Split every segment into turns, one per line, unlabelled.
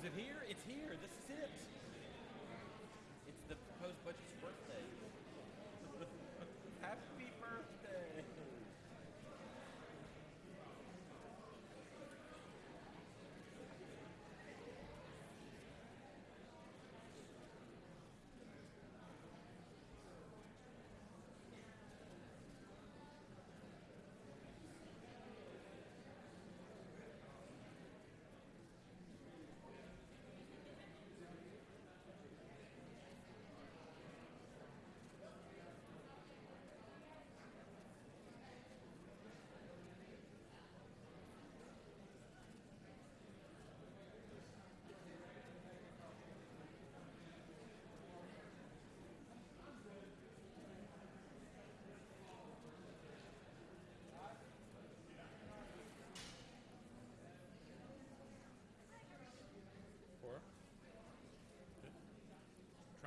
Was it here? It's here. This is it.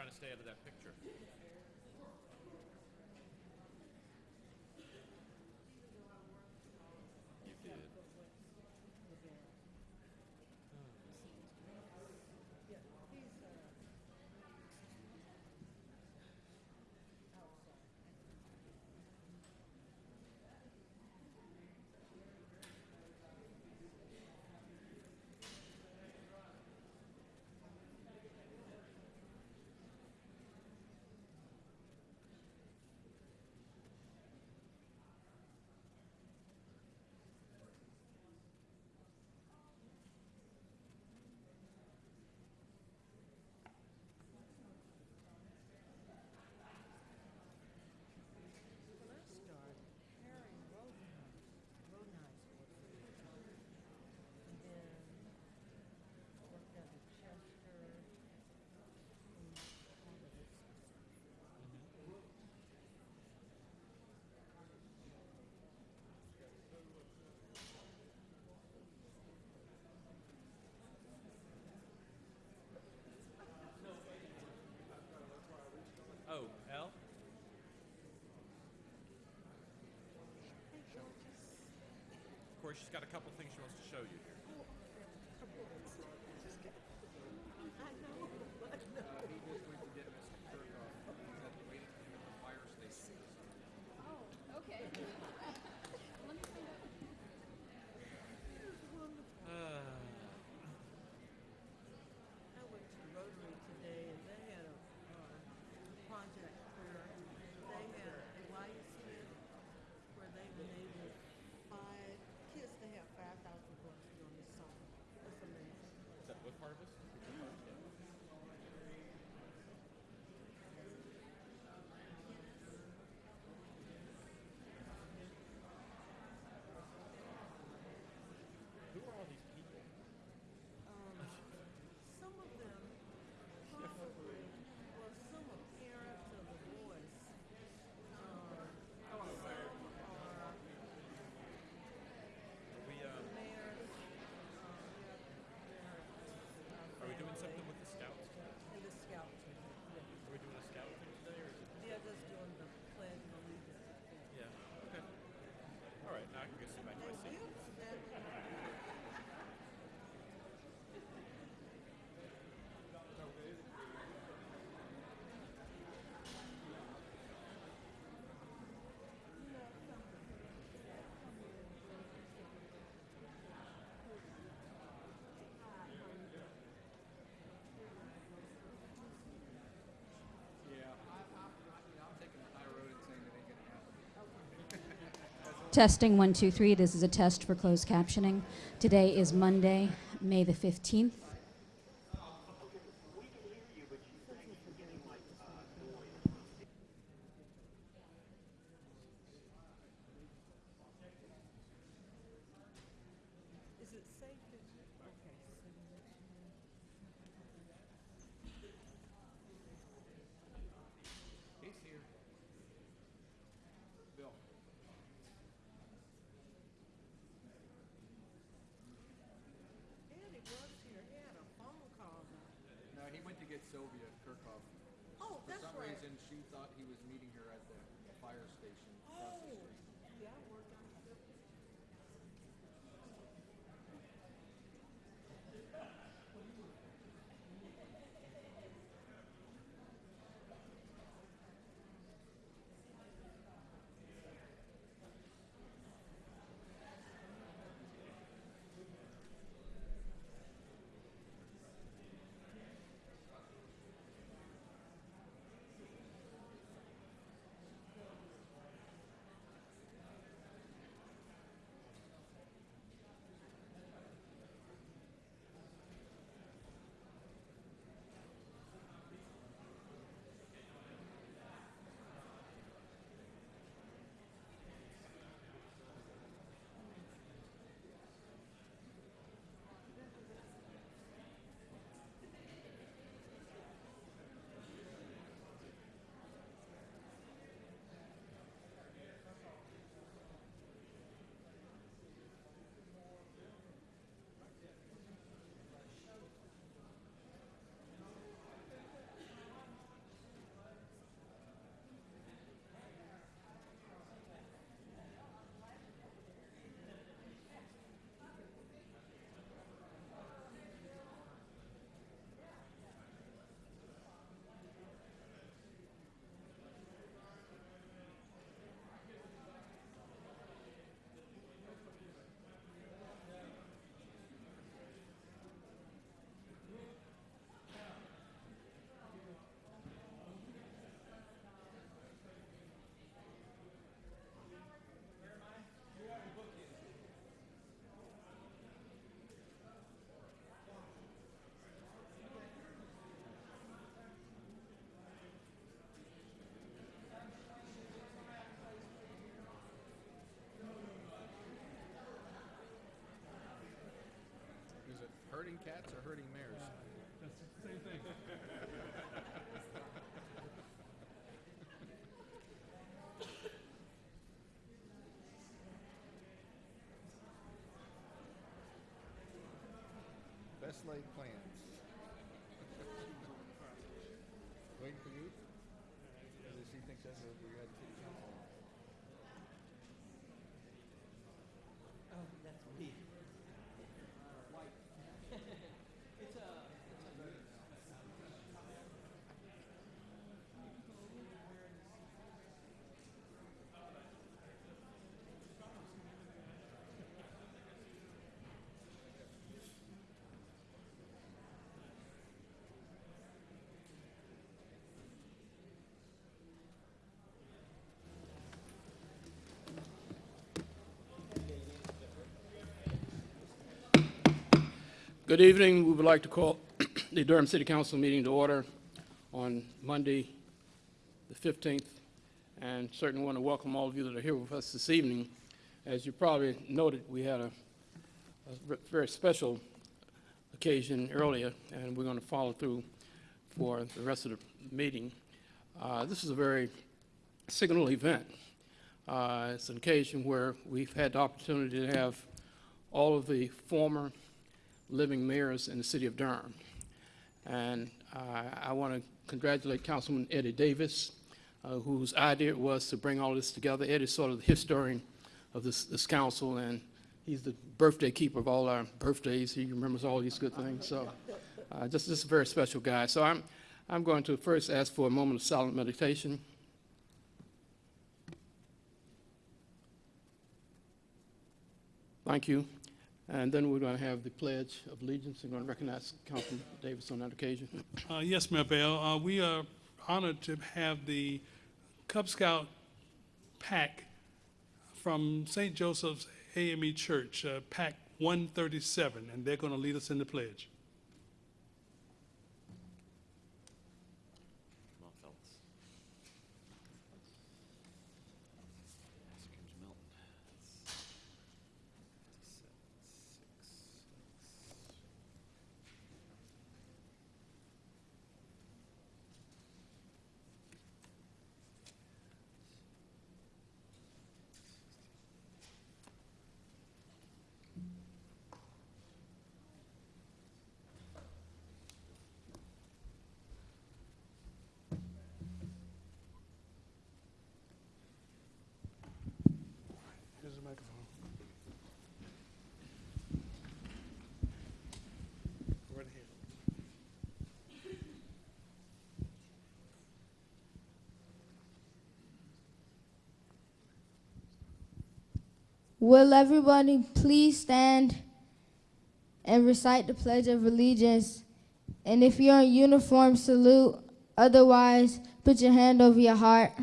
trying to stay out of that picture. She's got a couple things she wants to show you here.
Testing one, two, three. This is a test for closed captioning. Today is Monday, May the 15th.
Herding cats or herding mares?
That's the same thing.
Best laid plans. Waiting for you? Does she think that's what we had
Good evening. We would like to call the Durham City Council meeting to order on Monday, the 15th, and certainly want to welcome all of you that are here with us this evening. As you probably noted, we had a a very special occasion earlier, and we're going to follow through for the rest of the meeting. Uh, This is a very signal event. Uh, It's an occasion where we've had the opportunity to have all of the former living mayors in the city of Durham. And uh, I want to congratulate Councilman Eddie Davis, uh, whose idea it was to bring all this together. Eddie's sort of the historian of this, this council, and he's the birthday keeper of all our birthdays. He remembers all these good things. So uh, just, just a very special guy. So I'm, I'm going to first ask for a moment of silent meditation. Thank you. And then we're going to have the Pledge of Allegiance. We're going to recognize Councilman Davis on that occasion.
Uh, yes, Mayor Bell, uh, we are honored to have the Cub Scout pack from St. Joseph's AME Church, uh, Pack 137, and they're going to lead us in the pledge.
Come on, fellas. Scrooge Milton. That's seven, six, six.
Here's the microphone. Go right ahead.
Will everybody please stand and recite the Pledge of Allegiance? And if you're in uniform, salute. Otherwise, put your hand over your heart.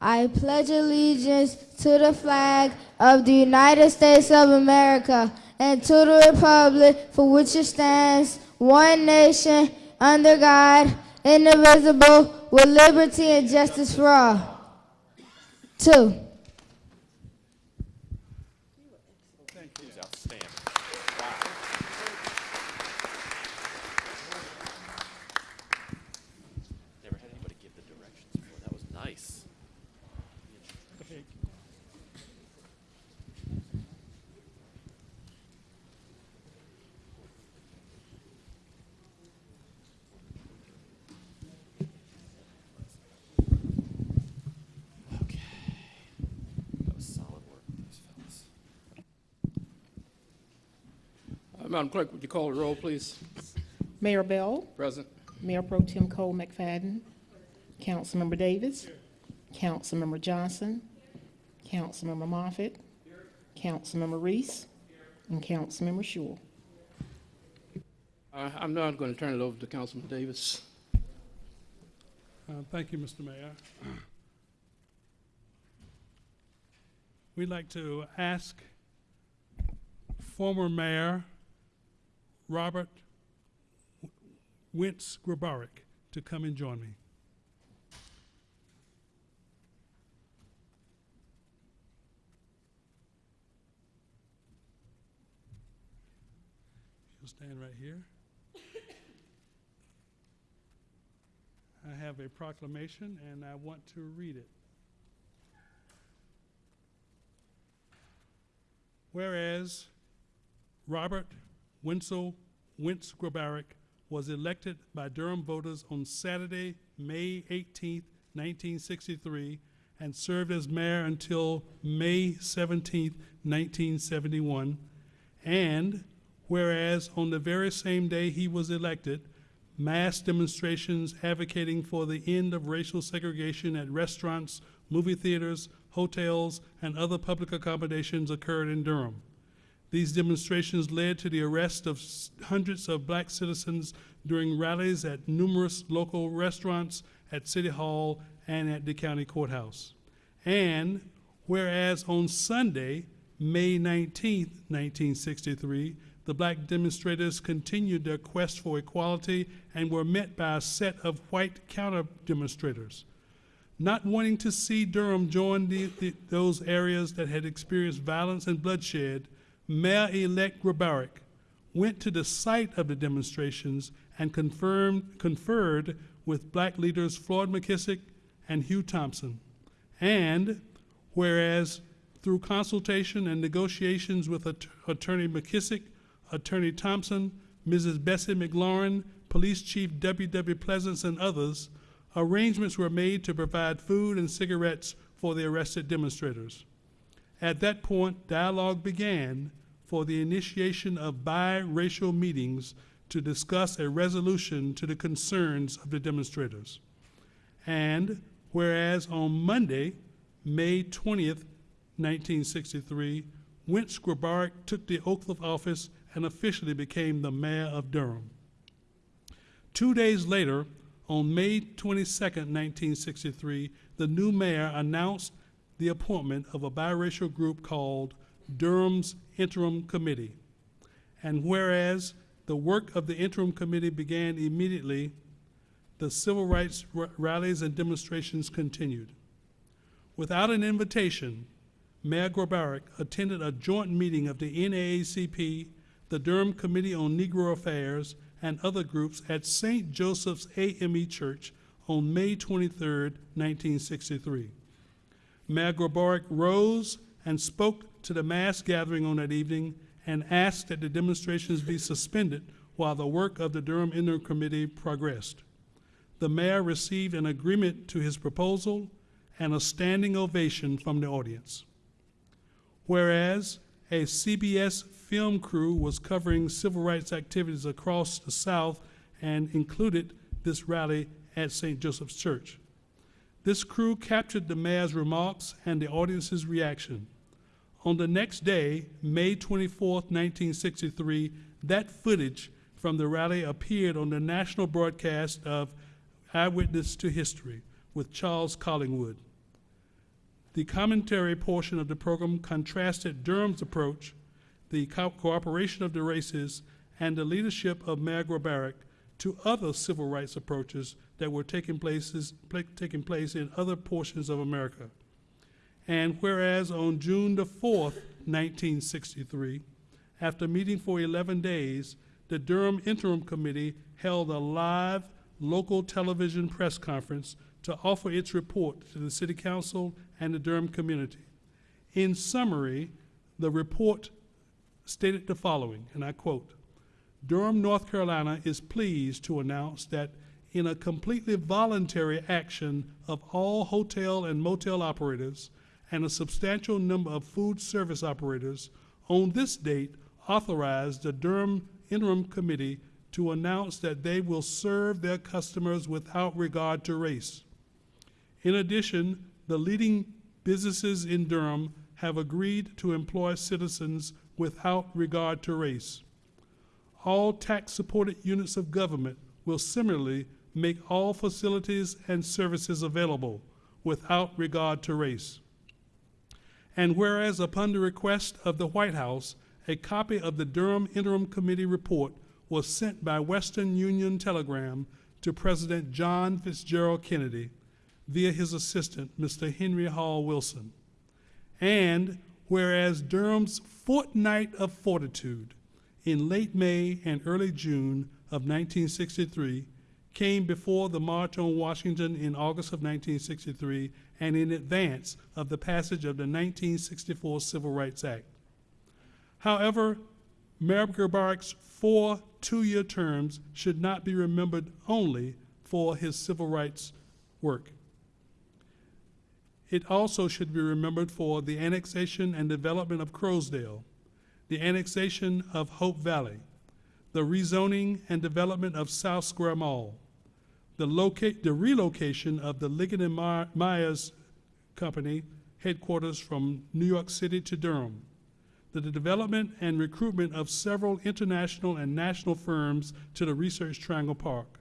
I pledge allegiance to the flag of the United States of America and to the republic for which it stands, one nation, under God, indivisible, with liberty and justice for all. Two.
He was outstanding. Wow. Never had anybody give the directions before. That was nice. Okay. That was solid work, those fellas.
Uh, Madam Clerk, would you call the roll, please?
Mayor Bell,
Present.
Mayor Pro Tem Cole McFadden, Councilmember Davis, Councilmember Johnson, Councilmember Moffitt, Councilmember Reece, and Councilmember Schewel.
Uh, I'm now going to turn it over to Councilman Davis.
Uh, Thank you, Mr. Mayor. We'd like to ask former Mayor Robert Wentz Grabarek to come and join me. You'll stand right here. I have a proclamation and I want to read it. Whereas Robert Wensell Wentz Grabarek was elected by Durham voters on Saturday, May 18, 1963, and served as mayor until May 17, 1971. And whereas on the very same day he was elected, mass demonstrations advocating for the end of racial segregation at restaurants, movie theaters, hotels, and other public accommodations occurred in Durham. These demonstrations led to the arrest of hundreds of black citizens during rallies at numerous local restaurants, at City Hall, and at the county courthouse. And whereas on Sunday, May 19, 1963, the black demonstrators continued their quest for equality and were met by a set of white counter demonstrators. Not wanting to see Durham join the, the, those areas that had experienced violence and bloodshed, Mayor-elect Grabarek went to the site of the demonstrations and confirmed, conferred with black leaders Floyd McKissick and Hugh Thompson. And whereas through consultation and negotiations with Att- Attorney McKissick, Attorney Thompson, Mrs. Bessie McLaurin, Police Chief W.W. Pleasance, and others, arrangements were made to provide food and cigarettes for the arrested demonstrators. At that point, dialogue began for the initiation of biracial meetings to discuss a resolution to the concerns of the demonstrators. And whereas on Monday, May 20th, 1963, Wentz Grabarek took the oath of office and officially became the mayor of Durham. Two days later, on May 22nd, 1963, the new mayor announced the appointment of a biracial group called Durham's Interim Committee. And whereas the work of the interim committee began immediately, the civil rights rallies and demonstrations continued. Without an invitation, Mayor Grabarek attended a joint meeting of the NAACP, the Durham Committee on Negro Affairs, and other groups at St. Joseph's AME Church on May 23, 1963. Mayor rose and spoke to the mass gathering on that evening and asked that the demonstrations be suspended while the work of the Durham Interim Committee progressed. The mayor received an agreement to his proposal and a standing ovation from the audience. Whereas a CBS film crew was covering civil rights activities across the South and included this rally at St. Joseph's Church. This crew captured the mayor's remarks and the audience's reaction. On the next day, May 24, 1963, that footage from the rally appeared on the national broadcast of Eyewitness to History with Charles Collingwood. The commentary portion of the program contrasted Durham's approach, the co- cooperation of the races, and the leadership of Mayor Grabarek to other civil rights approaches that were taking places, pla- taking place in other portions of America. And whereas on June the 4th, 1963, after meeting for 11 days, the Durham Interim Committee held a live local television press conference to offer its report to the City Council and the Durham community. In summary, the report stated the following, and I quote Durham, North Carolina is pleased to announce that in a completely voluntary action of all hotel and motel operators and a substantial number of food service operators, on this date authorized the Durham Interim Committee to announce that they will serve their customers without regard to race. In addition, the leading businesses in Durham have agreed to employ citizens without regard to race. All tax-supported units of government will similarly make all facilities and services available without regard to race. And whereas upon the request of the White House, a copy of the Durham Interim Committee report was sent by Western Union Telegram to President John Fitzgerald Kennedy via his assistant, Mr. Henry Hall Wilson. And whereas Durham's fortnight of fortitude in late May and early June of 1963, came before the March on Washington in August of 1963, and in advance of the passage of the 1964 Civil Rights Act. However, Mayor Grabarek's four two-year terms should not be remembered only for his civil rights work. It also should be remembered for the annexation and development of Croasdaile, the annexation of Hope Valley, the rezoning and development of South Square Mall, the locate, the relocation of the Liggett and My- Myers Company headquarters from New York City to Durham, the development and recruitment of several international and national firms to the Research Triangle Park,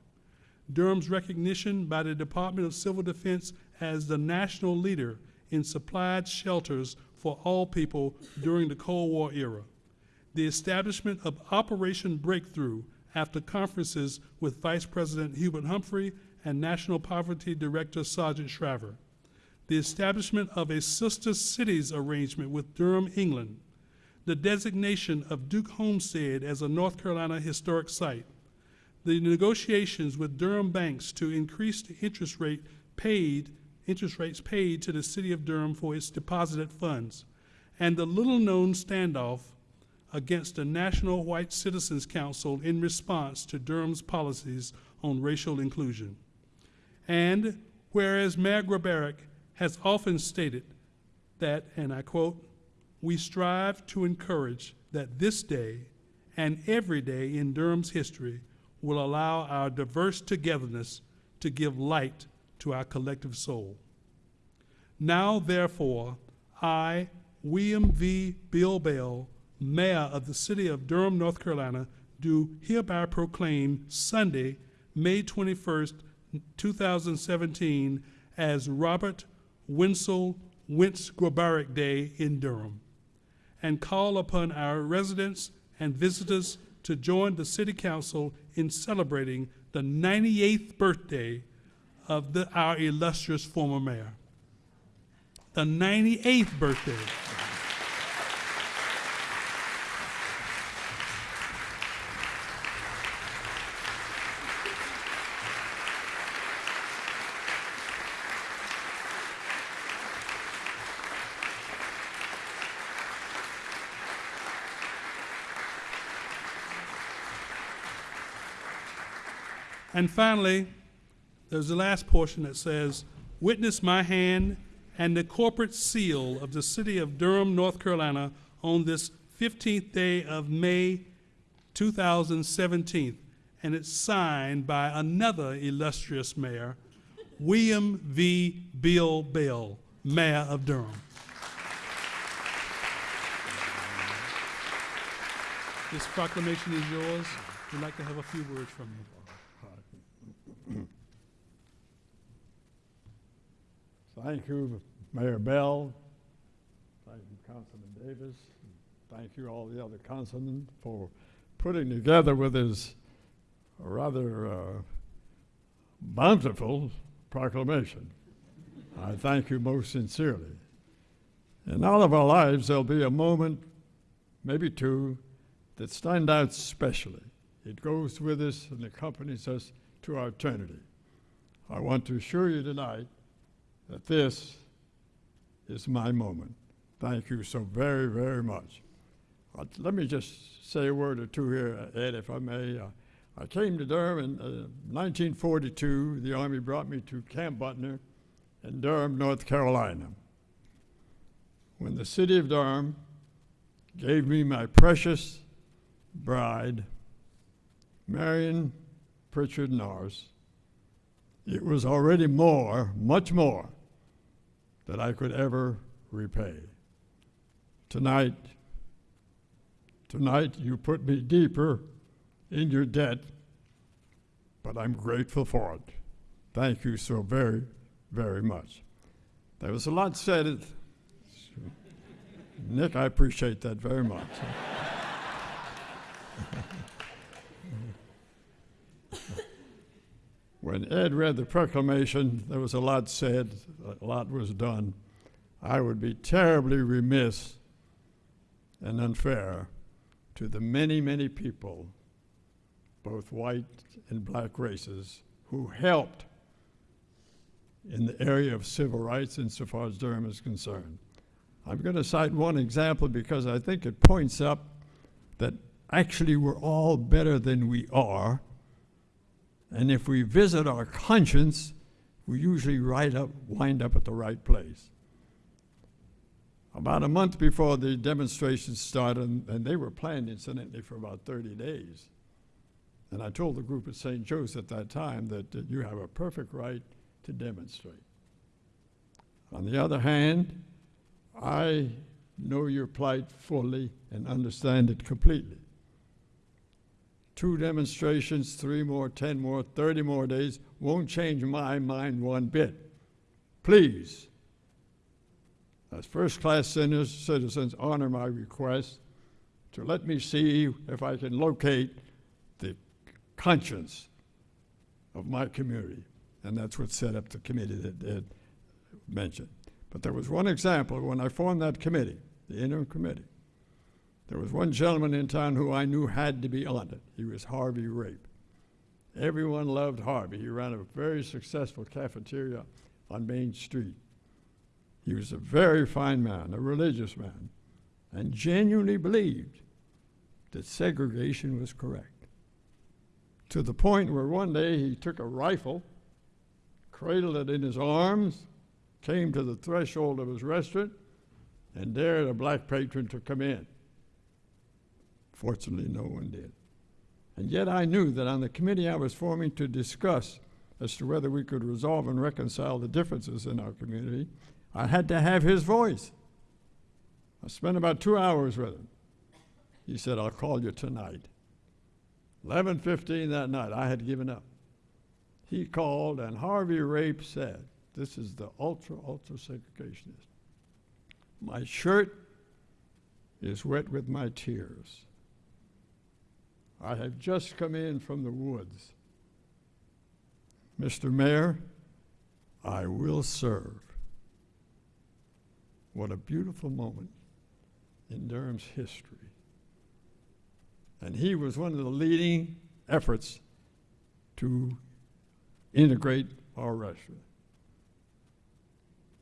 Durham's recognition by the Department of Civil Defense as the national leader in supplied shelters for all people during the Cold War era, the establishment of Operation Breakthrough after conferences with Vice President Hubert Humphrey and National Poverty Director Sargent Shriver, the establishment of a sister cities arrangement with Durham, England, the designation of Duke Homestead as a North Carolina historic site, the negotiations with Durham banks to increase the interest rate paid, interest rates paid to the city of Durham for its deposited funds, and the little-known standoff against the National White Citizens Council in response to Durham's policies on racial inclusion. And whereas Mayor Grabarek has often stated that, and I quote, we strive to encourage that this day and every day in Durham's history will allow our diverse togetherness to give light to our collective soul. Now, therefore, I, William V. Bill Bell, Mayor of the City of Durham, North Carolina, do hereby proclaim Sunday, May 21st, 2017, as Robert Wensell Wentz Grabarek Day in Durham, and call upon our residents and visitors to join the City Council in celebrating the 98th birthday of the, our illustrious former mayor. The 98th birthday. And finally, there's the last portion that says, Witness my hand and the corporate seal of the city of Durham, North Carolina, on this 15th day of May 2017. And it's signed by another illustrious mayor, William V. Bill Bell, Mayor of Durham. This proclamation is yours. We'd like to have a few words from you.
Thank you, Mayor Bell. Thank you, Councilman Davis. Thank you, all the other councilmen, for putting together with his rather uh, bountiful proclamation. I thank you most sincerely. In all of our lives, there'll be a moment, maybe two, that stand out specially. It goes with us and accompanies us to our eternity. I want to assure you tonight that this is my moment. Thank you so very, very much. Uh, let me just say a word or two here, Ed, if I may. Uh, I came to Durham in uh, 1942. The Army brought me to Camp Butner in Durham, North Carolina. When the city of Durham gave me my precious bride, Marion Pritchard Norris, it was already more, much more, that I could ever repay. Tonight, tonight you put me deeper in your debt, but I'm grateful for it. Thank you so very, very much. There was a lot said. Nick, I appreciate that very much. when Ed read the proclamation, there was a lot said, a lot was done. I would be terribly remiss and unfair to the many, many people, both white and black races, who helped in the area of civil rights insofar as Durham is concerned. I'm going to cite one example because I think it points up that actually we're all better than we are. And if we visit our conscience, we usually right up, wind up at the right place. About a month before the demonstrations started, and, they were planned incidentally for about 30 days. And I told the group at St. Joe's at that time that uh, you have a perfect right to demonstrate. On the other hand, I know your plight fully and understand it completely. Two demonstrations, three more, 10 more, 30 more days won't change my mind one bit. Please, as first class citizens, honor my request to let me see if I can locate the conscience of my community. And that's what set up the committee that Ed mentioned. But there was one example when I formed that committee, the interim committee. There was one gentleman in town who I knew had to be on it. He was Harvey Rape. Everyone loved Harvey. He ran a very successful cafeteria on Main Street. He was a very fine man, a religious man, and genuinely believed that segregation was correct. To the point where one day he took a rifle, cradled it in his arms, came to the threshold of his restaurant, and dared a black patron to come in. Fortunately, no one did. And yet I knew that on the committee I was forming to discuss as to whether we could resolve and reconcile the differences in our community, I had to have his voice. I spent about two hours with him. He said, I'll call you tonight. 11.15 that night, I had given up. He called, and Harvey Rape said, this is the ultra, ultra segregationist. My shirt is wet with my tears. I have just come in from the woods. Mr. Mayor, I will serve. What a beautiful moment in Durham's history. And he was one of the leading efforts to integrate our restaurant.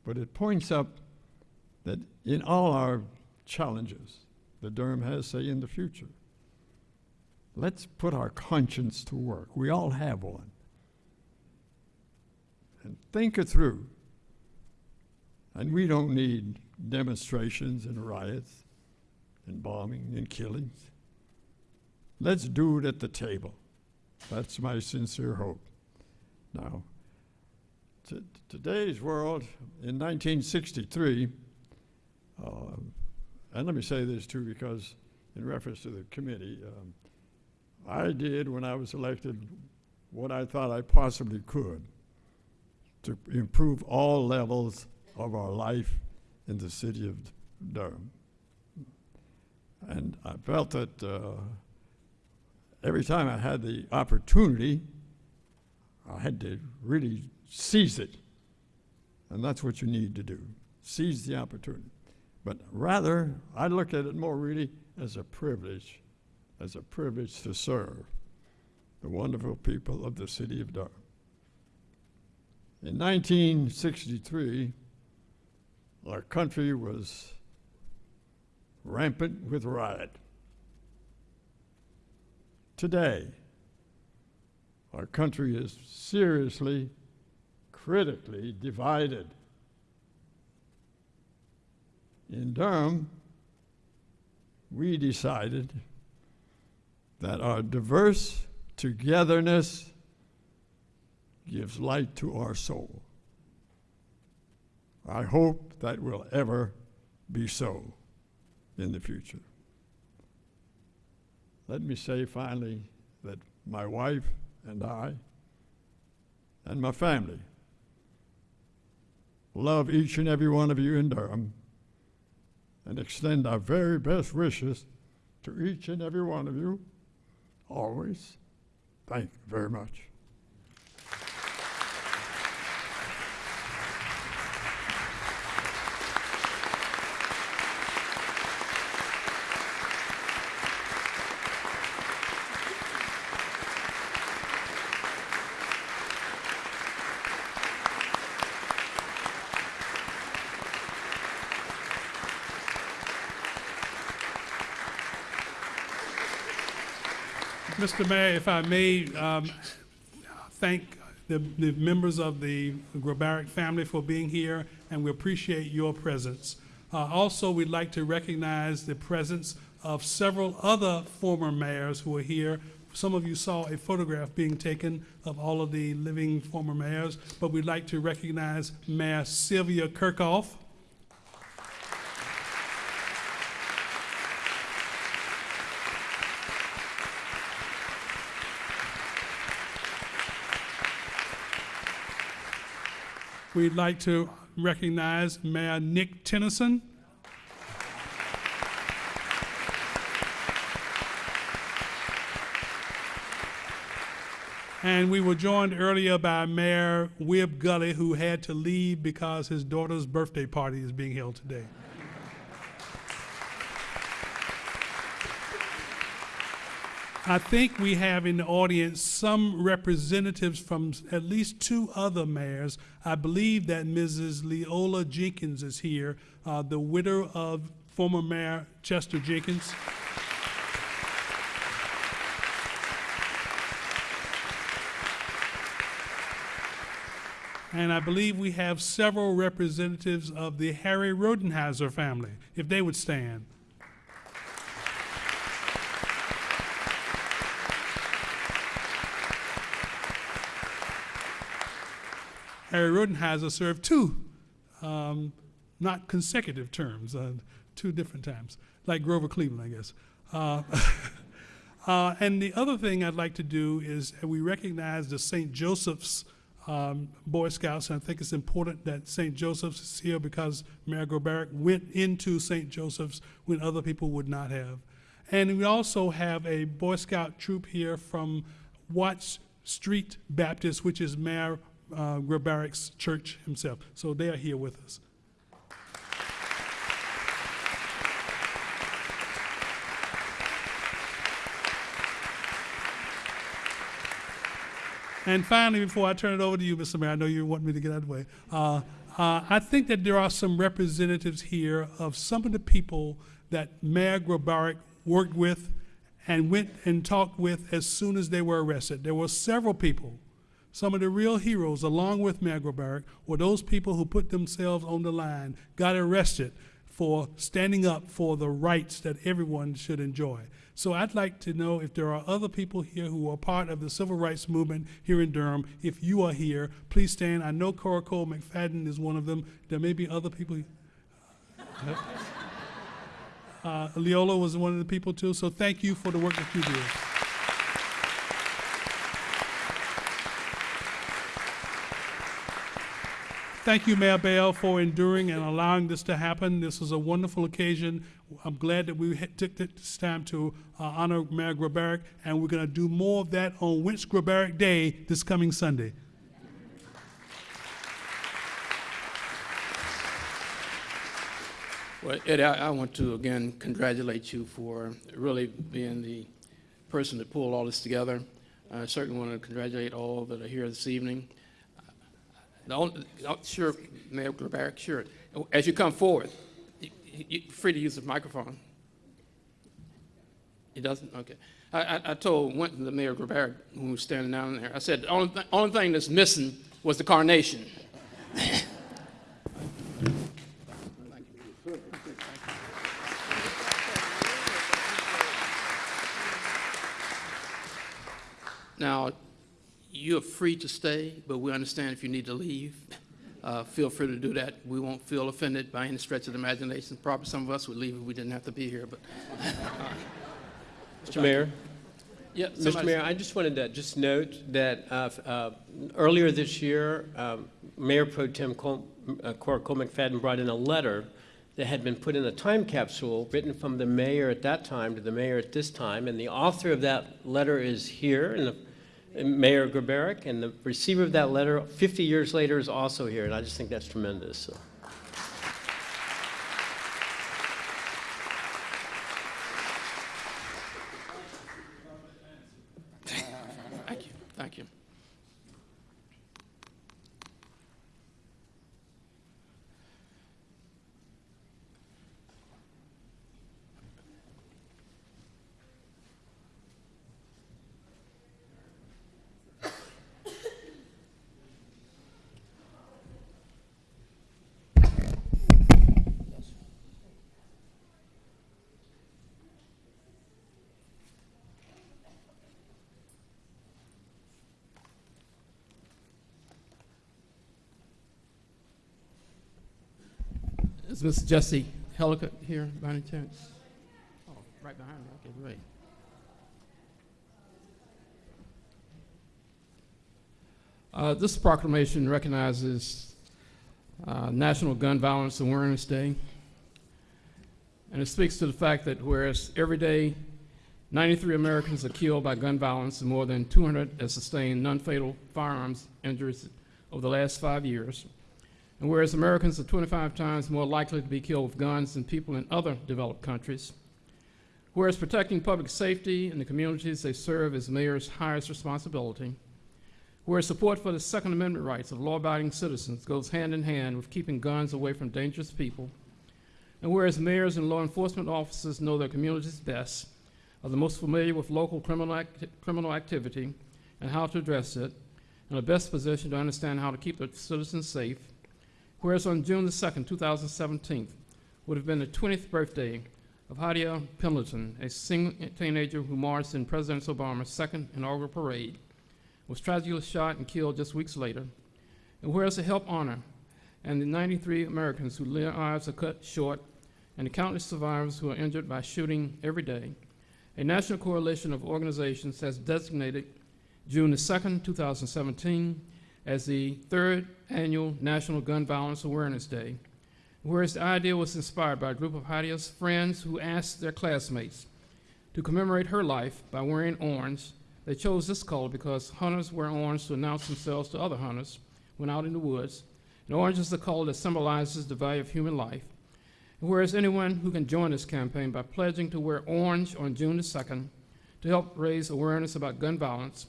But it points up that in all our challenges that Durham has, say, in the future, let's put our conscience to work. We all have one. And think it through. And we don't need demonstrations and riots and bombing and killings. Let's do it at the table. That's my sincere hope. Now, today's world, in 1963, uh, and let me say this too, because in reference to the committee, um, I did when I was elected what I thought I possibly could to improve all levels of our life in the city of Durham. And I felt that uh, every time I had the opportunity, I had to really seize it. And that's what you need to do seize the opportunity. But rather, I look at it more really as a privilege, as a privilege to serve the wonderful people of the city of Durham. In 1963, our country was rampant with riot. Today, our country is seriously, critically divided. In Durham, we decided that our diverse togetherness gives light to our soul. I hope that will ever be so in the future. Let me say finally that my wife and I and my family love each and every one of you in Durham and extend our very best wishes to each and every one of you always. Thank you very much.
Mr. Mayor, if I may, um, thank the, the members of the Grabarek family for being here, and we appreciate your presence. Uh, also, we'd like to recognize the presence of several other former mayors who are here. Some of you saw a photograph being taken of all of the living former mayors, but we'd like to recognize Mayor Sylvia Kerckhoff. We'd like to recognize Mayor Nick Tennyson. And we were joined earlier by Mayor Wib Gulley, who had to leave because his daughter's birthday party is being held today. I think we have in the audience some representatives from at least two other mayors. I believe that Mrs. Leola Jenkins is here, uh, the widow of former Mayor Chester Jenkins. And I believe we have several representatives of the Harry Rodenhizer family, if they would stand. Harry Rodenhizer served two, um, not consecutive terms, uh, two different times, like Grover Cleveland, I guess. Uh, uh, and the other thing I'd like to do is we recognize the St. Joseph's um, Boy Scouts, and I think it's important that St. Joseph's is here because Mayor Grabarek went into St. Joseph's when other people would not have. And we also have a Boy Scout troop here from Watts Street Baptist, which is Mayor uh, church himself. So they are here with us. And finally, before I turn it over to you, Mr. Mayor, I know you want me to get out of the way. Uh, uh, I think that there are some representatives here of some of the people that Mayor Grabarek worked with and went and talked with as soon as they were arrested. There were several people. Some of the real heroes, along with Mayor were those people who put themselves on the line, got arrested for standing up for the rights that everyone should enjoy. So I'd like to know if there are other people here who are part of the civil rights movement here in Durham. If you are here, please stand. I know Cora Cole McFadden is one of them. There may be other people. Uh, Leola was one of the people too. So thank you for the work that you did. Thank you, Mayor Bell, for enduring and allowing this to happen. This is a wonderful occasion. I'm glad that we took this time to uh, honor Mayor Grabarek, and we're going to do more of that on Winch Grabarek Day this coming Sunday.
Well, Eddie, I, I want to again congratulate you for really being the person that pulled all this together. I certainly want to congratulate all that are here this evening. The only, oh, sure, Mayor Barrett, sure. As you come forward, you, free to use the microphone. He doesn't? Okay. I, I, I told to the Mayor Grabarek who was standing down there, I said, the only, th- only thing that's missing was the carnation. Now, you're free to stay, but we understand if you need to leave, uh, feel free to do that. We won't feel offended by any stretch of the imagination. Probably some of us would leave if we didn't have to be here, but.
Mr. Mayor,
Yeah,
Mr. Mayor, I just wanted to just note that uh, uh, earlier this year, um, Mayor Pro Tem Col- uh, Cora Cole McFadden brought in a letter that had been put in a time capsule written from the mayor at that time to the mayor at this time, and the author of that letter is here, and the Mayor Grabarek, and the receiver of that letter, 50 years later, is also here, and I just think that's tremendous. so.
Thank you, thank you. Is Mr. Jesse Hellicock here by any chance? Oh, right behind me, okay, great. Uh, This proclamation recognizes uh, National Gun Violence Awareness Day. And it speaks to the fact that whereas every day 93 Americans are killed by gun violence and more than 200 have sustained non-fatal firearms injuries over the last five years, and whereas Americans are 25 times more likely to be killed with guns than people in other developed countries, whereas protecting public safety in the communities they serve is mayor's highest responsibility, whereas support for the Second Amendment rights of law-abiding citizens goes hand in hand with keeping guns away from dangerous people, and whereas mayors and law enforcement officers know their communities best, are the most familiar with local criminal, criminal activity and how to address it, and are best positioned to understand how to keep their citizens safe, Whereas on June the 2nd, 2017, would have been the 20th birthday of Hadiya Pendleton, a single teenager who marched in President Obama's second inaugural parade, was tragically shot and killed just weeks later. And whereas to help honor and the 93 Americans whose lives are cut short and the countless survivors who are injured by shooting every day, a national coalition of organizations has designated June the 2nd, 2017 as the third annual National Gun Violence Awareness Day, whereas the idea was inspired by a group of Hadiya's friends who asked their classmates to commemorate her life by wearing orange. They chose this color because hunters wear orange to announce themselves to other hunters when out in the woods, and orange is the color that symbolizes the value of human life. And whereas anyone who can join this campaign by pledging to wear orange on June the 2nd to help raise awareness about gun violence,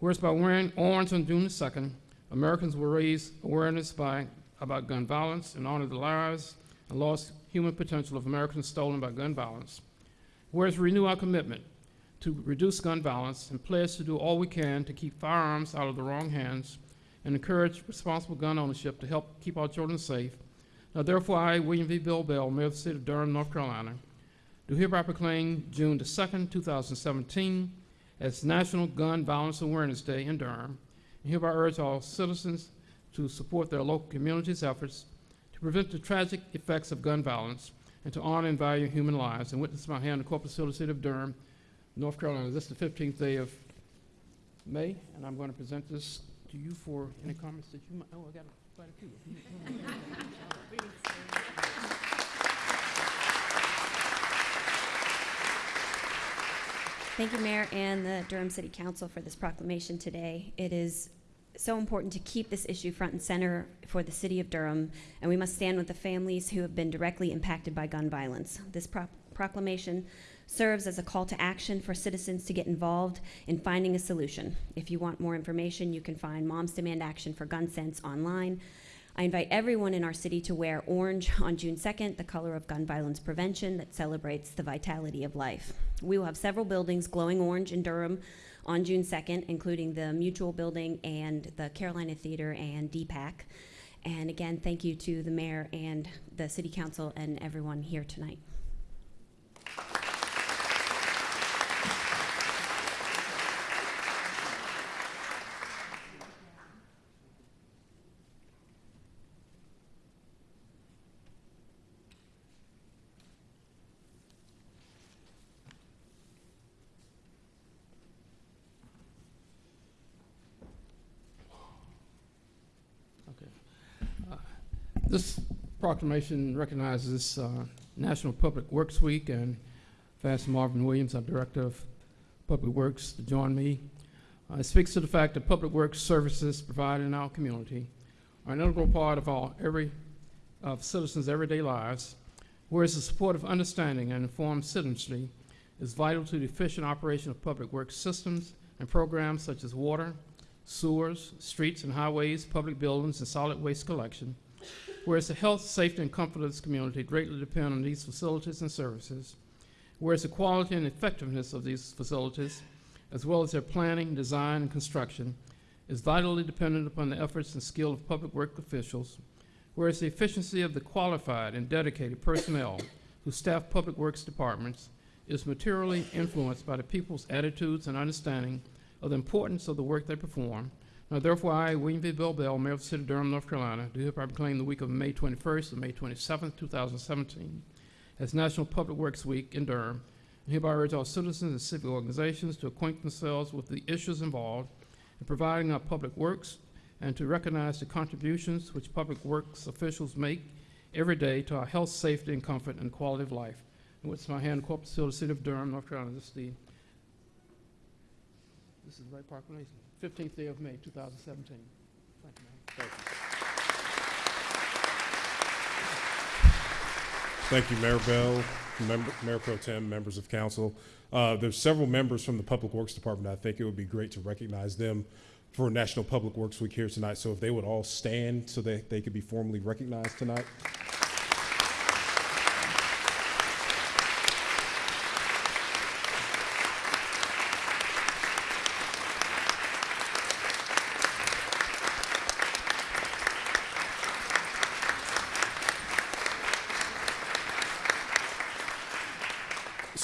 whereas by wearing orange on June the 2nd, Americans will raise awareness by, about gun violence and honor the lives and lost human potential of Americans stolen by gun violence. Whereas renew our commitment to reduce gun violence and pledge to do all we can to keep firearms out of the wrong hands and encourage responsible gun ownership to help keep our children safe. Now therefore, I, William V. Bill Bell, Mayor of the City of Durham, North Carolina, do hereby proclaim June the 2nd, 2017 as National Gun Violence Awareness Day in Durham, hereby urge all citizens to support their local communities' efforts to prevent the tragic effects of gun violence and to honor and value human lives. And witness my hand, the Corpus City City of Durham, North Carolina. This is the 15th day of May, and I'm going to present this to you for any comments that you might, oh, I got quite a few.
Thank you, Mayor, and the Durham City Council for this proclamation today. It is so important to keep this issue front and center for the city of Durham, and we must stand with the families who have been directly impacted by gun violence. This pro- proclamation serves as a call to action for citizens to get involved in finding a solution. If you want more information, you can find Moms Demand Action for Gun Sense online. I invite everyone in our city to wear orange on June 2nd, the color of gun violence prevention that celebrates the vitality of life. We will have several buildings glowing orange in Durham on June 2nd, including the Mutual Building and the Carolina Theater and DPAC. And again, thank you to the mayor and the city council and everyone here tonight.
This proclamation recognizes uh, National Public Works Week and asked Marvin Williams, our Director of Public Works, to join me. Uh, It speaks to the fact that public works services provided in our community are an integral part of our every, of citizens' everyday lives, whereas the support of understanding and informed citizenry is vital to the efficient operation of public works systems and programs such as water, sewers, streets and highways, public buildings, and solid waste collection, Whereas the health, safety, and comfort of this community greatly depend on these facilities and services. Whereas the quality and effectiveness of these facilities, as well as their planning, design, and construction, is vitally dependent upon the efforts and skill of public work officials. Whereas the efficiency of the qualified and dedicated personnel who staff public works departments is materially influenced by the people's attitudes and understanding of the importance of the work they perform, Now therefore, I, William V. Bill Bell, Mayor of the City of Durham, North Carolina, do hereby proclaim the week of May 21st to May 27th, 2017 as National Public Works Week in Durham, and hereby urge all citizens and civic organizations to acquaint themselves with the issues involved in providing our public works and to recognize the contributions which public works officials make every day to our health, safety, and comfort and quality of life. And with my hand, corporate seal, the City of Durham, North Carolina, this is the, this is the right proclamation, 15th day of May, 2017. Thank you, ma'am.
Thank you, Mayor Bell, member, Mayor Pro Tem, members of council. Uh, there's several members from the Public Works Department. I think it would be great to recognize them for National Public Works Week here tonight. So if they would all stand so that they could be formally recognized tonight.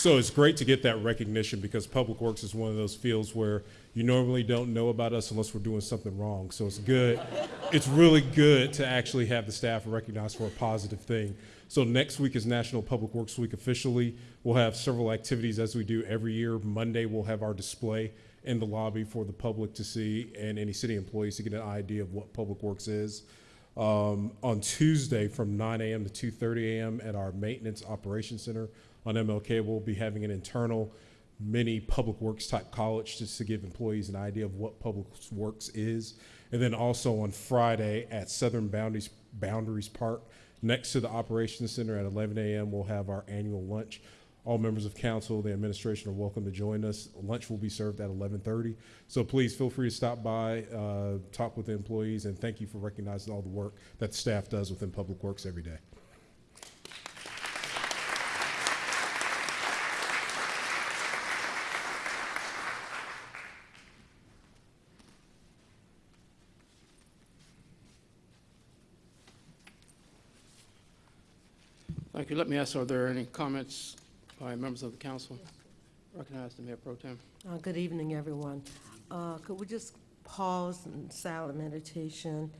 So it's great to get that recognition because Public Works is one of those fields where you normally don't know about us unless we're doing something wrong. So it's good. it's really good to actually have the staff recognized for a positive thing. So next week is National Public Works Week officially. We'll have several activities as we do every year. Monday we'll have our display in the lobby for the public to see and any city employees to get an idea of what Public Works is. Um, on Tuesday from 9 a.m. to 2:30 a.m. at our Maintenance Operations Center on MLK, we'll be having an internal mini public works type college just to give employees an idea of what public works is. And then also on Friday at Southern Boundaries, Boundaries Park, next to the Operations Center at 11 a.m., we'll have our annual lunch. All members of council, the administration are welcome to join us. Lunch will be served at 11:30. So please feel free to stop by, uh, talk with the employees, and thank you for recognizing all the work that staff does within Public Works every day.
You. Let me ask, are there any comments by members of the council? Recognize the Mayor Pro Tem.
Uh, Good evening, everyone. Uh, Could we just pause in silent meditation?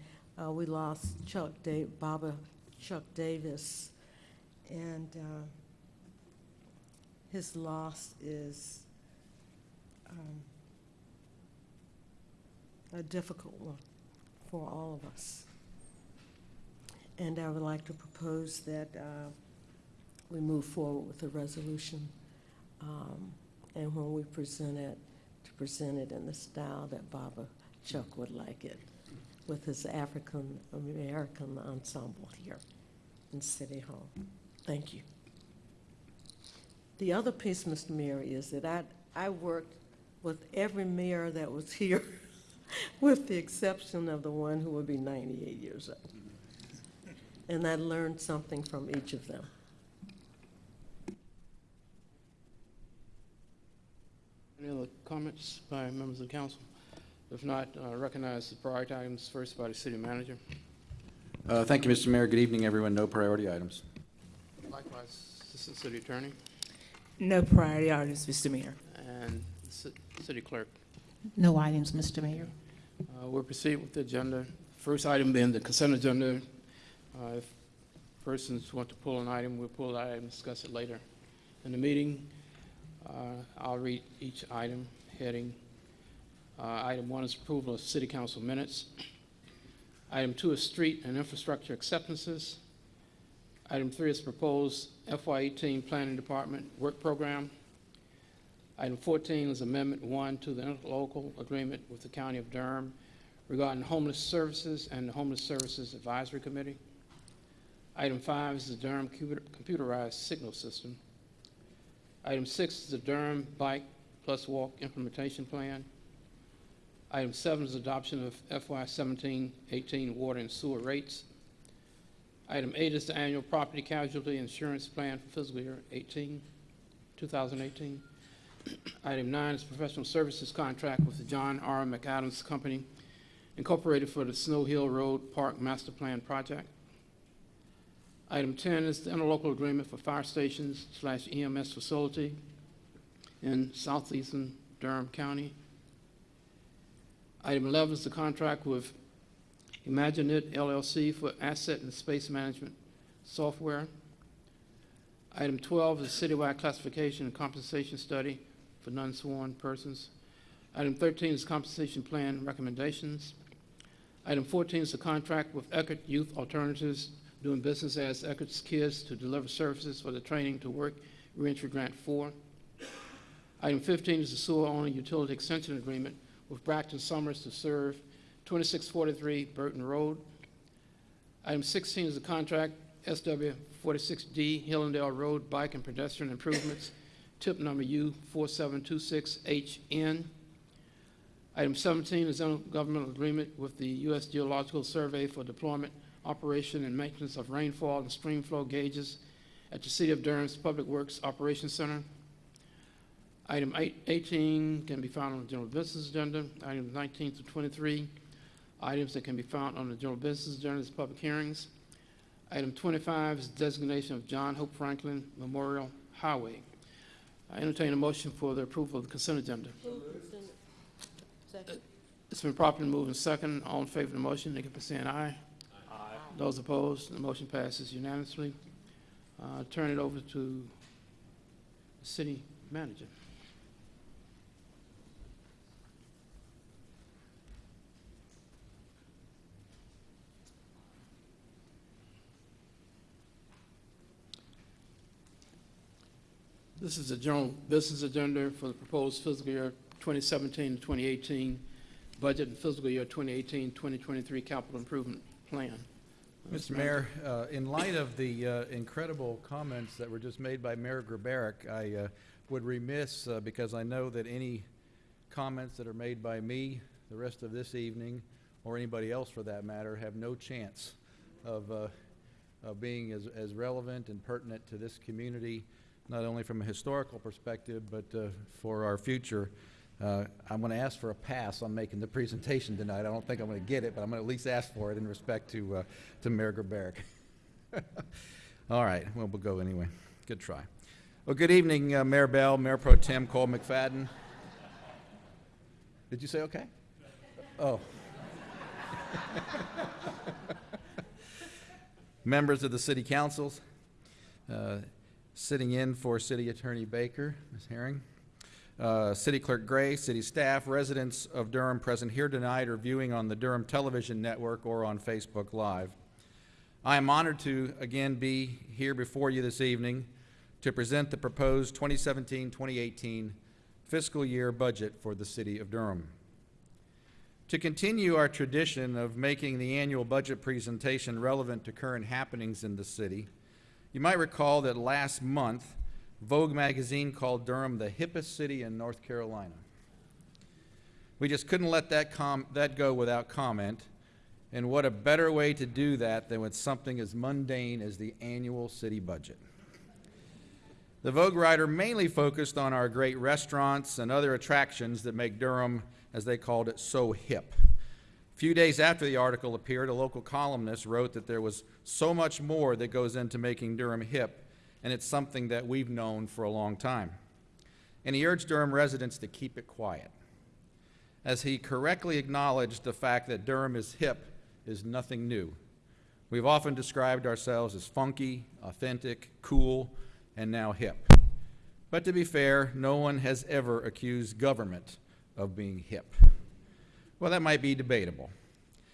Uh, We lost Chuck Da, Baba Chuck Davis, and uh, his loss is um, a difficult one for all of us. And I would like to propose that uh, we move forward with the resolution. um, And when we present it, to present it in the style that Baba Chuck would like it, with his African-American ensemble here in City Hall. Thank you. The other piece, Mr. Mayor, is that I, I worked with every mayor that was here, with the exception of the one who would be 98 years old. And I learned something from each of them.
Any other comments by members of the council? If not, uh, recognize the priority items first by the city manager.
Uh, Thank you, Mr. Mayor. Good evening, everyone. No priority items.
Likewise, Assistant City Attorney
No priority items, Mr. Mayor.
and City Clerk.
No items, Mr. Mayor.
Uh, We'll proceed with the agenda. First item being the consent agenda. Uh, If persons want to pull an item, we'll pull the item, and discuss it later in the meeting. Uh, I'll read each item heading. Uh, Item one is approval of city council minutes. Item two is street and infrastructure acceptances. Item three is proposed FY eighteen Planning Department Work Program. Item 14 is Amendment 1 to the interlocal agreement with the County of Durham regarding homeless services and the Homeless Services Advisory Committee. Item 5 is the Durham computerized signal system. Item 6 is the Durham Bike Plus Walk Implementation Plan. Item 7 is adoption of FY 17-18 water and sewer rates. Item 8 is the annual property casualty insurance plan for fiscal year 18, 2018. Item nine is professional services contract with the John R. McAdams Company Incorporated for the Snow Hill Road Park Master Plan Project. Item ten is the interlocal agreement for fire stations slash EMS facility in southeastern Durham County. Item 11 is the contract with ImagineIt LLC for asset and space management software. Item 12 is citywide classification and compensation study for non-sworn persons. Item 13 is compensation plan recommendations. Item 14 is the contract with Eckerd Youth Alternatives doing business as Eckerd's Kids to deliver services for the Training to Work Reentry Grant 4. Item 15 is the sewer owner utility extension agreement with Brackton Summers to serve 2643 Burton Road. Item 16 is the contract SW 46D Hillendale Road Bike and Pedestrian Improvements, tip number U 4726HN. Item 17 is intergovernmental agreement with the U.S. Geological Survey for deployment, operation, and maintenance of rainfall and stream flow gauges at the City of Durham's Public Works Operations Center. Item eight- 18 can be found on the general business agenda. Items 19 to 23, items that can be found on the general business agenda is public hearings. Item 25 is designation of John Hope Franklin Memorial Highway. I entertain a motion for the approval of the consent agenda.
Second.
It's been properly moved and second. All in favor of the motion, indicate by saying aye. Those opposed, the motion passes unanimously. Uh, Turn it over to the city manager. This is the general business agenda for the proposed fiscal year 2017 to 2018 budget and fiscal year 2018-2023 capital improvement plan.
Mr. Mayor, uh, in light of the uh, incredible comments that were just made by Mayor Grabarek, I uh, would remiss, uh, because I know that any comments that are made by me the rest of this evening, or anybody else for that matter, have no chance of, uh, of being as, as relevant and pertinent to this community, not only from a historical perspective, but uh, for our future. Uh, I'm going to ask for a pass on making the presentation tonight. I don't think I'm going to get it, but I'm going to at least ask for it in respect to, uh, to Mayor Grabarek. All right, well, we'll go anyway. Good try. Well, good evening, uh, Mayor Bell, Mayor Pro Tem Cole McFadden. Did you say okay? Oh. Members of the city councils, uh, sitting in for City Attorney Baker, Ms. Herring. Uh, City Clerk Gray, city staff, residents of Durham present here tonight or viewing on the Durham Television Network or on Facebook Live. I am honored to again be here before you this evening to present the proposed 2017-2018 fiscal year budget for the City of Durham. To continue our tradition of making the annual budget presentation relevant to current happenings in the city, you might recall that last month, Vogue magazine called Durham the hippest city in North Carolina. We just couldn't let that, com- that go without comment, and what a better way to do that than with something as mundane as the annual city budget. The Vogue writer mainly focused on our great restaurants and other attractions that make Durham, as they called it, so hip. A few days after the article appeared, a local columnist wrote that there was so much more that goes into making Durham hip, and it's something that we've known for a long time. And he urged Durham residents to keep it quiet. As he correctly acknowledged the fact that Durham is hip is nothing new. We've often described ourselves as funky, authentic, cool, and now hip. But to be fair, no one has ever accused government of being hip. Well, that might be debatable.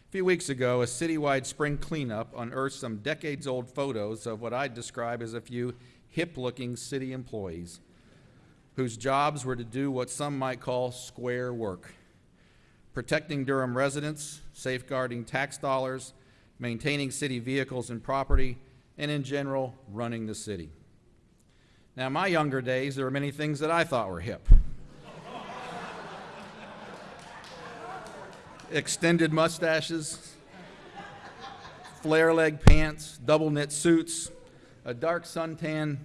A few weeks ago, a citywide spring cleanup unearthed some decades old photos of what I'd describe as a few hip looking city employees whose jobs were to do what some might call square work protecting Durham residents, safeguarding tax dollars, maintaining city vehicles and property, and in general, running the city. Now, in my younger days, there were many things that I thought were hip. Extended mustaches, flare leg pants, double knit suits, a dark suntan,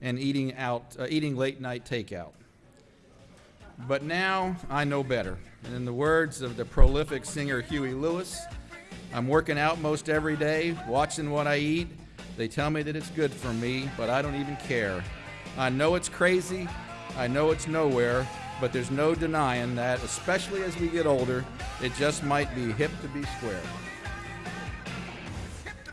and eating out, uh, eating late night takeout. But now I know better. And in the words of the prolific singer Huey Lewis, I'm working out most every day, watching what I eat. They tell me that it's good for me, but I don't even care. I know it's crazy, I know it's nowhere, but there's no denying that, especially as we get older, it just might be hip to be square.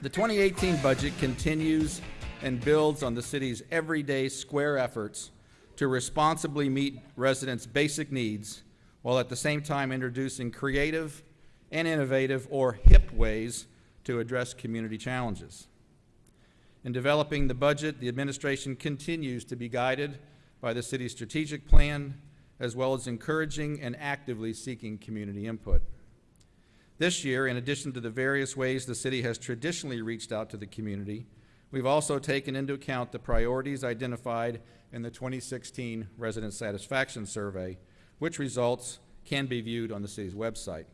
The 2018 budget continues and builds on the city's everyday square efforts to responsibly meet residents' basic needs while at the same time introducing creative and innovative or hip ways to address community challenges. In developing the budget, the administration continues to be guided by the city's strategic plan, as well as encouraging and actively seeking community input. This year, in addition to the various ways the city has traditionally reached out to the community, we've also taken into account the priorities identified in the 2016 Resident Satisfaction Survey, which results can be viewed on the city's website.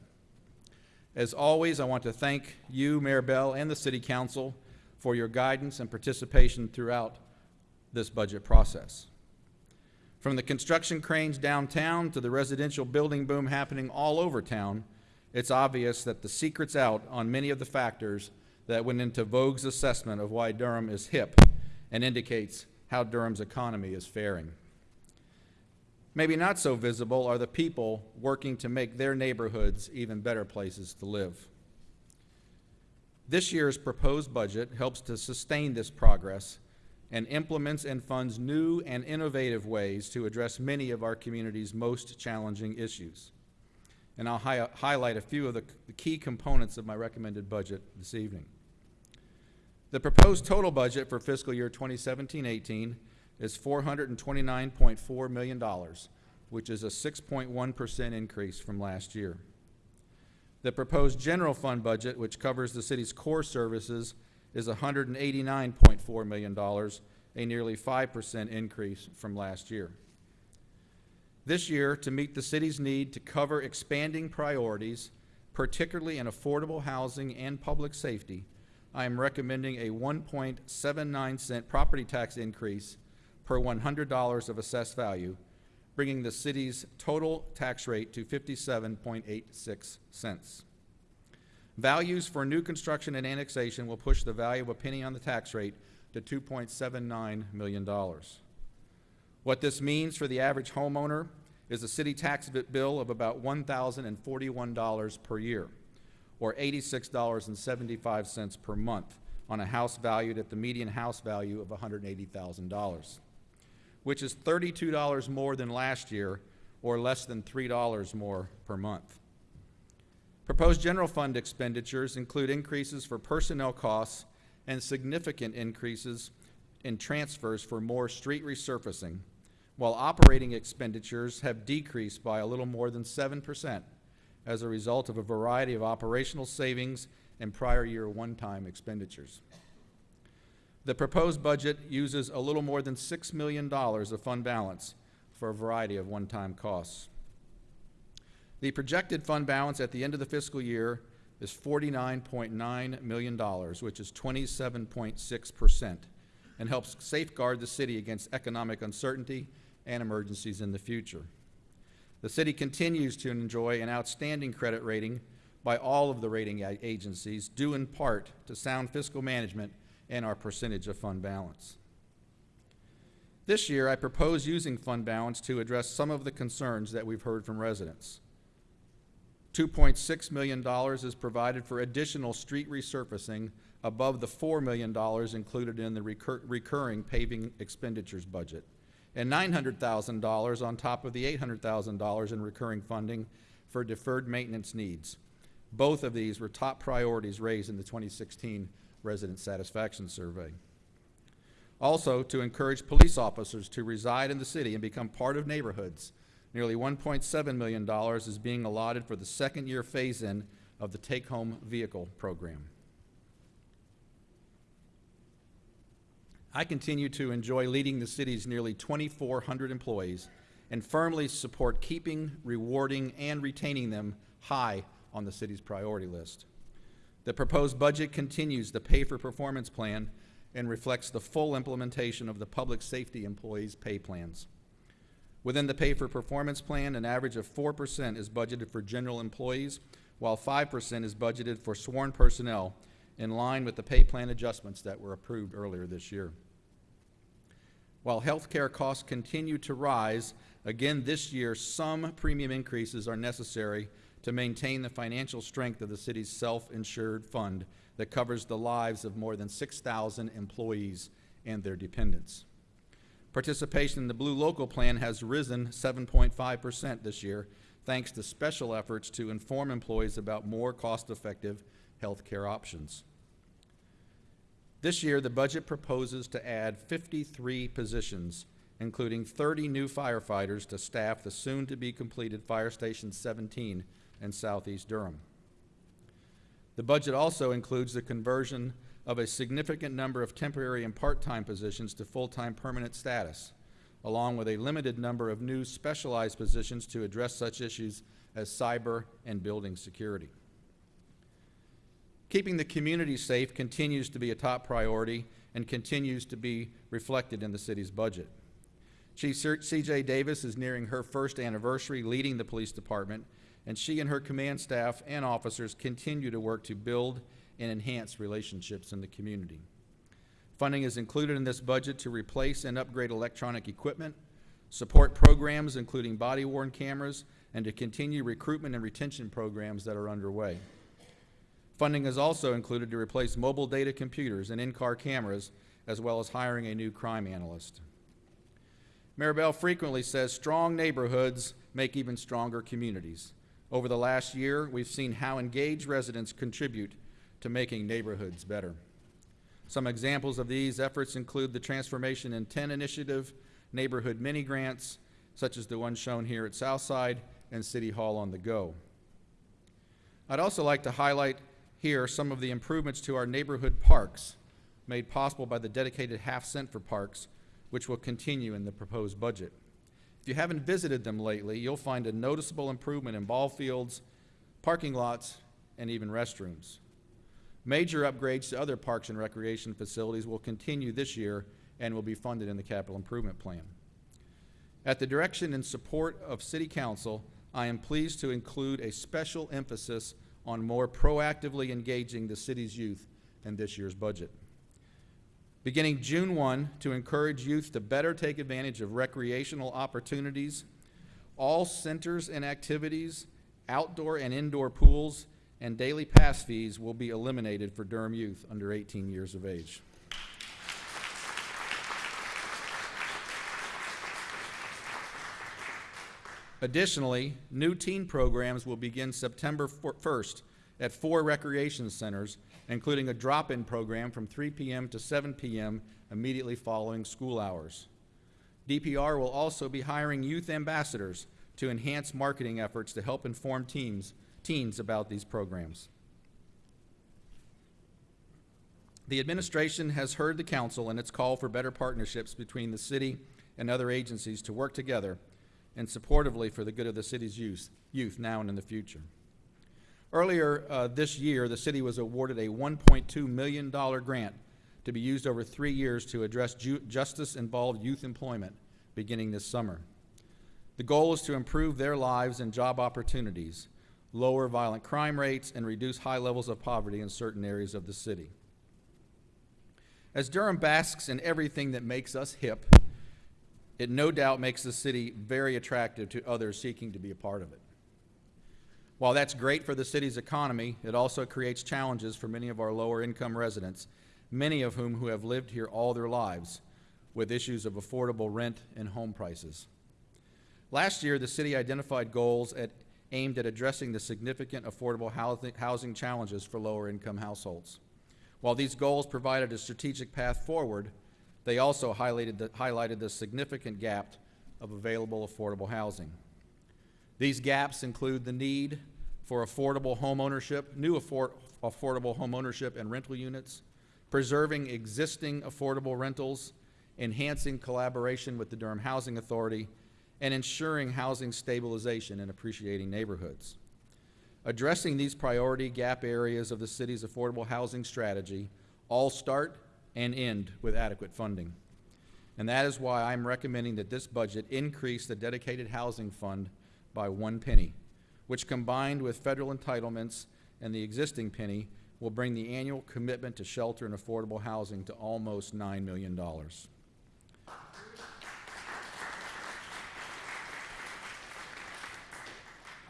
As always, I want to thank you, Mayor Bell, and the City Council for your guidance and participation throughout this budget process. From the construction cranes downtown to the residential building boom happening all over town, it's obvious that the secret's out on many of the factors that went into Vogue's assessment of why Durham is hip and indicates how Durham's economy is faring. Maybe not so visible are the people working to make their neighborhoods even better places to live. This year's proposed budget helps to sustain this progress and implements and funds new and innovative ways to address many of our community's most challenging issues. And I'll hi highlight a few of the, the key components of my recommended budget this evening. The proposed total budget for fiscal year 2017-18 is $429.4 million, which is a 6.1% increase from last year. The proposed general fund budget, which covers the city's core services, is $189.4 million, a nearly 5% increase from last year. This year, to meet the city's need to cover expanding priorities, particularly in affordable housing and public safety, I am recommending a 1.79 cent property tax increase per $100 of assessed value, bringing the city's total tax rate to 57.86 cents. Values for new construction and annexation will push the value of a penny on the tax rate to $2.79 million. What this means for the average homeowner is a city tax bill of about $1,041 per year, or $86.75 per month on a house valued at the median house value of $180,000, which is $32 more than last year, or less than $3 more per month. Proposed general fund expenditures include increases for personnel costs and significant increases in transfers for more street resurfacing, while operating expenditures have decreased by a little more than 7% as a result of a variety of operational savings and prior year one-time expenditures. The proposed budget uses a little more than $6 million of fund balance for a variety of one-time costs. The projected fund balance at the end of the fiscal year is $49.9 million, which is 27.6%, and helps safeguard the city against economic uncertainty and emergencies in the future. The city continues to enjoy an outstanding credit rating by all of the rating agencies, due in part to sound fiscal management and our percentage of fund balance. This year, I propose using fund balance to address some of the concerns that we've heard from residents. $2.6 million is provided for additional street resurfacing above the $4 million included in the recur recurring paving expenditures budget, and $900,000 on top of the $800,000 in recurring funding for deferred maintenance needs. Both of these were top priorities raised in the 2016 Resident Satisfaction Survey. Also, to encourage police officers to reside in the city and become part of neighborhoods, Nearly $1.7 million is being allotted for the second year phase-in of the take-home vehicle program. I continue to enjoy leading the city's nearly 2,400 employees and firmly support keeping, rewarding, and retaining them high on the city's priority list. The proposed budget continues the pay-for-performance plan and reflects the full implementation of the public safety employees' pay plans. Within the pay for performance plan, an average of 4% is budgeted for general employees, while 5% is budgeted for sworn personnel, in line with the pay plan adjustments that were approved earlier this year. While healthcare costs continue to rise, again this year, some premium increases are necessary to maintain the financial strength of the city's self-insured fund that covers the lives of more than 6,000 employees and their dependents. Participation in the Blue Local Plan has risen 7.5% this year, thanks to special efforts to inform employees about more cost-effective health care options. This year, the budget proposes to add 53 positions, including 30 new firefighters to staff the soon-to-be-completed Fire Station 17 in southeast Durham. The budget also includes the conversion of a significant number of temporary and part-time positions to full-time permanent status, along with a limited number of new specialized positions to address such issues as cyber and building security. Keeping the community safe continues to be a top priority and continues to be reflected in the city's budget. Chief C.J. Davis is nearing her first anniversary leading the police department, and she and her command staff and officers continue to work to build and enhance relationships in the community. Funding is included in this budget to replace and upgrade electronic equipment, support programs including body-worn cameras, and to continue recruitment and retention programs that are underway. Funding is also included to replace mobile data computers and in-car cameras, as well as hiring a new crime analyst. Mayor Bell frequently says strong neighborhoods make even stronger communities. Over the last year, we've seen how engaged residents contribute to making neighborhoods better. Some examples of these efforts include the Transformation in 10 initiative, neighborhood mini grants, such as the one shown here at Southside, and City Hall on the Go. I'd also like to highlight here some of the improvements to our neighborhood parks made possible by the dedicated half cent for parks, which will continue in the proposed budget. If you haven't visited them lately, you'll find a noticeable improvement in ball fields, parking lots, and even restrooms. Major upgrades to other parks and recreation facilities will continue this year and will be funded in the capital improvement plan. At the direction and support of City Council, I am pleased to include a special emphasis on more proactively engaging the city's youth in this year's budget. Beginning June 1, to encourage youth to better take advantage of recreational opportunities, all centers and activities, outdoor and indoor pools, and daily pass fees will be eliminated for Durham youth under 18 years of age. Additionally, new teen programs will begin September 1st at four recreation centers, including a drop-in program from 3 p.m. to 7 p.m. immediately following school hours. DPR will also be hiring youth ambassadors to enhance marketing efforts to help inform teams, teens about these programs. The administration has heard the council and its call for better partnerships between the city and other agencies to work together and supportively for the good of the city's youth, youth now and in the future. Earlier uh, this year, the city was awarded a $1.2 million grant to be used over three years to address ju justice-involved youth employment beginning this summer. The goal is to improve their lives and job opportunities, lower violent crime rates, and reduce high levels of poverty in certain areas of the city. As Durham basks in everything that makes us hip, it no doubt makes the city very attractive to others seeking to be a part of it. While that's great for the city's economy, it also creates challenges for many of our lower income residents, many of whom who have lived here all their lives, with issues of affordable rent and home prices. Last year, the city identified goals at, aimed at addressing the significant affordable housing, challenges for lower income households. While these goals provided a strategic path forward, they also highlighted the, highlighted the significant gap of available affordable housing. These gaps include the need for affordable home ownership, new afford affordable home ownership and rental units, preserving existing affordable rentals, enhancing collaboration with the Durham Housing Authority, and ensuring housing stabilization in appreciating neighborhoods. Addressing these priority gap areas of the city's affordable housing strategy all start and end with adequate funding. And that is why I'm recommending that this budget increase the dedicated housing fund by one penny, which combined with federal entitlements and the existing penny will bring the annual commitment to shelter and affordable housing to almost $9 million.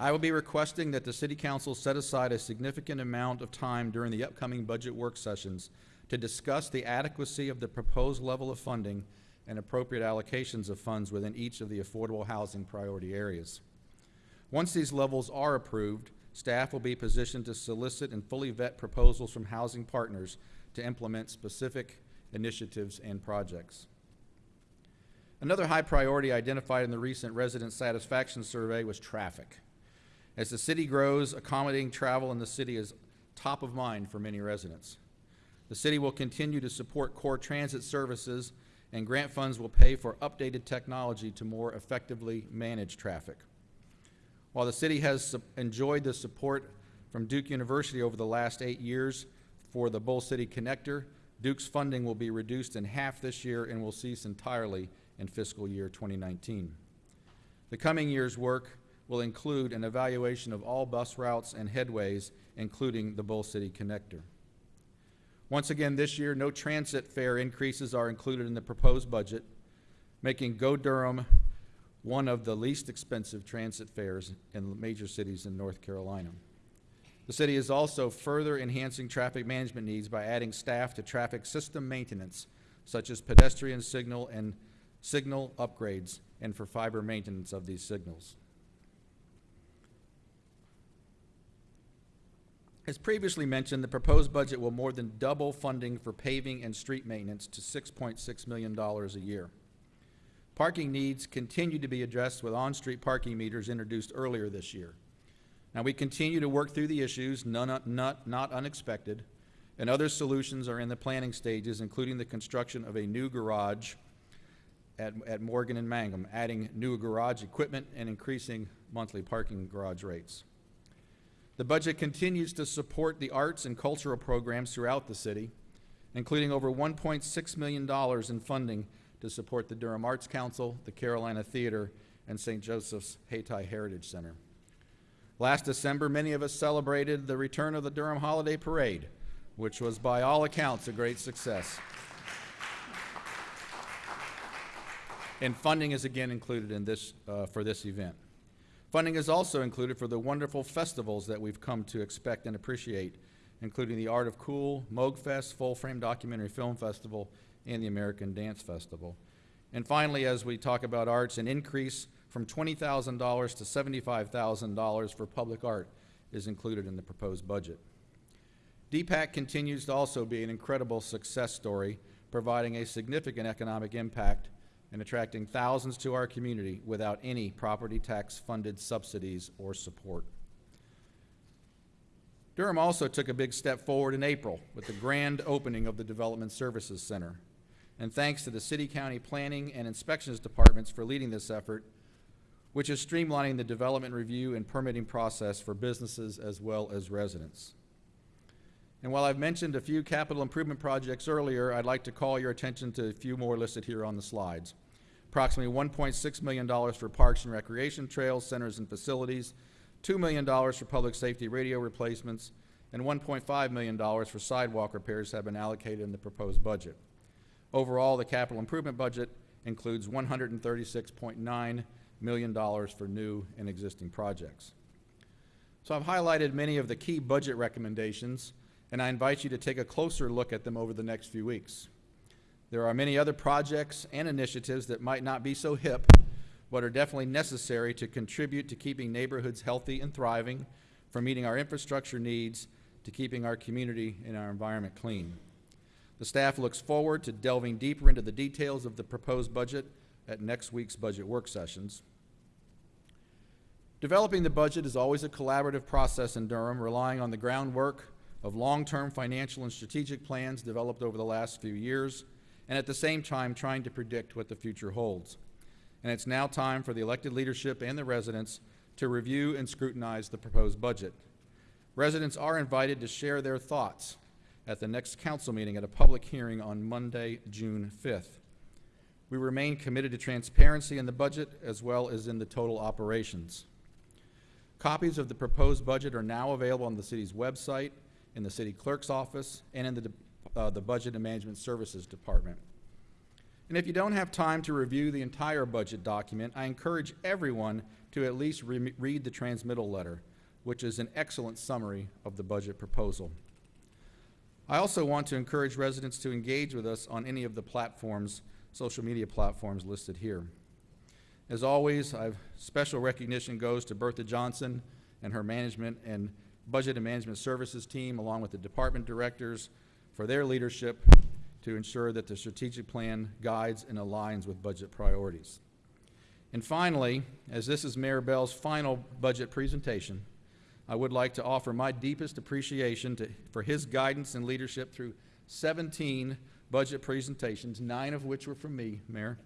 I will be requesting that the City Council set aside a significant amount of time during the upcoming budget work sessions to discuss the adequacy of the proposed level of funding and appropriate allocations of funds within each of the affordable housing priority areas. Once these levels are approved, staff will be positioned to solicit and fully vet proposals from housing partners to implement specific initiatives and projects. Another high priority identified in the recent resident satisfaction survey was traffic. As the city grows, accommodating travel in the city is top of mind for many residents. The city will continue to support core transit services, and grant funds will pay for updated technology to more effectively manage traffic. While the city has enjoyed the support from Duke University over the last eight years for the Bull City Connector, Duke's funding will be reduced in half this year and will cease entirely in fiscal year 2019. The coming year's work will include an evaluation of all bus routes and headways, including the Bull City Connector. Once again, this year, no transit fare increases are included in the proposed budget, making Go Durham one of the least expensive transit fares in major cities in North Carolina. The city is also further enhancing traffic management needs by adding staff to traffic system maintenance, such as pedestrian signal and signal upgrades, and for fiber maintenance of these signals. As previously mentioned, the proposed budget will more than double funding for paving and street maintenance to $6.6 million a year. Parking needs continue to be addressed with on-street parking meters introduced earlier this year. Now, we continue to work through the issues, none, not, not unexpected, and other solutions are in the planning stages, including the construction of a new garage at, at Morgan and Mangum, adding new garage equipment and increasing monthly parking garage rates. The budget continues to support the arts and cultural programs throughout the city, including over $1.6 million in funding to support the Durham Arts Council, the Carolina Theater, and St. Joseph's Hayti Heritage Center. Last December, many of us celebrated the return of the Durham Holiday Parade, which was by all accounts a great success. And funding is again included in this, uh, for this event. Funding is also included for the wonderful festivals that we've come to expect and appreciate, including the Art of Cool, Moog Fest, Full Frame Documentary Film Festival, and the American Dance Festival. And finally, as we talk about arts, an increase from $20,000 to $75,000 for public art is included in the proposed budget. DPAC continues to also be an incredible success story, providing a significant economic impact and attracting thousands to our community without any property tax funded subsidies or support. Durham also took a big step forward in April with the grand opening of the Development Services Center. And thanks to the City County Planning and Inspections Departments for leading this effort, which is streamlining the development review and permitting process for businesses as well as residents. And while I've mentioned a few capital improvement projects earlier, I'd like to call your attention to a few more listed here on the slides. Approximately $1.6 million for parks and recreation trails, centers, and facilities, $2 million for public safety radio replacements, and $1.5 million for sidewalk repairs have been allocated in the proposed budget. Overall, the capital improvement budget includes $136.9 million for new and existing projects. So I've highlighted many of the key budget recommendations, and I invite you to take a closer look at them over the next few weeks. There are many other projects and initiatives that might not be so hip, but are definitely necessary to contribute to keeping neighborhoods healthy and thriving, from meeting our infrastructure needs to keeping our community and our environment clean. The staff looks forward to delving deeper into the details of the proposed budget at next week's budget work sessions. Developing the budget is always a collaborative process in Durham, relying on the groundwork of long-term financial and strategic plans developed over the last few years, and at the same time trying to predict what the future holds. And it's now time for the elected leadership and the residents to review and scrutinize the proposed budget. Residents are invited to share their thoughts at the next council meeting at a public hearing on Monday, June 5th. We remain committed to transparency in the budget as well as in the total operations. Copies of the proposed budget are now available on the city's website, in the city clerk's office, and in the, uh, the Budget and Management Services Department. And if you don't have time to review the entire budget document, I encourage everyone to at least re- read the transmittal letter, which is an excellent summary of the budget proposal. I also want to encourage residents to engage with us on any of the platforms, social media platforms listed here. As always, I've, special recognition goes to Bertha Johnson and her management and budget and management services team, along with the department directors, for their leadership to ensure that the strategic plan guides and aligns with budget priorities. And finally, as this is Mayor Bell's final budget presentation, I would like to offer my deepest appreciation to, for his guidance and leadership through 17 budget presentations, nine of which were from me, Mayor.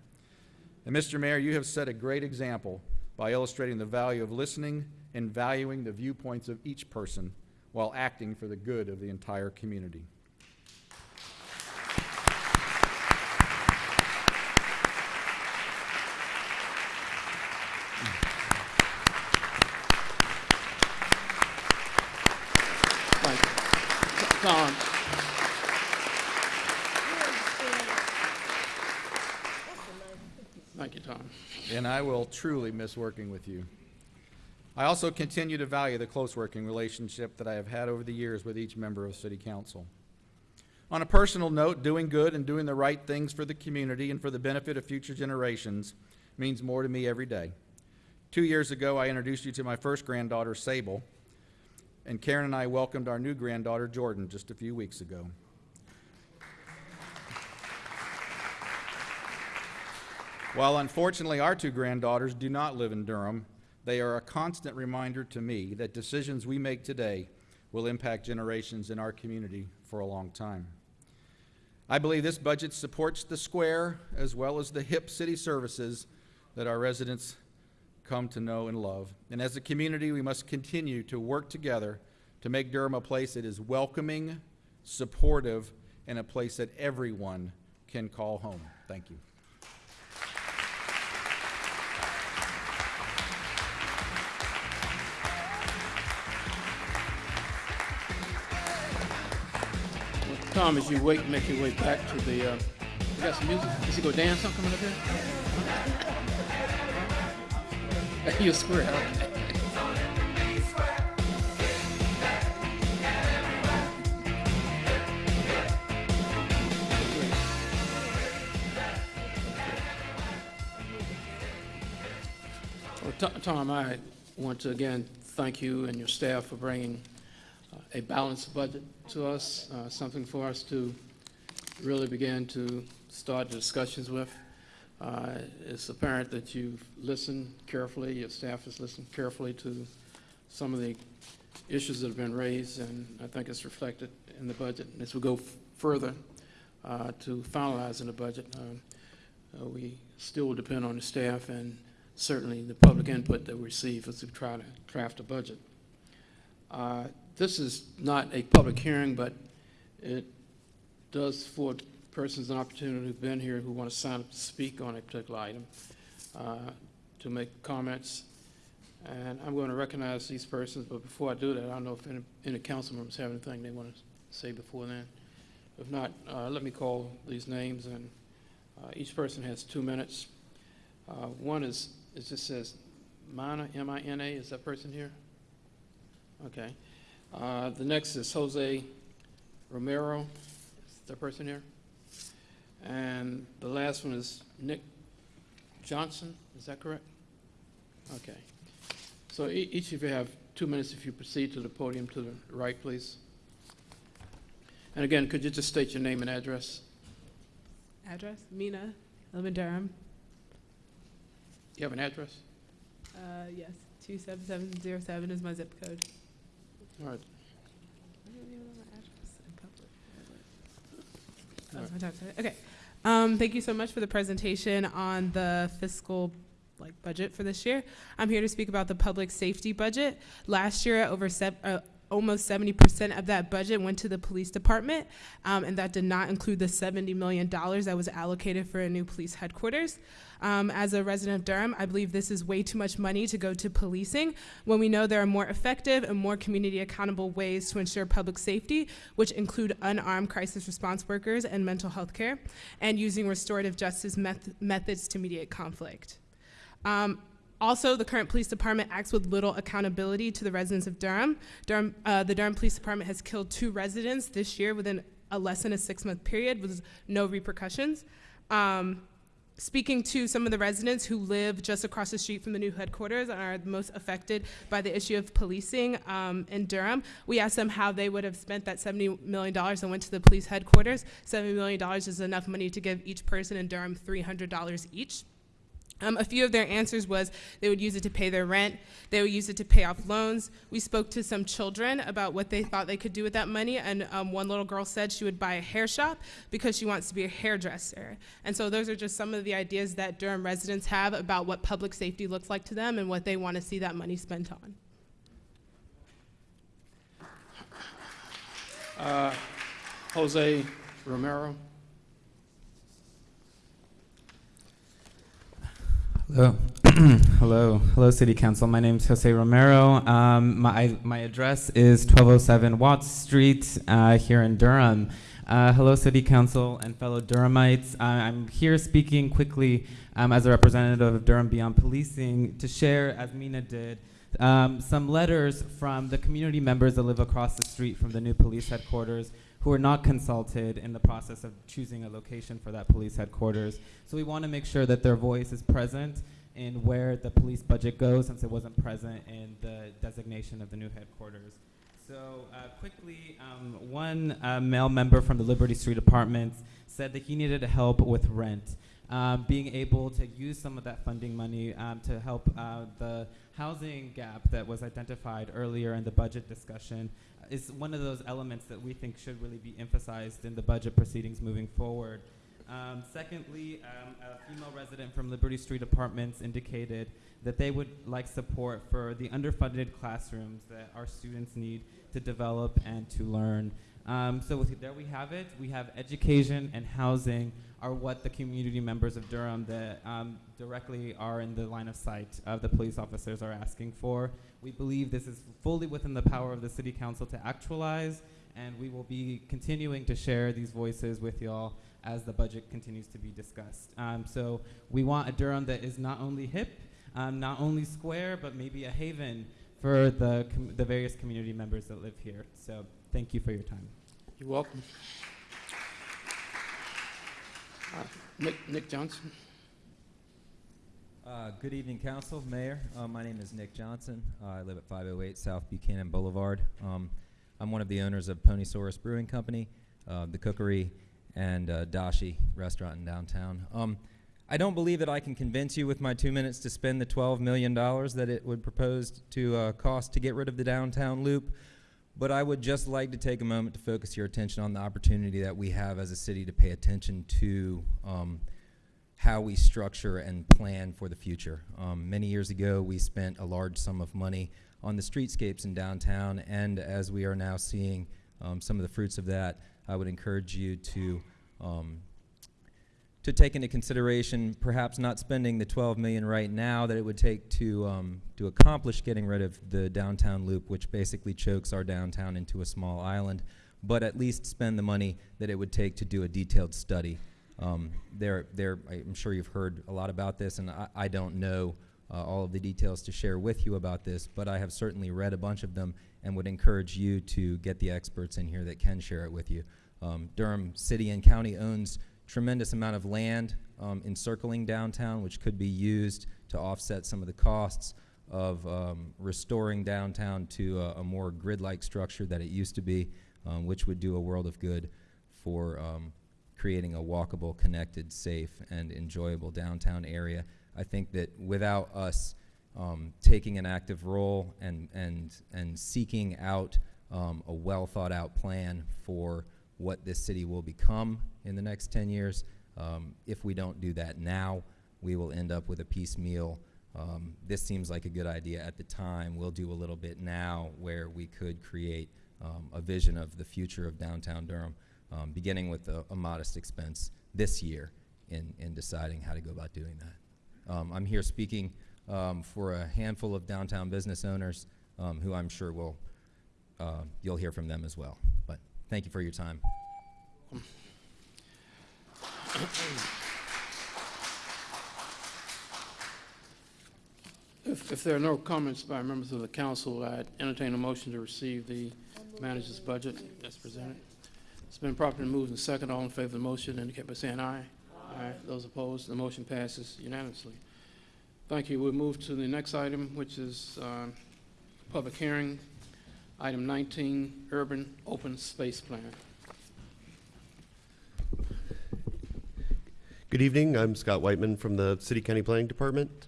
And Mr. Mayor, you have set a great example by illustrating the value of listening and valuing the viewpoints of each person while acting for the good of the entire community.
Thank you. Tom, thank you, Tom.
And I will truly miss working with you. I also continue to value the close working relationship that I have had over the years with each member of City Council. On a personal note, doing good and doing the right things for the community and for the benefit of future generations means more to me every day. Two years ago, I introduced you to my first granddaughter, Sable, and Karen and I welcomed our new granddaughter, Jordan, just a few weeks ago. While unfortunately our two granddaughters do not live in Durham, they are a constant reminder to me that decisions we make today will impact generations in our community for a long time. I believe this budget supports the square as well as the hip city services that our residents come to know and love. And as a community, we must continue to work together to make Durham a place that is welcoming, supportive, and a place that everyone can call home. Thank you.
Tom, as you wait, make your way back to the, uh, you got some music? Is he go dance something coming up here? You're square. Well, Tom, I want to again thank you and your staff for bringing a balanced budget to us, uh, something for us to really begin to start discussions with. Uh, It's apparent that you've listened carefully, your staff has listened carefully to some of the issues that have been raised, and I think it's reflected in the budget. And as we go further uh, to finalizing the budget, um, uh, we still depend on the staff and certainly the public input that we receive as we try to craft a budget. This is not a public hearing, but it does afford persons an opportunity who've been here who want to sign up to speak on a particular item, uh, to make comments. And I'm going to recognize these persons, but before I do that, I don't know if any, any council members have anything they want to say before then. If not, uh, let me call these names, and uh, each person has two minutes. Uh, One is, it just says Mina, M-I-N-A, is that person here? Okay. Uh, The next is Jose Romero, is that person here? And the last one is Nick Johnson, is that correct? Okay. So e- each of you have two minutes if you proceed to the podium to the right, please. And again, could you just state your name and address?
Address, Mina, I live in Durham.
You have an address?
Uh, yes, 27707 is my zip code. Okay. Um, thank you so much for the presentation on the fiscal like budget for this year. I'm here to speak about the public safety budget. Last year, over uh, almost 70% of that budget went to the police department, um, and that did not include the $70 million that was allocated for a new police headquarters. Um, as a resident of Durham, I believe this is way too much money to go to policing when we know there are more effective and more community accountable ways to ensure public safety, which include unarmed crisis response workers and mental health care, and using restorative justice meth- methods to mediate conflict. Um, also, the current police department acts with little accountability to the residents of Durham. Durham uh, the Durham Police Department has killed two residents this year within a less than a six month period with no repercussions. Um, speaking to some of the residents who live just across the street from the new headquarters and are most affected by the issue of policing um, in Durham, we asked them how they would have spent that $70 million and went to the police headquarters. $70 million is enough money to give each person in Durham $300 each. Um, a few of their answers was they would use it to pay their rent, they would use it to pay off loans. We spoke to some children about what they thought they could do with that money, and um, one little girl said she would buy a hair shop because she wants to be a hairdresser. And so those are just some of the ideas that Durham residents have about what public safety looks like to them and what they want to see that money spent on.
Uh, Jose Romero.
Hello. Hello. Hello, City Council. My name is Jose Romero. Um, my, my address is 1207 Watts Street uh, here in Durham. Uh, hello, City Council and fellow Durhamites. Uh, I'm here speaking quickly um, as a representative of Durham Beyond Policing to share, as Mina did, um, some letters from the community members that live across the street from the new police headquarters who are not consulted in the process of choosing a location for that police headquarters. So we want to make sure that their voice is present in where the police budget goes since it wasn't present in the designation of the new headquarters. So uh, quickly, um, one uh, male member from the Liberty Street Apartments said that he needed help with rent. Um, being able to use some of that funding money um, to help uh, the housing gap that was identified earlier in the budget discussion is one of those elements that we think should really be emphasized in the budget proceedings moving forward. Um, secondly, um, a female resident from Liberty Street Apartments indicated that they would like support for the underfunded classrooms that our students need to develop and to learn. Um, so there we have it. We have education and housing are what the community members of Durham that um, directly are in the line of sight of the police officers are asking for. We believe this is fully within the power of the City Council to actualize, and we will be continuing to share these voices with y'all as the budget continues to be discussed. Um, so we want a Durham that is not only hip, um, not only square, but maybe a haven for the, the various community members that live here. So thank you for your time.
You're welcome. Uh, Nick, Nick Johnson.
Uh, good evening, Council, Mayor. Uh, my name is Nick Johnson. Uh, I live at 508 South Buchanan Boulevard. Um, I'm one of the owners of Ponysaurus Brewing Company, uh, the Cookery, and uh, Dashi Restaurant in downtown. Um, I don't believe that I can convince you with my two minutes to spend the $12 million that it would propose to uh, cost to get rid of the downtown loop, but I would just like to take a moment to focus your attention on the opportunity that we have as a city to pay attention to um, how we structure and plan for the future. Um, many years ago, we spent a large sum of money on the streetscapes in downtown, and as we are now seeing um, some of the fruits of that, I would encourage you to um, to take into consideration perhaps not spending the 12 million right now that it would take to um, to accomplish getting rid of the downtown loop, which basically chokes our downtown into a small island, but at least spend the money that it would take to do a detailed study. Um, there, there, I'm sure you've heard a lot about this, and I, I don't know uh, all of the details to share with you about this, but I have certainly read a bunch of them and would encourage you to get the experts in here that can share it with you. Um, Durham City and County owns tremendous amount of land um, encircling downtown, which could be used to offset some of the costs of um, restoring downtown to a, a more grid-like structure that it used to be, um, which would do a world of good for um, creating a walkable, connected, safe, and enjoyable downtown area. I think that without us um, taking an active role and, and, and seeking out um, a well thought out plan for what this city will become in the next 10 years. Um, if we don't do that now, we will end up with a piecemeal
um, this seems like a good idea at the time. We'll do a little bit now where we could create um, a vision of the future of downtown Durham, um, beginning with a, a modest expense this year in, in deciding how to go about doing that. Um, I'm here speaking um, for a handful of downtown business owners um, who I'm sure will, uh, you'll hear from them as well. But thank you for your time.
If, if there are no comments by members of the council, I'd entertain a motion to receive the manager's budget as presented. It's been properly moved and second. All in favor of the motion indicate by saying aye. Aye. Those opposed, the motion passes unanimously. Thank you. We'll move to the next item, which is uh, public hearing. Item 19, urban open space plan.
Good evening. I'm Scott Whiteman from the City County Planning Department.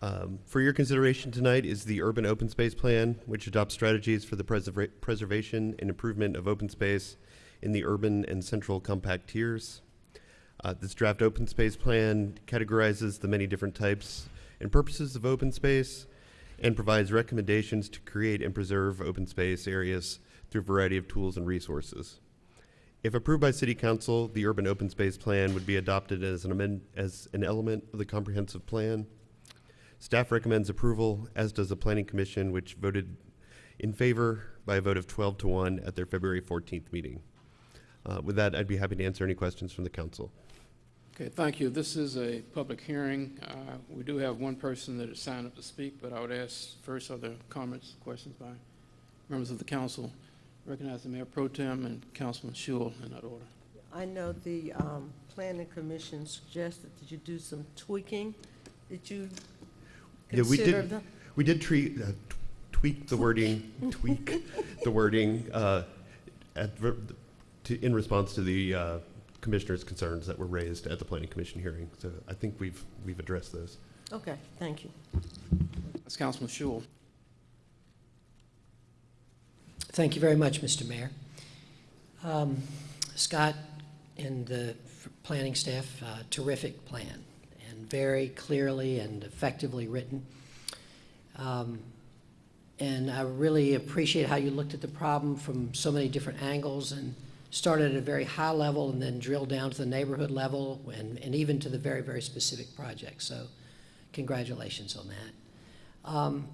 Um, For your consideration tonight is the Urban Open Space Plan, which adopts strategies for the preserva- preservation and improvement of open space in the urban and central compact tiers. Uh, This draft open space plan categorizes the many different types and purposes of open space and provides recommendations to create and preserve open space areas through a variety of tools and resources. If approved by City Council, the Urban Open Space Plan would be adopted as an amend, as an element of the comprehensive plan. Staff recommends approval, as does the Planning Commission, which voted in favor by a vote of 12 to 1 at their February 14th meeting. Uh, With that, I'd be happy to answer any questions from the council.
Okay, thank you. This is a public hearing. Uh, We do have one person that has signed up to speak, but I would ask first, are there comments, questions by members of the council? Recognize the Mayor Pro Tem and Councilman Schewel in that order.
I know the um, planning commission suggested that you do some tweaking. Did you
Yeah, we did,
the?
we did treat, uh, tweak the wording, tweak the wording uh, at, ver- to, in response to the uh, commissioner's concerns that were raised at the planning commission hearing. So I think we've, we've addressed those.
Okay, thank you.
That's Councilman Schewel.
Thank you very much, Mr. Mayor. Um, Scott and the planning staff, uh, terrific plan, and very clearly and effectively written. Um, And I really appreciate how you looked at the problem from so many different angles and started at a very high level and then drilled down to the neighborhood level and, and even to the very, very specific project. So congratulations on that. Um,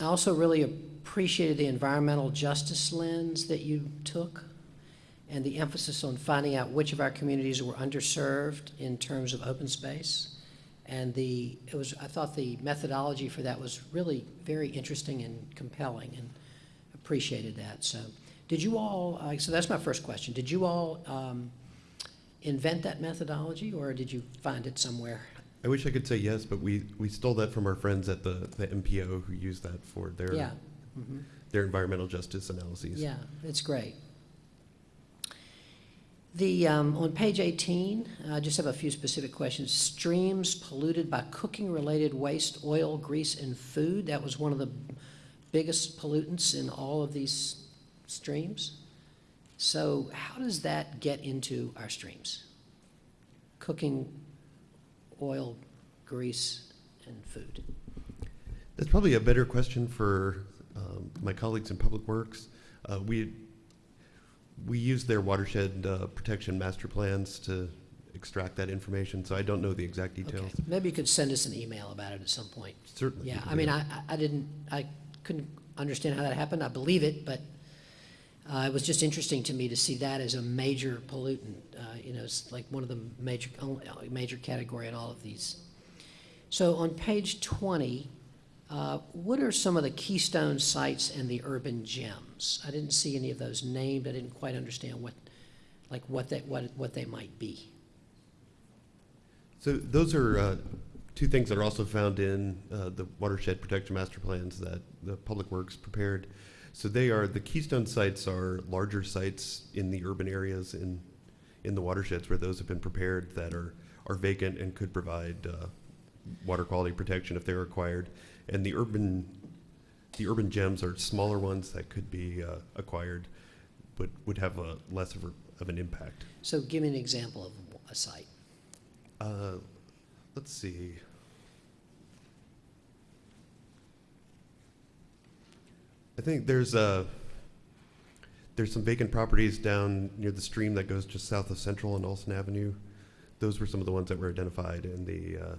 I also really appreciated the environmental justice lens that you took and the emphasis on finding out which of our communities were underserved in terms of open space. And the, it was, I thought the methodology for that was really very interesting and compelling and appreciated that. So, did you all, uh, so that's my first question. Did you all um, invent that methodology or did you find it somewhere?
I wish I could say yes, but we, we stole that from our friends at the, the MPO who use that for their,
Yeah. Mhm.
their environmental justice analyses.
Yeah, it's great. The, um, on page 18, I just have a few specific questions. Streams polluted by cooking-related waste, oil, grease, and food. That was one of the biggest pollutants in all of these streams. So how does that get into our streams? Cooking, oil, grease, and food.
That's probably a better question for um, my colleagues in Public Works. Uh, We, we use their watershed uh, protection master plans to extract that information, so I don't know the exact details.
Maybe you could send us an email about it at some point.
Certainly.
Yeah, I mean. I, I didn't, I couldn't understand how that happened. I believe it, but uh, it was just interesting to me to see that as a major pollutant. Uh, You know, it's like one of the major, uh, major category in all of these. So on page 20, uh, what are some of the keystone sites and the urban gems? I didn't see any of those named. I didn't quite understand what, like what they, what, what they might be.
So those are uh, two things that are also found in uh, the watershed protection master plans that the Public Works prepared. So they are, the keystone sites are larger sites in the urban areas in, in the watersheds where those have been prepared that are, are vacant and could provide uh, water quality protection if they're required. And the urban, the urban gems are smaller ones that could be uh, acquired, but would have a less of, a, of an impact.
So give me an example of a site.
Uh, let's see. I think there's uh there's some vacant properties down near the stream that goes just south of Central and Alston Avenue. Those were some of the ones that were identified in the uh,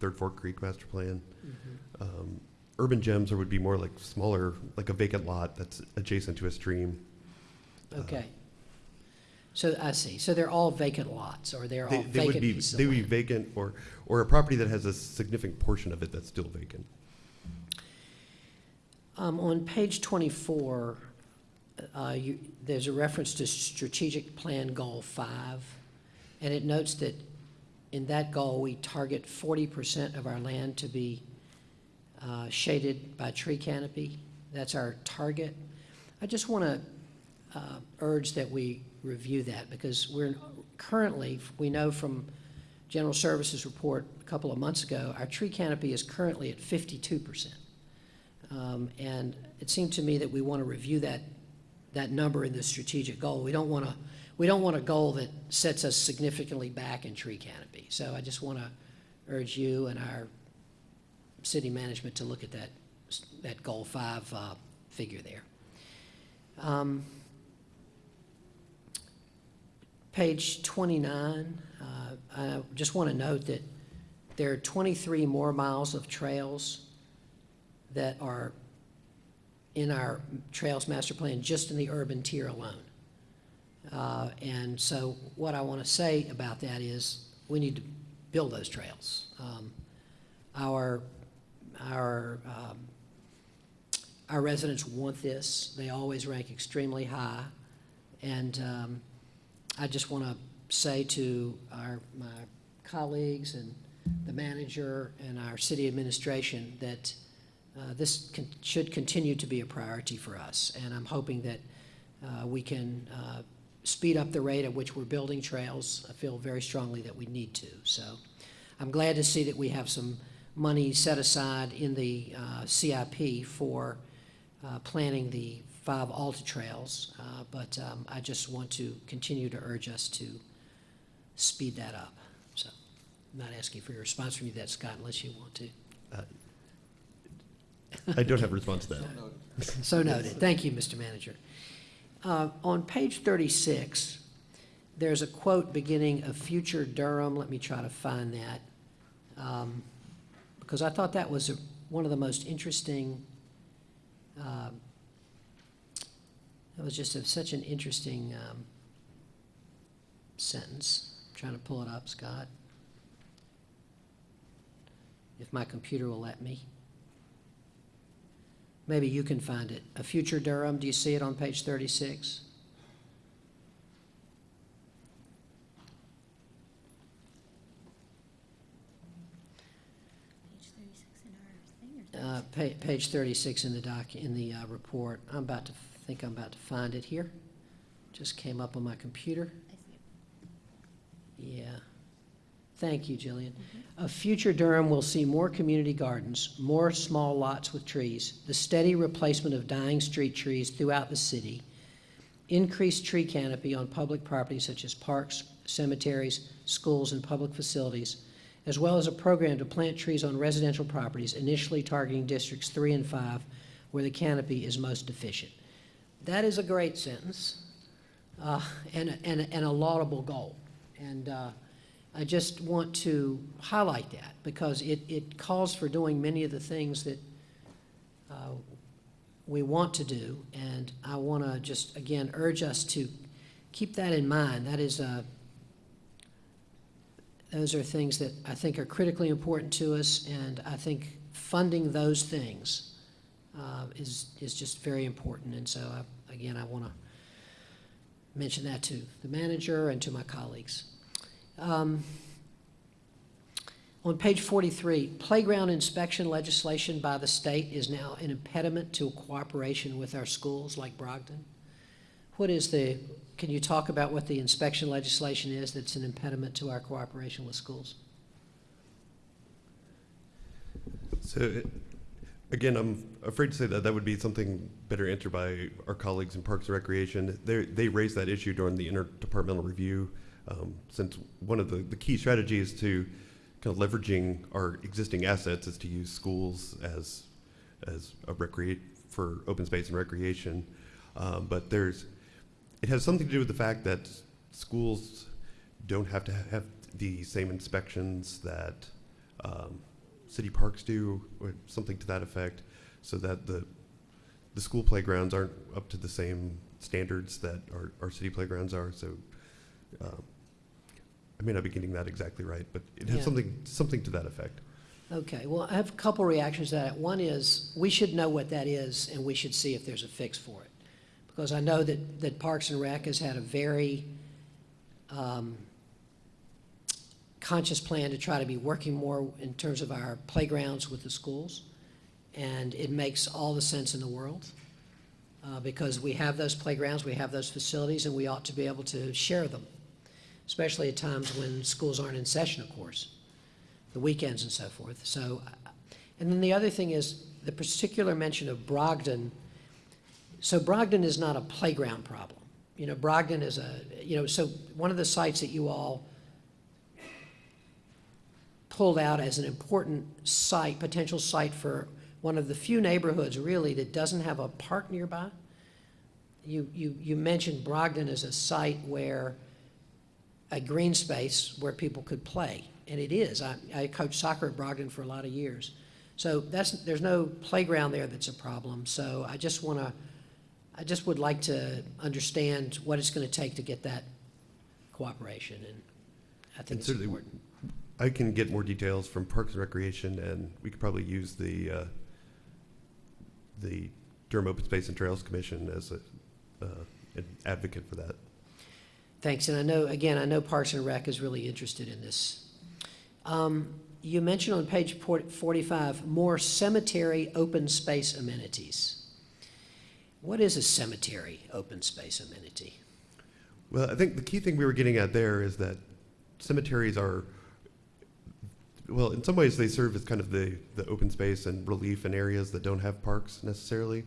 Third Fork Creek Master Plan.
Mhm.
Um, urban gems, or would be more like smaller, like a vacant lot that's adjacent to a stream. Uh,
Okay. So I see. So they're all vacant lots, or they're
They,
all
they would
vacant
be they would be vacant, or or a property that has a significant portion of it that's still vacant.
Um, on page twenty-four, uh, you, there's a reference to strategic plan goal five, and it notes that in that goal, we target forty percent of our land to be uh, shaded by tree canopy. That's our target. I just want to uh, urge that we review that, because we're currently, we know from General Services report a couple of months ago, our tree canopy is currently at fifty-two percent. Um, And it seemed to me that we want to review that, that number in the strategic goal. We don't want to, we don't want a goal that sets us significantly back in tree canopy. So I just want to urge you and our city management to look at that, that goal five uh, figure there. Um, Page 29, uh, I just want to note that there are 23 more miles of trails that are in our Trails Master Plan, just in the urban tier alone. Uh, And so what I want to say about that is, we need to build those trails. Um, Our, our, um, our residents want this. They always rank extremely high. And um, I just want to say to our, my colleagues and the manager and our city administration that uh, this con- should continue to be a priority for us. And I'm hoping that uh, we can uh, speed up the rate at which we're building trails. I feel very strongly that we need to. So I'm glad to see that we have some money set aside in the uh, CIP for uh, planning the five Alta trails. Uh, But um, I just want to continue to urge us to speed that up. So I'm not asking for your response from you that, Scott, unless you want to.
Uh, I don't have a response to that.
So noted. Thank you, Mr. Manager. Uh, On page 36, there's a quote beginning of future Durham. Let me try to find that. Um, Because I thought that was a- one of the most interesting, um, that was just a- such an interesting um, sentence. Trying to pull it up, Scott. If my computer will let me. Maybe you can find it. A future Durham, do you see it on page 36? Uh, pa- Page 36 in the doc, in the uh, report. I'm about to, think I'm about to find it here. Just came up on my computer. Yeah. Thank you, Jillian. A future Durham will see more community gardens, more small lots with trees, the steady replacement of dying street trees throughout the city, increased tree canopy on public properties such as parks, cemeteries, schools, and public facilities, as well as a program to plant trees on residential properties, initially targeting districts three and five, where the canopy is most deficient. That is a great sentence, uh, and, a- and, and a laudable goal. And, uh, I just want to highlight that because it, it calls for doing many of the things that uh, we want to do. And I want to just, again, urge us to keep that in mind. That is a, those are things that I think are critically important to us, and I think funding those things uh, is, is just very important. And so, I- again, I want to mention that to the manager and to my colleagues. Um, On page 43, playground inspection legislation by the state is now an impediment to cooperation with our schools like Brogden. What is the, can you talk about what the inspection legislation is that's an impediment to our cooperation with schools?
So, it- again, I'm afraid to say that that would be something better answered by our colleagues in Parks and Recreation. They, they raised that issue during the interdepartmental review, um, since one of the, the key strategies to kind of leveraging our existing assets is to use schools as, as a recreate, for open space and recreation. Um, but there's, it has something to do with the fact that schools don't have to have the same inspections that um, city parks do, or something to that effect, so that the the school playgrounds aren't up to the same standards that our, our city playgrounds are. So um, I may not be getting that exactly right, but it has
Yeah.
something something to that effect.
Okay, well, I have a couple reactions to that. One is, we should know what that is, and we should see if there's a fix for it. Because I know that, that Parks and Rec has had a very um, conscious plan to try to be working more in terms of our playgrounds with the schools. And it makes all the sense in the world, uh, because we have those playgrounds, we have those facilities, and we ought to be able to share them, especially at times when schools aren't in session, of course the weekends and so forth. So, and then the other thing is the particular mention of Brogden. So Brogden is not a playground problem. You know, Brogden is a, you know, so one of the sites that you all pulled out as an important site, potential site for one of the few neighborhoods really that doesn't have a park nearby. You, you, you mentioned Brogden as a site where a green space where people could play, and it is. I, I coached soccer at Brogden for a lot of years. So that's, there's no playground there that's a problem, so I just want to, I just would like to understand what it's going to take to get that cooperation, and I think
And
it's
certainly,
important.
I can get more details from Parks and Recreation, and we could probably use the, uh, the Durham Open Space and Trails Commission as a, uh, an advocate for that.
Thanks, and I know, again, I know Parks and Rec is really interested in this. Um, You mentioned on page 45, more cemetery open space amenities. What is a cemetery open space amenity?
Well, I think the key thing we were getting at there is that cemeteries are, well, in some ways they serve as kind of the, the open space and relief in areas that don't have parks necessarily,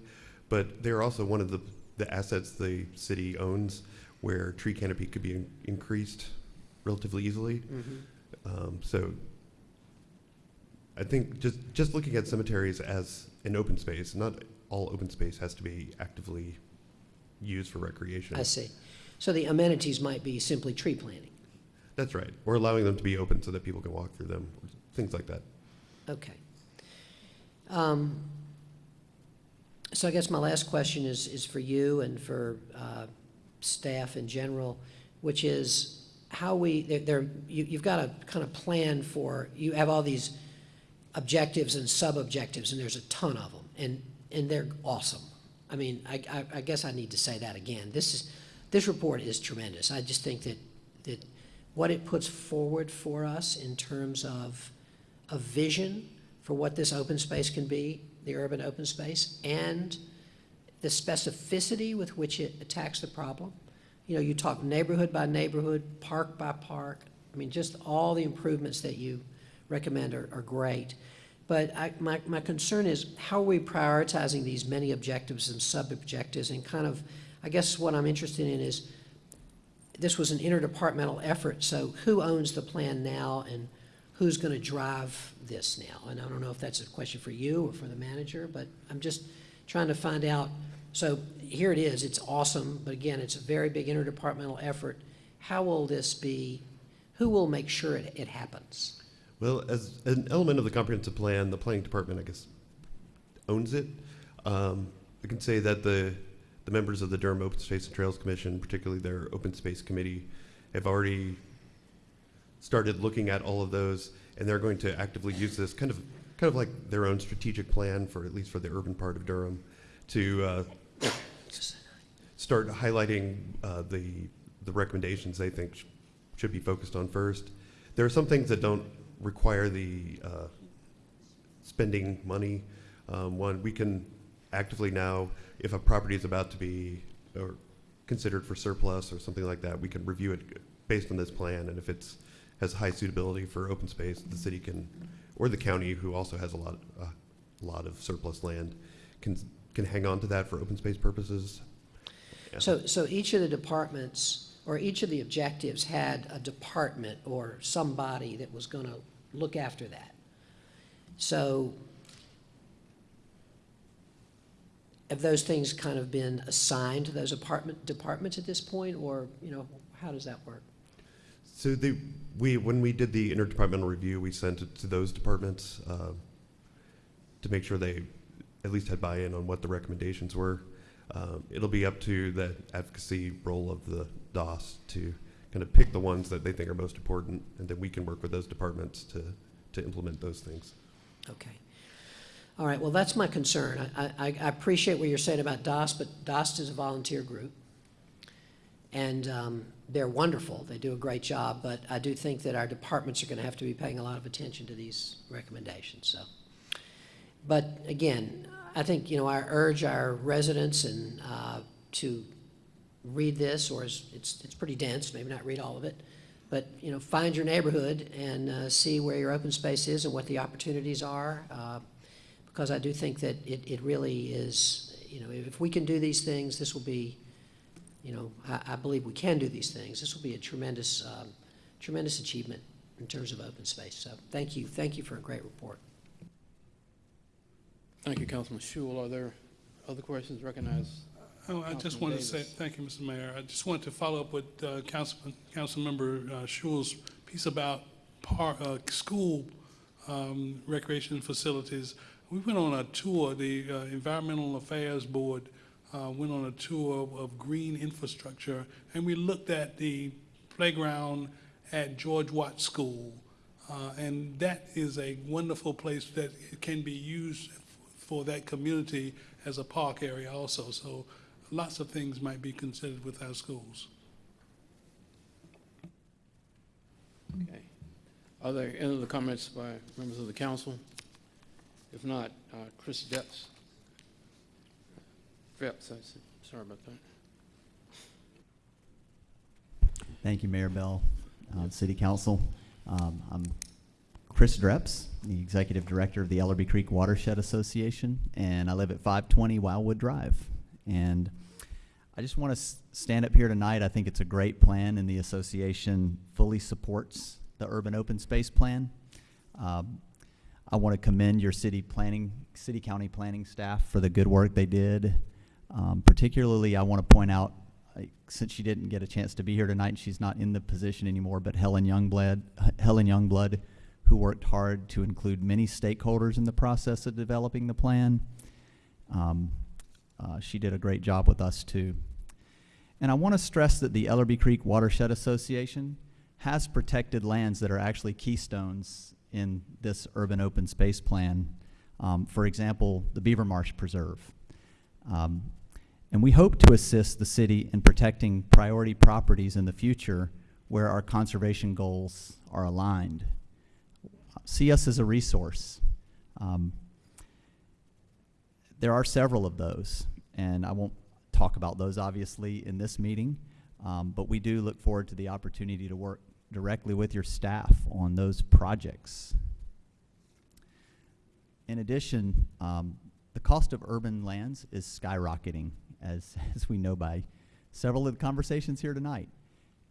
but they're also one of the, the assets the city owns where tree canopy could be in- increased relatively easily. Um, so I think just, just looking at cemeteries as an open space, not all open space has to be actively used for recreation.
I see. So the amenities might be simply tree planting.
That's right. Or allowing them to be open so that people can walk through them, things like that.
Okay. Um, So I guess my last question is, is for you and for uh, staff in general, which is how we, there- you, you've got a kind of plan for, you have all these objectives and sub-objectives, and there's a ton of them, and, and they're awesome. I mean, I, I, I guess I need to say that again. This is, this report is tremendous. I just think that, that what it puts forward for us in terms of a vision for what this open space can be, the urban open space, and the specificity with which it attacks the problem. You know, you talk neighborhood by neighborhood, park by park. I mean, just all the improvements that you recommend are, are great. But I, my, my concern is how are we prioritizing these many objectives and sub-objectives and kind of, I guess what I'm interested in is, this was an interdepartmental effort, so who owns the plan now and who's going to drive this now? And I don't know if that's a question for you or for the manager, but I'm just trying to find out. So here it is, it's awesome, but again, it's a very big interdepartmental effort. How will this be, who will make sure it, it happens?
Well, as an element of the comprehensive plan, the planning department, I guess, owns it. Um, I can say that the, the members of the Durham Open Space and Trails Commission, particularly their Open Space Committee, have already started looking at all of those, and they're going to actively use this kind of, kind of like their own strategic plan for, at least for the urban part of Durham, to uh, start highlighting uh, the, the recommendations they think sh- should be focused on first. There are some things that don't require the uh, spending money. Um, One, we can actively now, if a property is about to be, or considered for surplus or something like that, we can review it based on this plan, and if it's, has high suitability for open space, the city can, or the county, who also has a lot, a lot of surplus land, can, can hang on to that for open space purposes. Yeah.
So, so each of the departments, or each of the objectives had a department or somebody that was going to look after that. So have those things kind of been assigned to those apartment departments at this point, or, you know, how does that work?
So the, we, when we did the interdepartmental review, we sent it to those departments uh, to make sure they at least had buy-in on what the recommendations were. Um, It'll be up to the advocacy role of the DOS to kind of pick the ones that they think are most important, and then we can work with those departments to, to implement those things.
Okay. All right, well, that's my concern. I, I, I appreciate what you're saying about DOS, but DOS is a volunteer group. And um, they're wonderful. They do a great job, but I do think that our departments are going to have to be paying a lot of attention to these recommendations, so. But again, I think, you know, I urge our residents and, uh, to read this, or it's, it's pretty dense, maybe not read all of it, but, you know, find your neighborhood and uh, see where your open space is and what the opportunities are, uh, because I do think that it, it really is, you know, if we can do these things, this will be, you know, I, I believe we can do these things. This will be a tremendous, um, tremendous achievement in terms of open space. So thank you, thank you for a great report.
Thank you, Councilman Schewel. Are there other questions? recognized?
Oh, I just wanted to say, thank you, Mr. Mayor. I just wanted to follow up with uh, Councilman, Councilmember uh, Schewel's piece about par, uh, school um, recreation facilities. We went on a tour, the uh, Environmental Affairs Board uh, went on a tour of, of green infrastructure, and we looked at the playground at George Watt School. Uh, and that is a wonderful place that can be used for that community as a park area also. So lots of things might be considered with our schools.
Okay. Are there any other comments by members of the council? If not, uh, Chris Depps. Depps, I said, sorry about that.
Thank you, Mayor Bell, uh, City Council. Um, I'm Chris Dreps, the Executive Director of the Ellerbe Creek Watershed Association, and I live at 520 Wildwood Drive. And I just want to stand up here tonight. I think it's a great plan, and the association fully supports the urban open space plan. Um, I want to commend your city planning, city county planning staff for the good work they did. Um, particularly, I want to point out, uh, since she didn't get a chance to be here tonight, she's not in the position anymore, but Helen Youngblood, Helen Youngblood, who worked hard to include many stakeholders in the process of developing the plan. Um, uh, she did a great job with us too. And I want to stress that the Ellerbe Creek Watershed Association has protected lands that are actually keystones in this urban open space plan. Um, for example, the Beaver Marsh Preserve. Um, and we hope to assist the city in protecting priority properties in the future where our conservation goals are aligned. See us as a resource. Um, there are several of those, and I won't talk about those obviously in this meeting, um, but we do look forward to the opportunity to work directly with your staff on those projects. In addition, um, the cost of urban lands is skyrocketing, as, as we know by several of the conversations here tonight.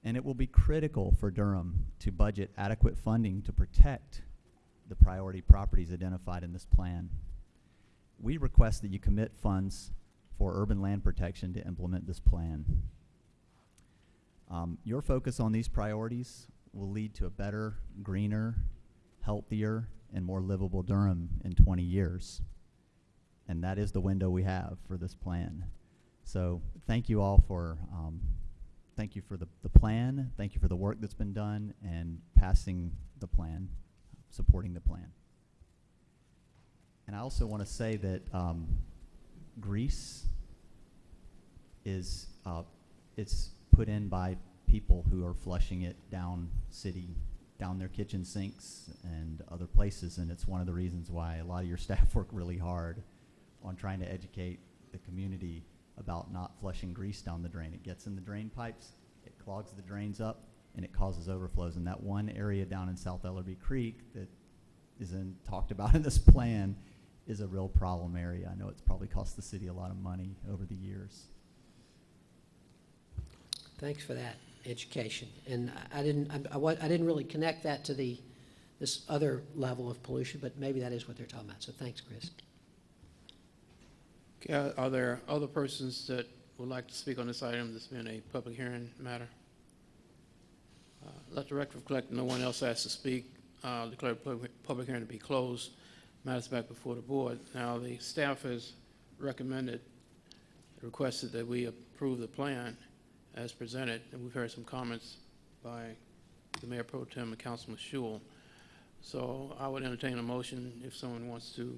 And it will be critical for Durham to budget adequate funding to protect the priority properties identified in this plan. We request that you commit funds for urban land protection to implement this plan. Um, your focus on these priorities will lead to a better, greener, healthier, and more livable Durham in 20 years. And that is the window we have for this plan. So thank you all for, um, thank you for the, the plan, thank you for the work that's been done, and passing the plan, supporting the plan. And I also want to say that um, grease is, uh, it's put in by people who are flushing it down city, down their kitchen sinks and other places, and it's one of the reasons why a lot of your staff work really hard on trying to educate the community about not flushing grease down the drain. It gets in the drain pipes, it clogs the drains up, and it causes overflows. And that one area down in South Ellerbe Creek that isn't talked about in this plan is a real problem area. I know it's probably cost the city a lot of money over the years.
Thanks for that education. And I- I didn't, I, I wa- I didn't really connect that to the, this other level of pollution, but maybe that is what they're talking about. So thanks, Chris.
Okay, are- are there other persons that would like to speak on this item, this being a public hearing matter? Uh, Let the record reflect, no one else asked to speak. Uh, Declare public public hearing to be closed. Matters back before the board. Now, the staff has recommended, requested that we approve the plan as presented, and we've heard some comments by the Mayor Pro Tem and Councilman Schewel. So I would entertain a motion if someone wants to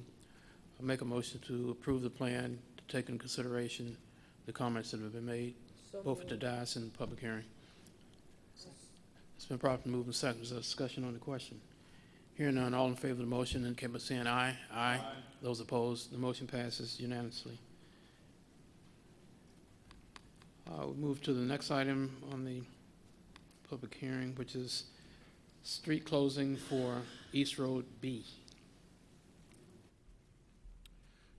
make a motion to approve the plan, to take into consideration the comments that have been made, both at the dais and the public hearing. It's been properly moved and seconded. Is there discussion on the question? Hearing none, all in favor of the motion, indicate by saying aye. Aye. Those opposed, the motion passes unanimously. Uh, we move to the next item on the public hearing, which is street closing for East Road B.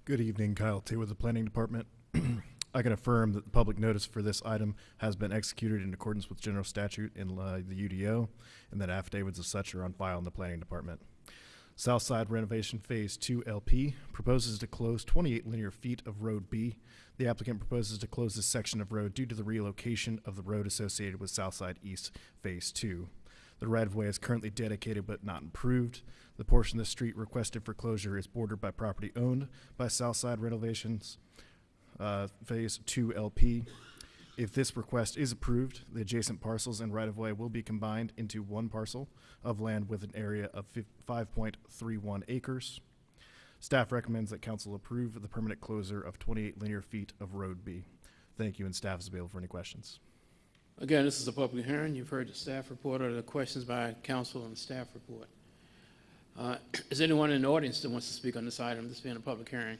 Good evening, Kyle T. with the Planning Department. I can affirm that the public notice for this item has been executed in accordance with general statute in uh, the UDO, and that affidavits of such are on file in the Planning Department. Southside Renovation Phase 2 LP proposes to close 28 linear feet of Road B. The applicant proposes to close this section of road due to the relocation of the road associated with Southside East Phase 2. The right-of-way is currently dedicated but not improved. The portion of the street requested for closure is bordered by property owned by Southside Renovations, uh, Phase 2 LP. If this request is approved, the adjacent parcels and right-of-way will be combined into one parcel of land with an area of 5.31 acres. Staff recommends that council approve the permanent closure of 28 linear feet of Road B. Thank you, and staff is available for any questions.
Again, this is a public hearing. You've heard the staff report or the questions by council and staff report. Uh, Is anyone in the audience that wants to speak on this item, this being a public hearing?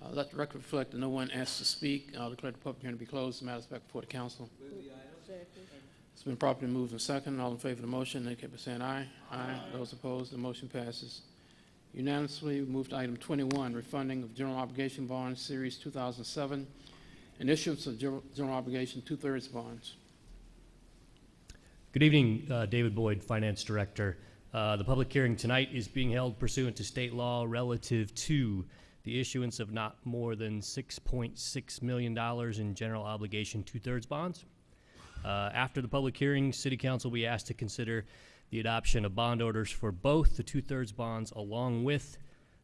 Uh, Let the record reflect that no one asked to speak. I'll declare the public hearing to be closed. The matter is back before the council. It's been properly moved and second. All in favor of the motion, indicate by saying aye. Aye. Those opposed, the motion passes unanimously. We move to item 21, refunding of general obligation bonds, Series 2007, and issuance of general general obligation two-thirds bonds.
Good evening, uh, David Boyd, Finance Director. Uh, The public hearing tonight is being held pursuant to state law relative to the issuance of not more than $6.6 million in general obligation two-thirds bonds. Uh, After the public hearing, City Council will be asked to consider the adoption of bond orders for both the two-thirds bonds along with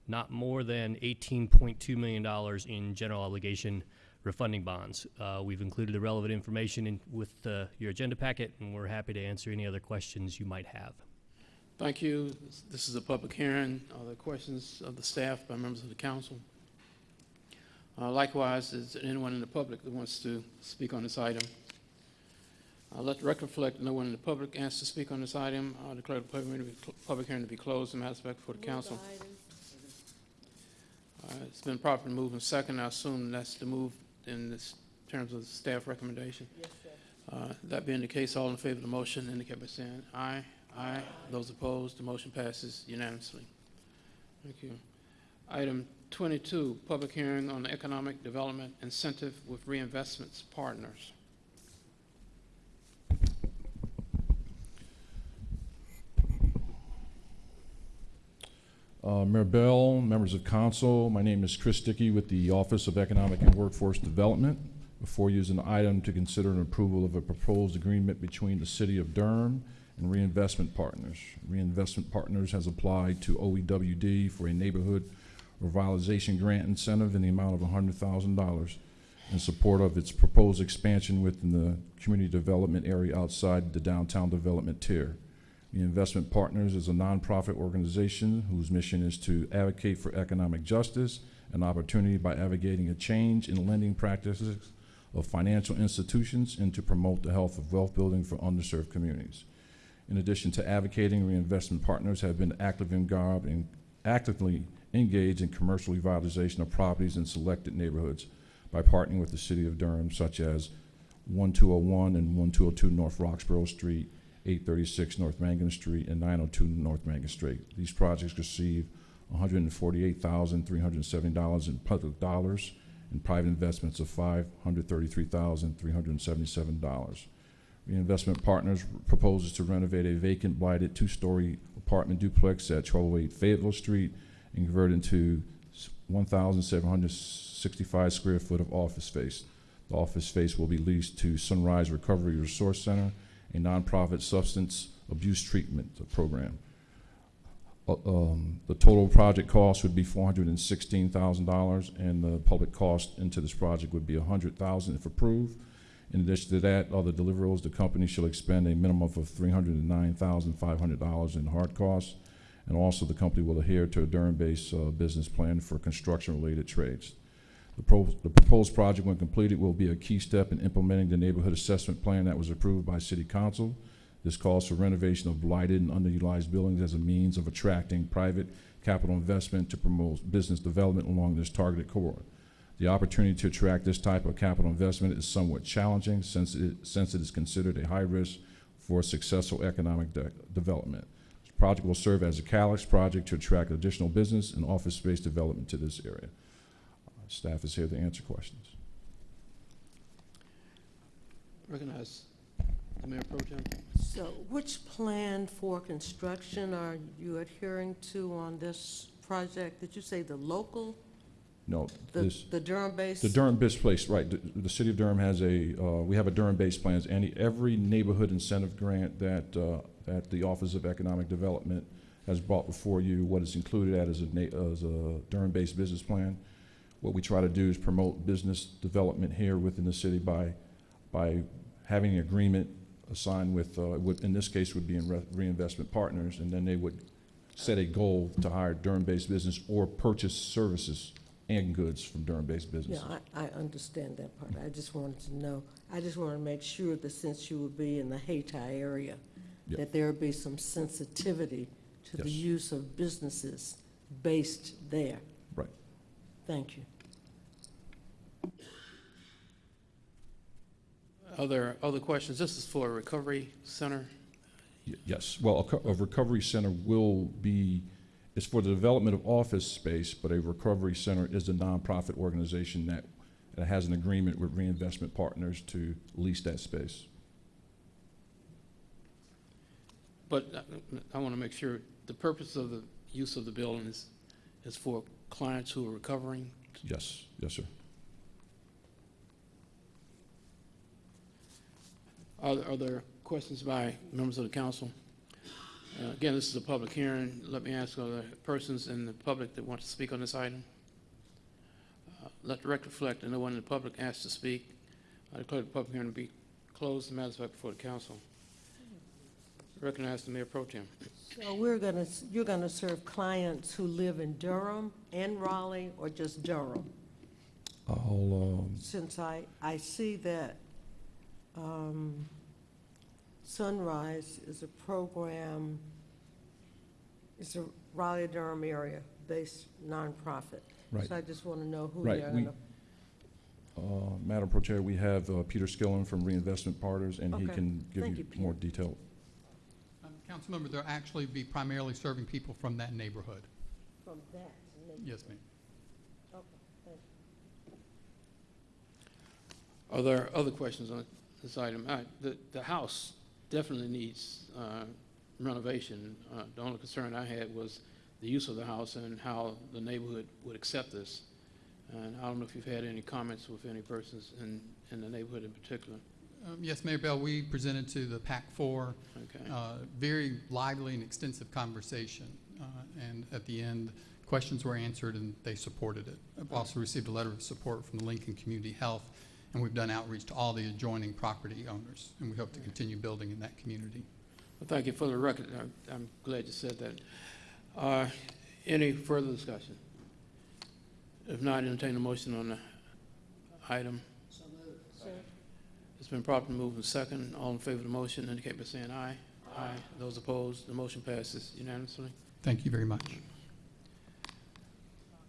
not more than $18.2 million in general obligation refunding bonds. Uh, We've included the relevant information in, with uh, your agenda packet, and we're happy to answer any other questions you might have.
Thank you. This- is a public hearing. Are there questions of the staff by members of the council? Uh, Likewise, is there anyone in the public that wants to speak on this item? Uh, Let the record reflect, no one in the public asked to speak on this item. I'll declare the public hearing to be cl- public hearing to be closed and matters back before the council. Uh, It's been properly moved and second. I assume that's the move in this terms of the staff recommendation.
Yes, sir.
Uh, That being the case, all in favor of the motion indicate by saying aye. Aye. Those opposed, the motion passes unanimously. Thank you. Item 22, public hearing on the economic development incentive with reinvestments partners.
Uh, Mayor Bell, members of council, my name is Chris Dickey with the Office of Economic and Workforce Development. Before you an item to consider an approval of a proposed agreement between the City of Durham and Reinvestment Partners. Reinvestment Partners has applied to OEWD for a neighborhood revitalization grant incentive in the amount of $100,000 in support of its proposed expansion within the community development area outside the downtown development tier. The Investment Partners is a nonprofit organization whose mission is to advocate for economic justice and opportunity by advocating a change in lending practices of financial institutions and to promote the health of wealth building for underserved communities. In addition to advocating, Reinvestment Partners have been in actively engaged in commercial revitalization of properties in selected neighborhoods by partnering with the City of Durham, such as 1201 and 1202 North Roxboro Street, 836 North Mangum Street, and 902 North Mangum Street. These projects receive $148,370 in public dollars and private investments of $533,377. Reinvestment Partners proposes to renovate a vacant blighted two-story apartment duplex at 1208 Fayetteville Street and convert into 1,765 square foot of office space. The office space will be leased to Sunrise Recovery Resource Center, a nonprofit substance abuse treatment program. Uh, um, The total project cost would be $416,000, and the public cost into this project would be 100,000 if approved. In addition to that, other deliverables, the company shall expend a minimum of $309,500 in hard costs, and also the company will adhere to a Durham-based uh, business plan for construction-related trades. The pro- the proposed project, when completed, will be a key step in implementing the neighborhood assessment plan that was approved by City Council. This calls for renovation of blighted and underutilized buildings as a means of attracting private capital investment to promote business development along this targeted corridor. The opportunity to attract this type of capital investment is somewhat challenging since it, since it is considered a high risk for successful economic de- development. This project will serve as a catalyst project to attract additional business and office space development to this area. Uh, Staff is here to answer questions.
Recognize the Mayor Pro Tem.
So which plan for construction are you adhering to on this project? Did you say the local,
No,
the
this,
the Durham-based?
the Durham-based place, right, the, the city of Durham has a, uh, we have a Durham-based plans, any, every neighborhood incentive grant that, uh, that the Office of Economic Development has brought before you, what is included at is a na- as a Durham-based business plan. What we try to do is promote business development here within the city by, by having an agreement assigned with, uh, would, in this case would be in re- reinvestment partners, and then they would set a goal to hire Durham-based business or purchase services and goods from Durham-based
Yeah,
businesses.
I, I understand that part. I just wanted to know, I just want to make sure that since you would be in the Hayti area,
Yep.
that there would be some sensitivity to the
Yes.
use of businesses based there.
Right.
Thank you.
Are there other questions? This is for a recovery center.
Y- Yes, well, a co- a recovery center will be, it's for the development of office space, but a recovery center is a nonprofit organization that, that has an agreement with reinvestment partners to lease that space.
But uh, I want to make sure, the purpose of the use of the building is, is for clients who are recovering?
Yes, yes, sir.
Are, are there questions by members of the council? Uh, Again, this is a public hearing. Let me ask, are there persons in the public that want to speak on this item? Uh, Let the record reflect that no one in the public asked to speak. I declare the public hearing to be closed. The matter is back before the council. Recognize the mayor pro tem.
So we're gonna, s- you're gonna serve clients who live in Durham and Raleigh, or just Durham?
I'll, um,
Since I, I see that um, Sunrise is a program, it's a Raleigh-Durham area-based nonprofit.
Right.
So I just want to know who
Right,
they're
we-
gonna,
uh, Madam Pro Chair, we have uh, Peter Skillern from Reinvestment Partners, and he
Okay.
can give
Thank
you
you,
more detail.
Um, Councilmember, they'll actually be primarily serving people from that neighborhood.
from that.
Yes, ma'am.
Okay, thank you.
Are there other questions on this item? Uh, The, the house definitely needs uh, renovation. Uh, The only concern I had was the use of the house and how the neighborhood would accept this. And I don't know if you've had any comments with any persons in, in the neighborhood in particular.
Um, Yes, Mayor Bell, we presented to the PAC-4,
Okay.
uh, very lively and extensive conversation. uh, And at the end, questions were answered and they supported it. I've also received a letter of support from the Lincoln Community Health, and we've done outreach to all the adjoining property owners, and we hope to continue building in that community.
Well, thank you for the record. I'm- I'm glad you said that. Uh, Any further discussion? If not, entertain a motion on the item. It's been properly moved and second. All in favor of the motion indicate by saying aye. Aye. Those opposed, the motion passes unanimously.
Thank you very much.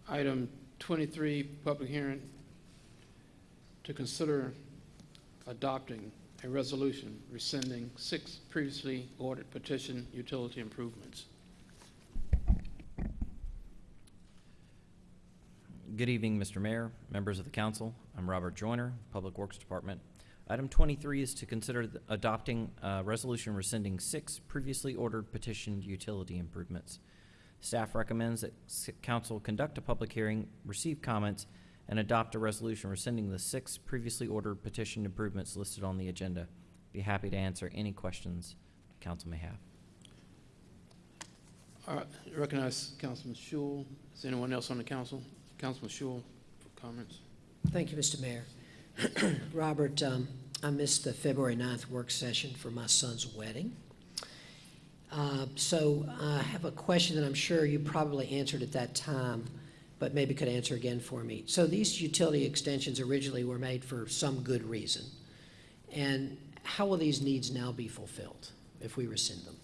Item 23, public hearing to consider adopting a resolution rescinding six previously ordered petition utility improvements.
Good evening, Mr. Mayor, members of the council. I'm Robert Joyner, Public Works Department. Item 23 is to consider adopting a resolution rescinding six previously ordered petitioned utility improvements. Staff recommends that council conduct a public hearing, receive comments, and adopt a resolution rescinding the six previously ordered petition improvements listed on the agenda. Be happy to answer any questions the council may have.
All right, recognize Councilman Schewel. Is anyone else on the council? Councilman Schewel for comments?
Thank you, Mr. Mayor. Robert, um, I missed the February 9th work session for my son's wedding. Uh, So I have a question that I'm sure you probably answered at that time, but maybe could answer again for me. So these utility extensions originally were made for some good reason. And how will these needs now be fulfilled if we rescind them?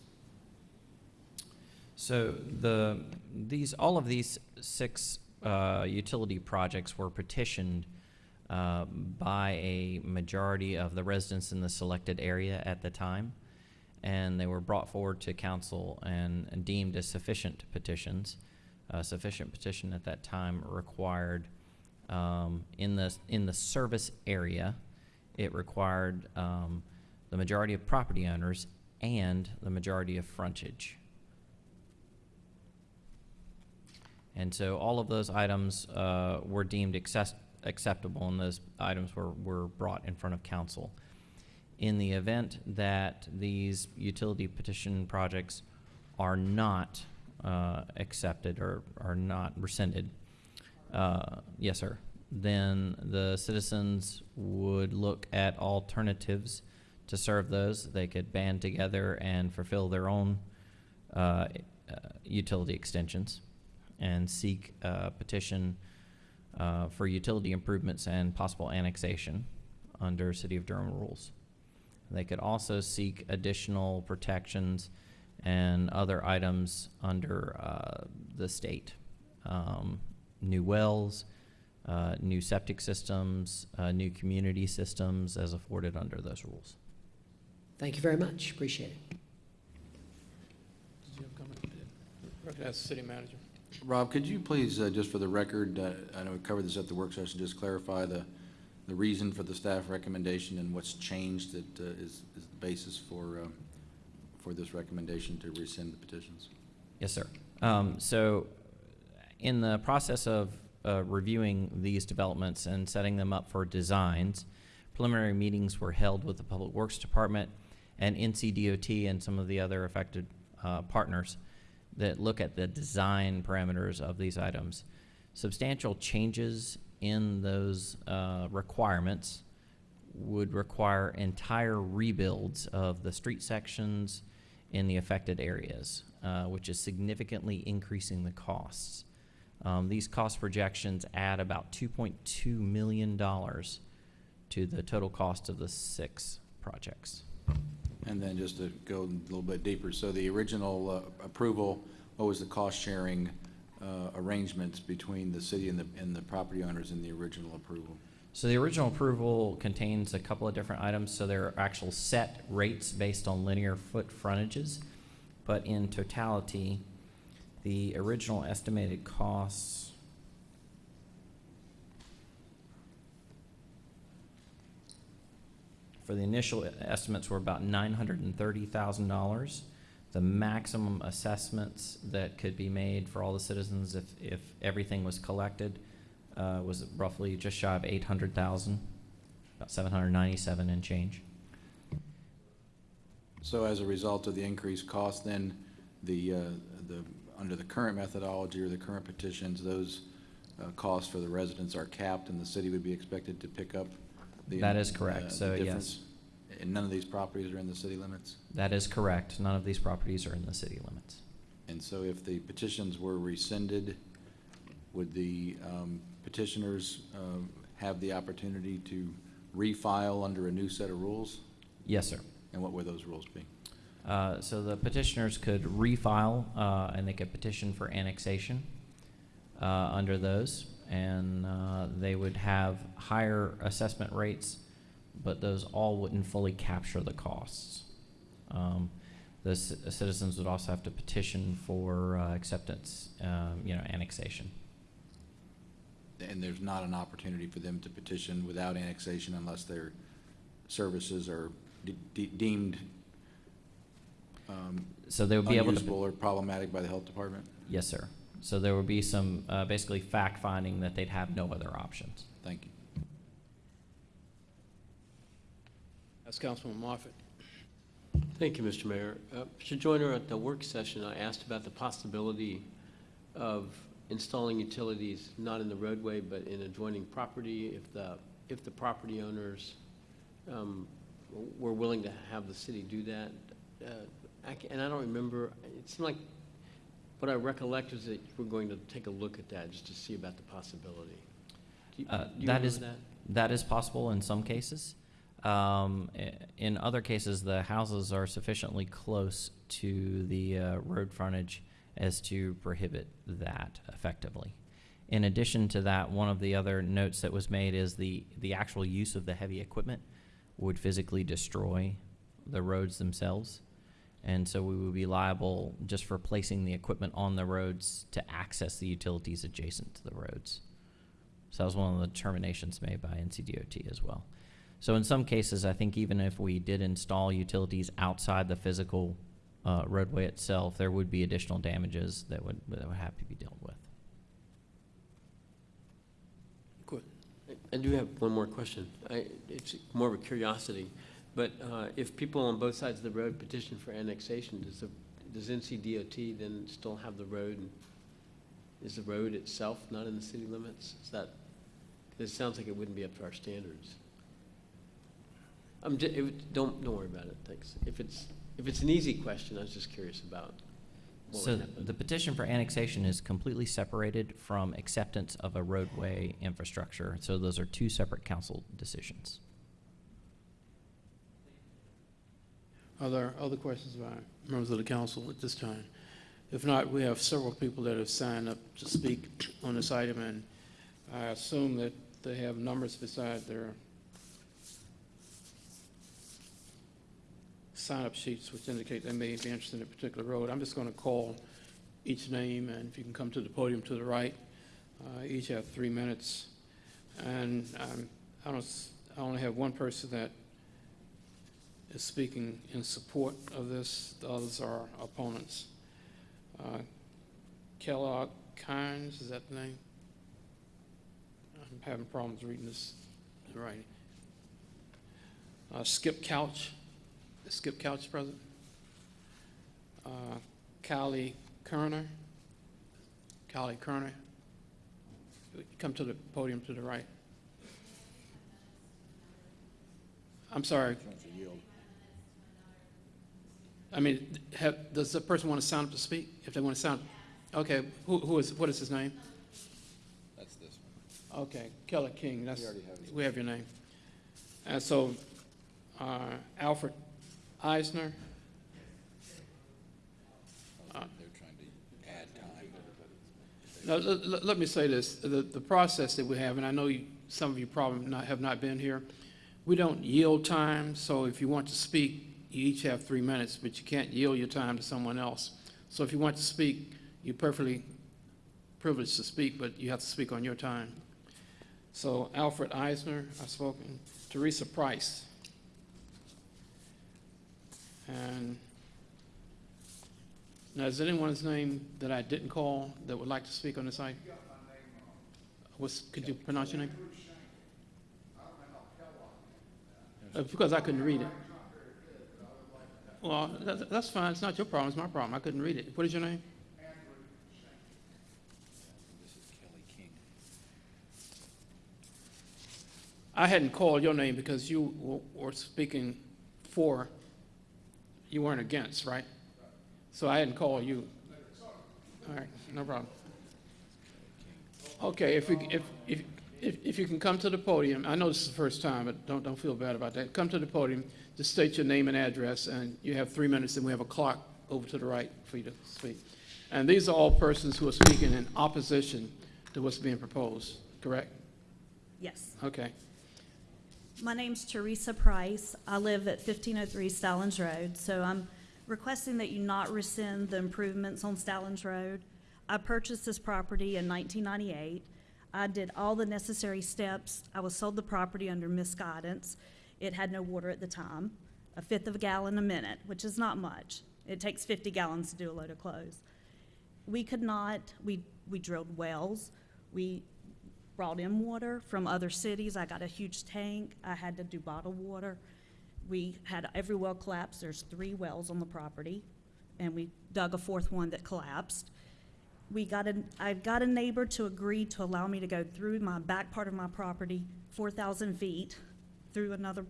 So the, these, all of these six uh, utility projects were petitioned uh, by a majority of the residents in the selected area at the time. And they were brought forward to council and and deemed as sufficient petitions. A sufficient petition at that time required, um, in the, in the service area, it required um, the majority of property owners and the majority of frontage. And so all of those items uh, were deemed access- acceptable, and those items were, were brought in front of council. In the event that these utility petition projects are not uh, accepted or are not rescinded, uh, yes, sir, then the citizens would look at alternatives to serve those. They could band together and fulfill their own uh, uh, utility extensions and seek a petition uh, for utility improvements and possible annexation under City of Durham rules. They could also seek additional protections and other items under uh, the state. Um, New wells, uh, new septic systems, uh, new community systems as afforded under those rules.
Thank you very much. Appreciate it.
Did you have comment? Recognize the city manager.
Rob, could you please, uh, just for the record, uh, I know we covered this at the work session, just clarify the, the reason for the staff recommendation and what's changed that uh, is, is the basis for, um, for this recommendation to rescind the petitions?
Yes, sir. Um, so, in the process of uh, reviewing these developments and setting them up for designs, preliminary meetings were held with the Public Works Department and NCDOT and some of the other affected uh, partners that look at the design parameters of these items. Substantial changes in those uh, requirements would require entire rebuilds of the street sections in the affected areas, uh, which is significantly increasing the costs. Um, these cost projections add about $2.2 million to the total cost of the six projects.
And then just to go a little bit deeper, so the original uh, approval, what was the cost-sharing uh, arrangements between the city and the, and the property owners in the original approval?
So the original approval contains a couple of different items, so there are actual set rates based on linear foot frontages. But in totality, the original estimated costs for the initial estimates were about nine hundred and thirty thousand dollars. The maximum assessments that could be made for all the citizens if, if everything was collected uh, was roughly just shy of eight hundred thousand, about seven hundred ninety-seven and change.
So as a result of the increased cost, then, the, uh, the, under the current methodology or the current petitions, those uh, costs for the residents are capped, and the city would be expected to pick up the...
That is correct.
uh,
So, yes.
And none of these properties are in the city limits?
That is correct. None of these properties are in the city limits.
And so if the petitions were rescinded, would the um, petitioners um, have the opportunity to refile under a new set of rules?
Yes, sir.
And what would those rules be?
Uh, So the petitioners could refile, uh, and they could petition for annexation uh, under those, and uh, they would have higher assessment rates, but those all wouldn't fully capture the costs. Um, The ci- citizens would also have to petition for uh, acceptance, um, you know, annexation.
And there's not an opportunity for them to petition without annexation unless their services are de- de- deemed um,
So they would be able to-
unusable or problematic by the health department?
Yes, sir. So there would be some, uh, basically fact-finding that they'd have no other options.
Thank you.
That's Councilman Moffitt.
Thank you, Mr. Mayor. Uh, Mr. Joyner, at the work session, I asked about the possibility of installing utilities not in the roadway, but in adjoining property if the, if the property owners um, were willing to have the city do that. Uh, I ca- And I don't remember, it seemed like, what I recollect is that you were going to take a look at that just to see about the possibility. Do you-
Uh,
do you
That
remember
is, that is possible in some cases. Um, i- In other cases, the houses are sufficiently close to the uh, road frontage as to prohibit that effectively. In addition to that, one of the other notes that was made is the, the actual use of the heavy equipment would physically destroy the roads themselves. And so we would be liable just for placing the equipment on the roads to access the utilities adjacent to the roads. So that was one of the determinations made by NCDOT as well. So in some cases, I think even if we did install utilities outside the physical uh, roadway itself, there would be additional damages that would, that would have to be dealt with.
Good. I I do have one more question. I, it's more of a curiosity, but uh, if people on both sides of the road petition for annexation, does the, does NCDOT then still have the road? and Is the road itself not in the city limits? Is that, 'cause it sounds like it wouldn't be up to our standards. I'm, ju- it don't, don't worry about it, thanks. If it's, if it's an easy question, I was just curious about what
So the petition for annexation is completely separated from acceptance of a roadway infrastructure. So those are two separate council decisions.
Are there other questions by members of the council at this time? If not, we have several people that have signed up to speak on this item, and I assume that they have numbers beside their sign-up sheets which indicate they may be interested in a particular road. I'm just going to call each name, and if you can come to the podium to the right, uh, each have three minutes. And um, I don't, I only have one person that is speaking in support of this. The others are opponents. Uh, Kellogg Kynes, is that the name? I'm having problems reading this writing. Uh, Skip Couch, Skip Couch present? Uh, Kylie Kerner, Kylie Kerner. Come to the podium to the right. I'm sorry. I mean, have, does the person want to sign up to speak? If they want to sound, okay, who, who is, what is his name?
That's this one.
Okay, Kelly King, that's,
We have
we have your name. And so, uh, Alfred Eisner. Uh,
They're trying to add time.
Now, let, let- let me say this, the, the process that we have, and I know you, some of you probably not, have not been here, we don't yield time, so if you want to speak, you each have three minutes, but you can't yield your time to someone else. So if you want to speak, you're perfectly privileged to speak, but you have to speak on your time. So Alfred Eisner, I've spoken, Teresa Price. And now, is there anyone's name that I didn't call that would like to speak on this item? What's, could you pronounce your name? Uh, Because I couldn't read it. Well, that, that's fine, it's not your problem, it's my problem, I couldn't read it. What is your name?
This is Kelly King.
I hadn't called your name because you were speaking for, you weren't against, right? So I didn't call you. All right, no problem. Okay, if you, if, if, if, if you can come to the podium, I know this is the first time, but don't, don't feel bad about that. Come to the podium, just state your name and address, and you have three minutes, and we have a clock over to the right for you to speak. And these are all persons who are speaking in opposition to what's being proposed, correct?
Yes.
Okay.
My name's Teresa Price. I live at 1503 Stallings Road, so I'm requesting that you not rescind the improvements on Stallings Road. I purchased this property in 1998. I did all the necessary steps. I was sold the property under misguidance. It had no water at the time, a fifth of a gallon a minute, which is not much. It takes 50 gallons to do a load of clothes. we could not, we, we drilled wells, we brought in water from other cities. I got a huge tank. I had to do bottled water. We had every well collapse. There's three wells on the property, and we dug a fourth one that collapsed. We got a, I got a neighbor to agree to allow me to go through my back part of my property, four thousand feet, through another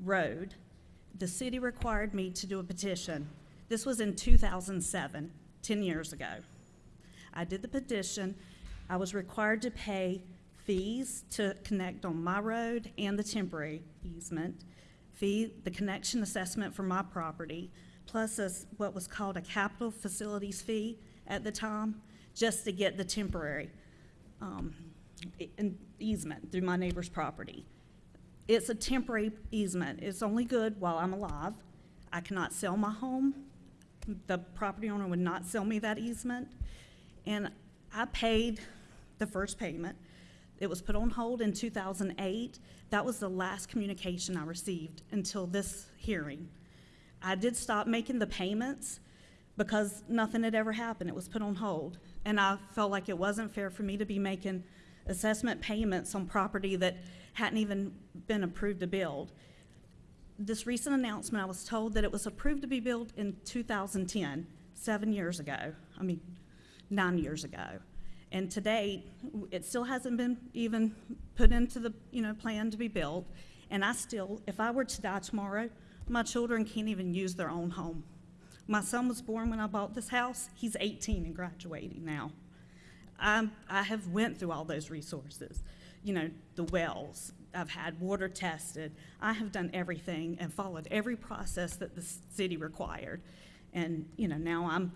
road. The city required me to do a petition. This was in 2007, 10 years ago. I did the petition. I was required to pay fees to connect on my road and the temporary easement, fee, the connection assessment for my property, plus a what was called a capital facilities fee at the time, just to get the temporary um, easement through my neighbor's property. It's a temporary easement. It's only good while I'm alive. I cannot sell my home. The property owner would not sell me that easement. And I paid the first payment. It was put on hold in 2008. That was the last communication I received until this hearing. I did stop making the payments because nothing had ever happened. It was put on hold. And I felt like it wasn't fair for me to be making assessment payments on property that hadn't even been approved to build. This recent announcement, I was told that it was approved to be built in 2010, seven years ago. I mean, nine years ago. And to date, it still hasn't been even put into the, you know, plan to be built. And I still, if I were to die tomorrow, my children can't even use their own home. My son was born when I bought this house. He's 18 and graduating now. I'm, I have went through all those resources, you know, the wells. I've had water tested. I have done everything and followed every process that the city required. And, you know, now I'm,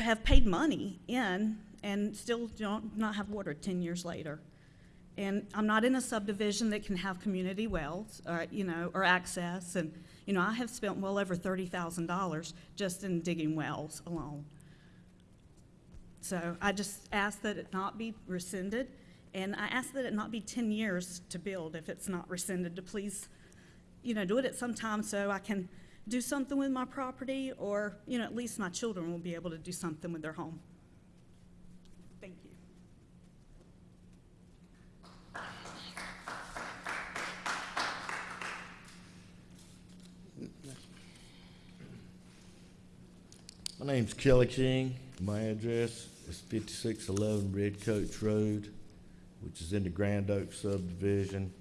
have paid money in and still don't, not have water 10 years later. And I'm not in a subdivision that can have community wells, or, you know, or access. And, you know, I have spent well over $30,000 just in digging wells alone. So I just ask that it not be rescinded, and I ask that it not be 10 years to build if it's not rescinded, to please, you know, do it at some time so I can do something with my property, or, you know, at least my children will be able to do something with their home. Thank you.
My name's Kelly King. My address is fifty-six eleven Red Coach Road, which is in the Grand Oak subdivision,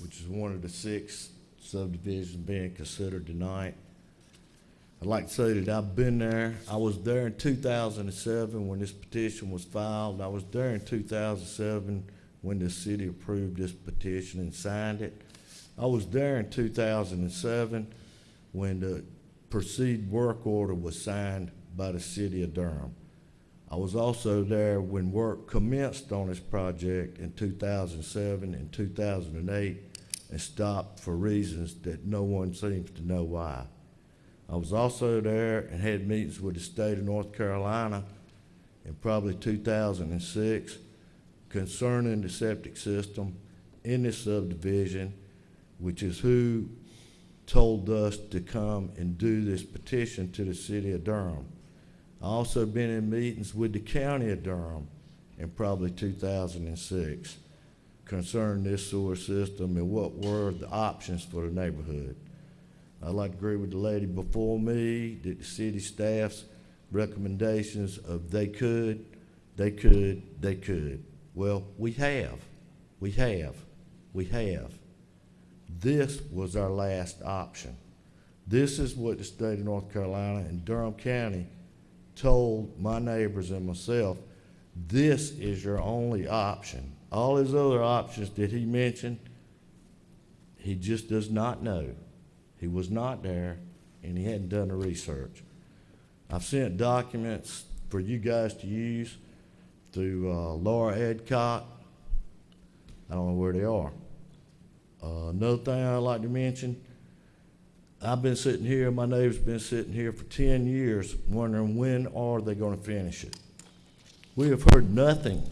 which is one of the six subdivisions being considered tonight. I'd like to say that I've been there. I was there in two thousand and seven when this petition was filed. I was there in two thousand and seven when the city approved this petition and signed it. I was there in two thousand and seven when the proceed work order was signed by the city of Durham. I was also there when work commenced on this project in two thousand and seven and two thousand and eight and stopped for reasons that no one seems to know why. I was also there and had meetings with the state of North Carolina in probably two thousand and six concerning the septic system in this subdivision, which is who told us to come and do this petition to the city of Durham. I also been in meetings with the county of Durham in probably two thousand and six concerning this sewer system and what were the options for the neighborhood. I'd like to agree with the lady before me that the city staff's recommendations of they could, they could, they could. Well, we have, we have, we have. This was our last option. This is what the state of North Carolina and Durham County told my neighbors and myself, this is your only option. All his other options that he mentioned, he just does not know. He was not there, and he hadn't done the research. I've sent documents for you guys to use through uh, Laura Edcott. I don't know where they are. Uh, another thing I'd like to mention, I've been sitting here, my neighbor's been sitting here for ten years wondering when are they gonna finish it? We have heard nothing,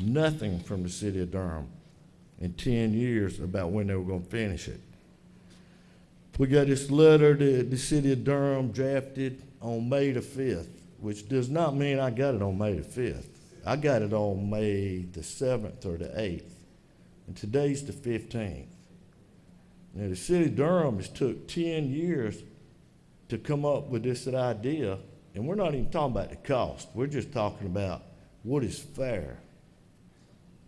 nothing from the city of Durham in ten years about when they were gonna finish it. We got this letter that the city of Durham drafted on May the fifth. which does not mean I got it on May the fifth. I got it on May the seventh or the eighth, and today's the fifteenth. Now, the city of Durham has took ten years to come up with this idea, and we're not even talking about the cost. We're just talking about what is fair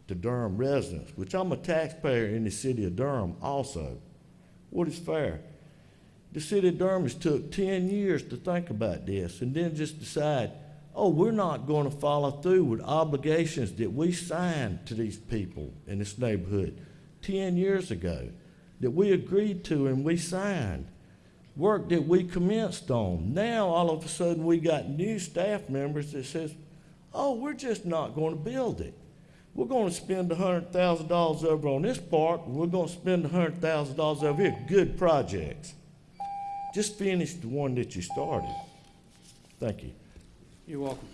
to Durham residents, which I'm a taxpayer in the city of Durham also. What is fair? The city of Durham took ten years to think about this and then just decide, oh, we're not going to follow through with obligations that we signed to these people in this neighborhood ten years ago, that we agreed to and we signed, work that we commenced on. Now, all of a sudden, we got new staff members that says, oh, we're just not going to build it. We're going to spend hundred thousand dollars over on this and we're going to spend hundred thousand dollars over here. Good projects. Just finish the one that you started. Thank you.
You're welcome.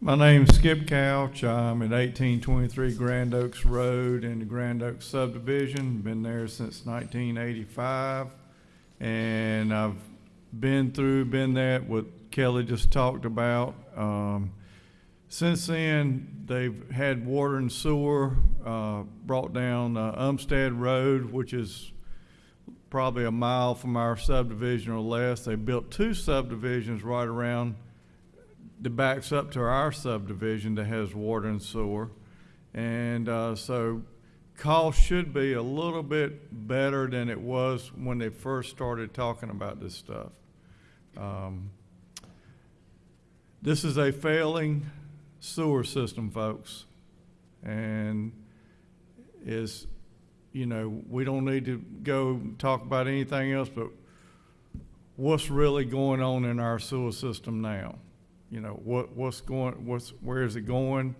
My name's Skip Couch. I'm at 1823 Grand Oaks Road in the Grand Oaks subdivision. Been there since 1985. And I've been through, been there, what Kelly just talked about. Um, since then, they've had water and sewer uh, brought down uh, Umstead Road, which is probably a mile from our subdivision or less. They built two subdivisions right around that backs up to our subdivision that has water and sewer. And uh, so cost should be a little bit better than it was when they first started talking about this stuff. Um, This is a failing sewer system, folks. And is, you know, we don't need to go talk about anything else, but what's really going on in our sewer system now? You know, what, what's going, what's, where is it going?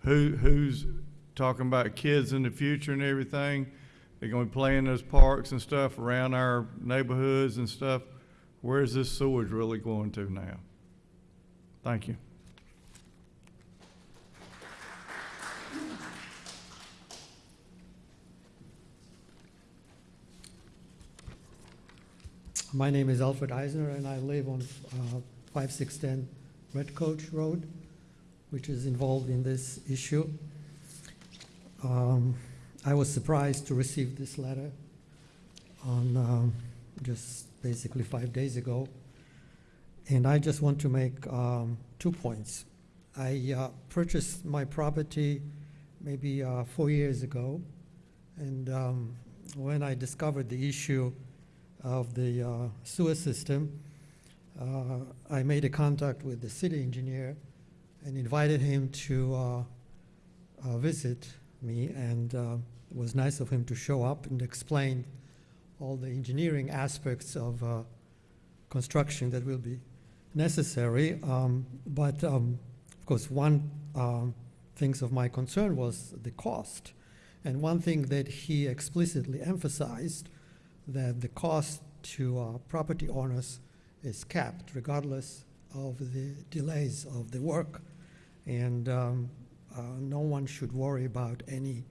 Who, who's talking about kids in the future and everything? They're gonna be playing those parks and stuff around our neighborhoods and stuff. Where's this sewage really going to now? Thank you.
My name is Alfred Eisner, and I live on uh, 5610 Red Coach Road, which is involved in this issue. Um, I was surprised to receive this letter on um, just basically five days ago. And I just want to make um, two points. I uh, purchased my property maybe uh, four years ago, and um, when I discovered the issue of the uh, sewer system, uh, I made a contact with the city engineer and invited him to uh, uh, visit me, and uh, it was nice of him to show up and explain all the engineering aspects of construction that will be necessary. Um, but um, of course, one um, things of my concern was the cost, and one thing that he explicitly emphasized that the cost to uh, property owners is capped regardless of the delays of the work. And um, uh, no one should worry about any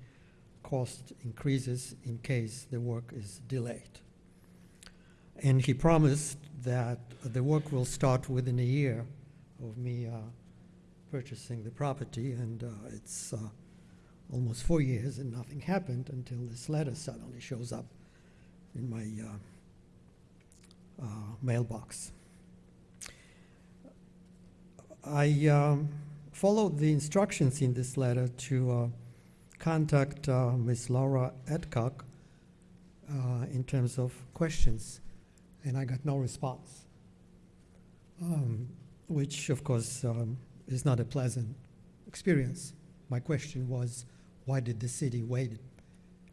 cost increases in case the work is delayed. And he promised that the work will start within a year of me uh, purchasing the property, and uh, it's uh, almost four years and nothing happened until this letter suddenly shows up in my uh, uh, mailbox. I um, followed the instructions in this letter to uh, contact Ms. Laura Adcock uh, in terms of questions, and I got no response, um, which of course um, is not a pleasant experience. My question was, why did the city wait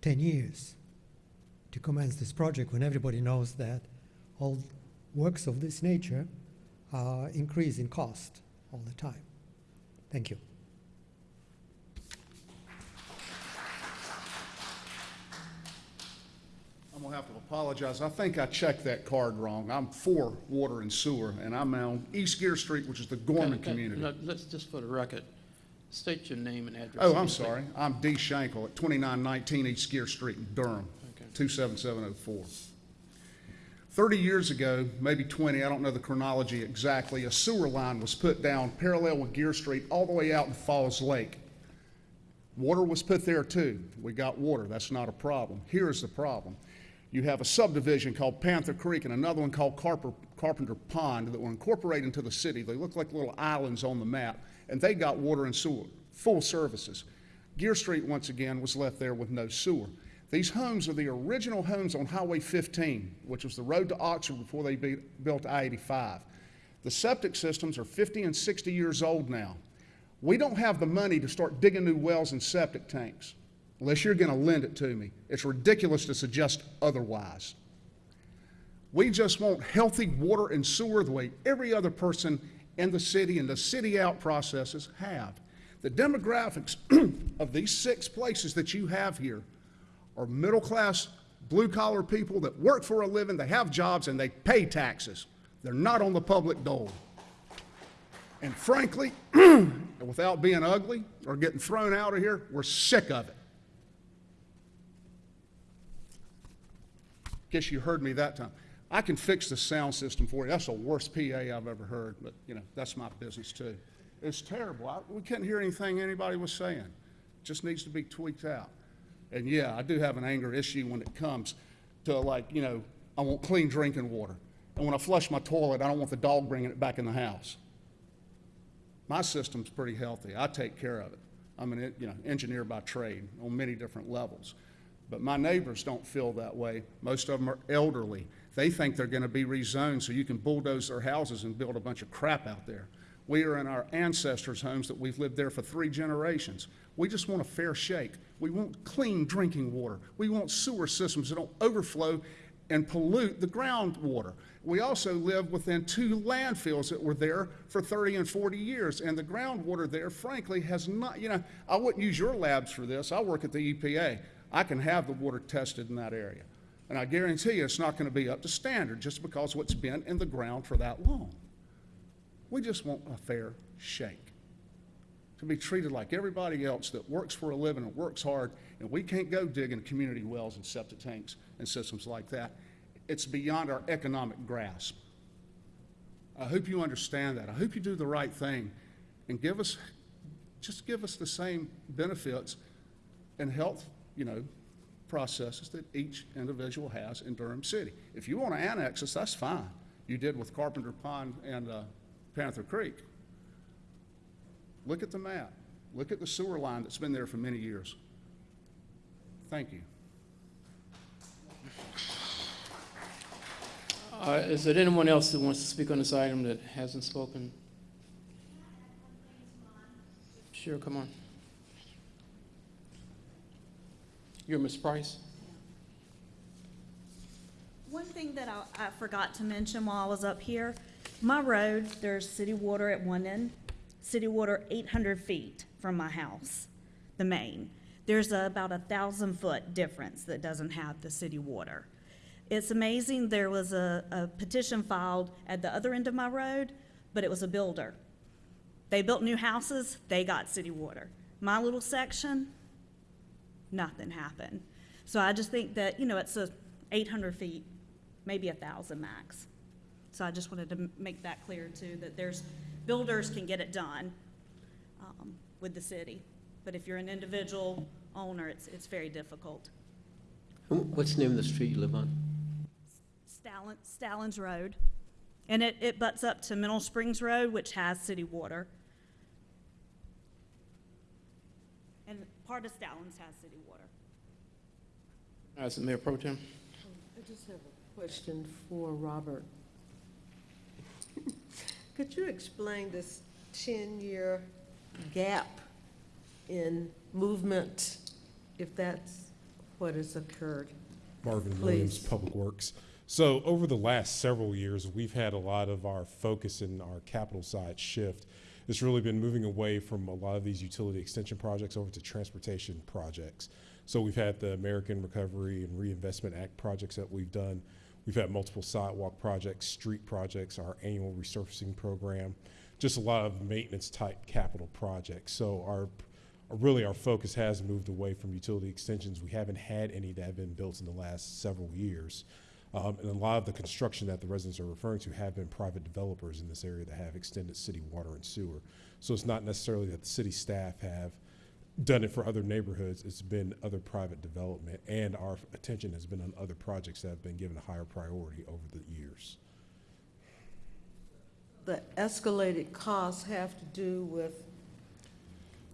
10 years to commence this project when everybody knows that all works of this nature uh, increase in cost all the time? Thank you.
I'm gonna have to apologize. I think I checked that card wrong. I'm for water and sewer, and I'm on East Geer Street, which is the Gorman
Can- can-
community.
no, Let's, just for the record, State your name and address.
Oh, I'm sorry. I'm D. Shankle at 2919 East Geer Street in Durham, 27704. 30 years ago, maybe 20, I don't know the chronology exactly, a sewer line was put down parallel with Geer Street all the way out in Falls Lake. Water was put there too. We got water. That's not a problem. Here's the problem. You have a subdivision called Panther Creek and another one called Carper, Carpenter Pond that were incorporated into the city. They look like little islands on the map, and they got water and sewer, full services. Geer Street, once again, was left there with no sewer. These homes are the original homes on Highway 15, which was the road to Oxford before they built I-85. The septic systems are 50 and 60 years old now. We don't have the money to start digging new wells and septic tanks unless you're going to lend it to me. It's ridiculous to suggest otherwise. We just want healthy water and sewer the way every other person in the city and the city out processes have. The demographics of these six places that you have here are middle class, blue collar people that work for a living, they have jobs, and they pay taxes. They're not on the public dole. And frankly, without being ugly or getting thrown out of here, we're sick of it. Guess you heard me that time. I can fix the sound system for you. That's the worst PA I've ever heard, but you know, that's my business too. It's terrible. I, we couldn't hear anything anybody was saying. It Just needs to be tweaked out. And yeah, I do have an anger issue when it comes to like, you know, I want clean drinking water. And when I flush my toilet, I don't want the dog bringing it back in the house. My system's pretty healthy. I take care of it. I'm an, you know, engineer by trade on many different levels. But my neighbors don't feel that way. Most of them are elderly. They think they're going to be rezoned so you can bulldoze their houses and build a bunch of crap out there. We are in our ancestors' homes that we've lived there for three generations. We just want a fair shake. We want clean drinking water. We want sewer systems that don't overflow and pollute the groundwater. We also live within two landfills that were there for 30 and 40 years, and the groundwater there, frankly, has not, you know, I wouldn't use your labs for this. I work at the EPA. I can have the water tested in that area. And I guarantee you it's not going to be up to standard just because what's been in the ground for that long. We just want a fair shake. To be treated like everybody else that works for a living and works hard, and we can't go digging community wells and septic tanks and systems like that. It's beyond our economic grasp. I hope you understand that. I hope you do the right thing and give us, just give us the same benefits and health, you know, processes that each individual has in Durham City. If you want to annex us, that's fine. You did with Carpenter Pond and uh, Panther Creek. Look at the map. Look at the sewer line that's been there for many years. Thank you.
Uh, Is there anyone else that wants to speak on this item that hasn't spoken? Sure, come on. You're Ms. Price?
One thing that I, I forgot to mention while I was up here, my road, there's city water at one end, city water eight hundred feet from my house, the main. There's a- about a thousand foot difference that doesn't have the city water. It's amazing, there was a, a petition filed at the other end of my road, but it was a builder. They built new houses, they got city water. My little section, nothing happened. So I just think that, you know, it's a eight hundred feet, maybe a thousand max. So I just wanted to make that clear too, that there's, builders can get it done, um, with the city. But if you're an individual owner, it's, it's very difficult.
What's the name of the street you live on?
Stalin, Stallings Road, and it, it butts up to Mineral Springs Road, which has city water. And part of Stallings has city water.
As the Mayor Pro Tem?
I just have a question for Robert. Could you explain this ten-year gap in movement, if that's what has occurred?
Marvin Williams,
Please.
Public Works. So over the last several years, we've had a lot of our focus in our capital side shift. It's really been moving away from a lot of these utility extension projects over to transportation projects. So we've had the American Recovery and Reinvestment Act projects that we've done. We've had multiple sidewalk projects, street projects, our annual resurfacing program, just a lot of maintenance type capital projects. So our, really our focus has moved away from utility extensions. We haven't had any that have been built in the last several years. Um, and a lot of the construction that the residents are referring to have been private developers in this area that have extended city water and sewer. So it's not necessarily that the city staff have done it for other neighborhoods. It's been other private development, and our attention has been on other projects that have been given a higher priority over the years.
The escalated costs have to do with,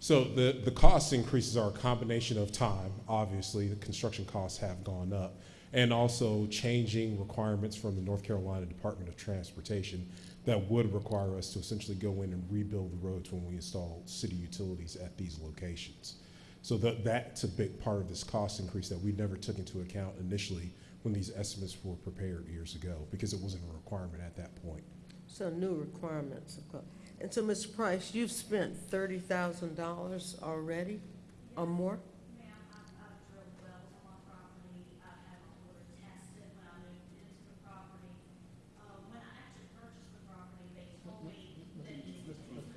So the, the cost increases are a combination of time, obviously, the construction costs have gone up, and also changing requirements from the North Carolina Department of Transportation that would require us to essentially go in and rebuild the roads when we install city utilities at these locations. So that, that's a big part of this cost increase that we never took into account initially when these estimates were prepared years ago, because it wasn't a requirement at that point.
so new requirements. And so, Mr. Price, you've spent thirty thousand dollars already or more?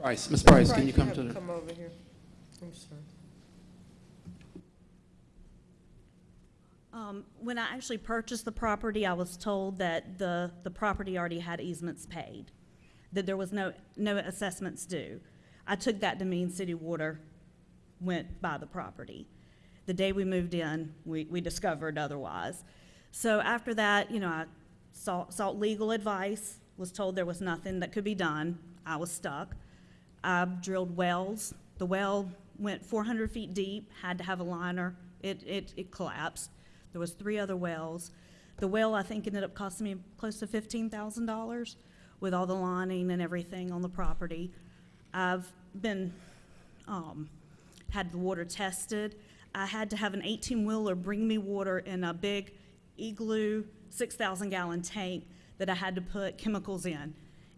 Price, Ms. Price, can you come
have
to the?
Come over here. I'm sorry.
Um, when I actually purchased the property, I was told that the, the property already had easements paid, that there was no, no assessments due. I took that to mean city water went by the property. The day we moved in, we, we discovered otherwise. So after that, you know, I sought, sought legal advice, was told there was nothing that could be done. I was stuck. I drilled wells. The well went 400 feet deep, had to have a liner. It, it, it collapsed. There was three other wells. The well, I think, ended up costing me close to $15,000 with all the lining and everything on the property. I've been, um, had the water tested. I had to have an 18-wheeler bring me water in a big igloo, 6,000-gallon tank that I had to put chemicals in,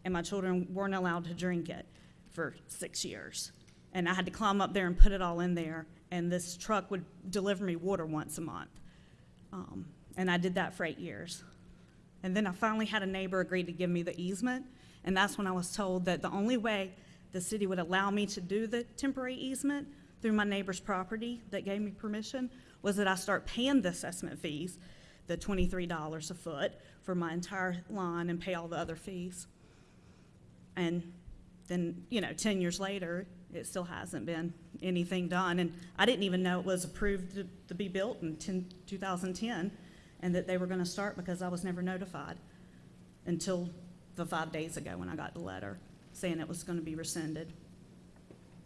and my children weren't allowed to drink it for six years. And I had to climb up there and put it all in there, and this truck would deliver me water once a month. Um, and I did that for eight years. And then I finally had a neighbor agree to give me the easement, and that's when I was told that the only way the city would allow me to do the temporary easement through my neighbor's property that gave me permission was that I start paying the assessment fees, the twenty-three dollars a foot for my entire line and pay all the other fees. And then, you know, ten years later, it still hasn't been anything done. And I didn't even know it was approved to, to be built in 10 2010, and that they were gonna start because I was never notified until the five days ago when I got the letter saying it was gonna be rescinded.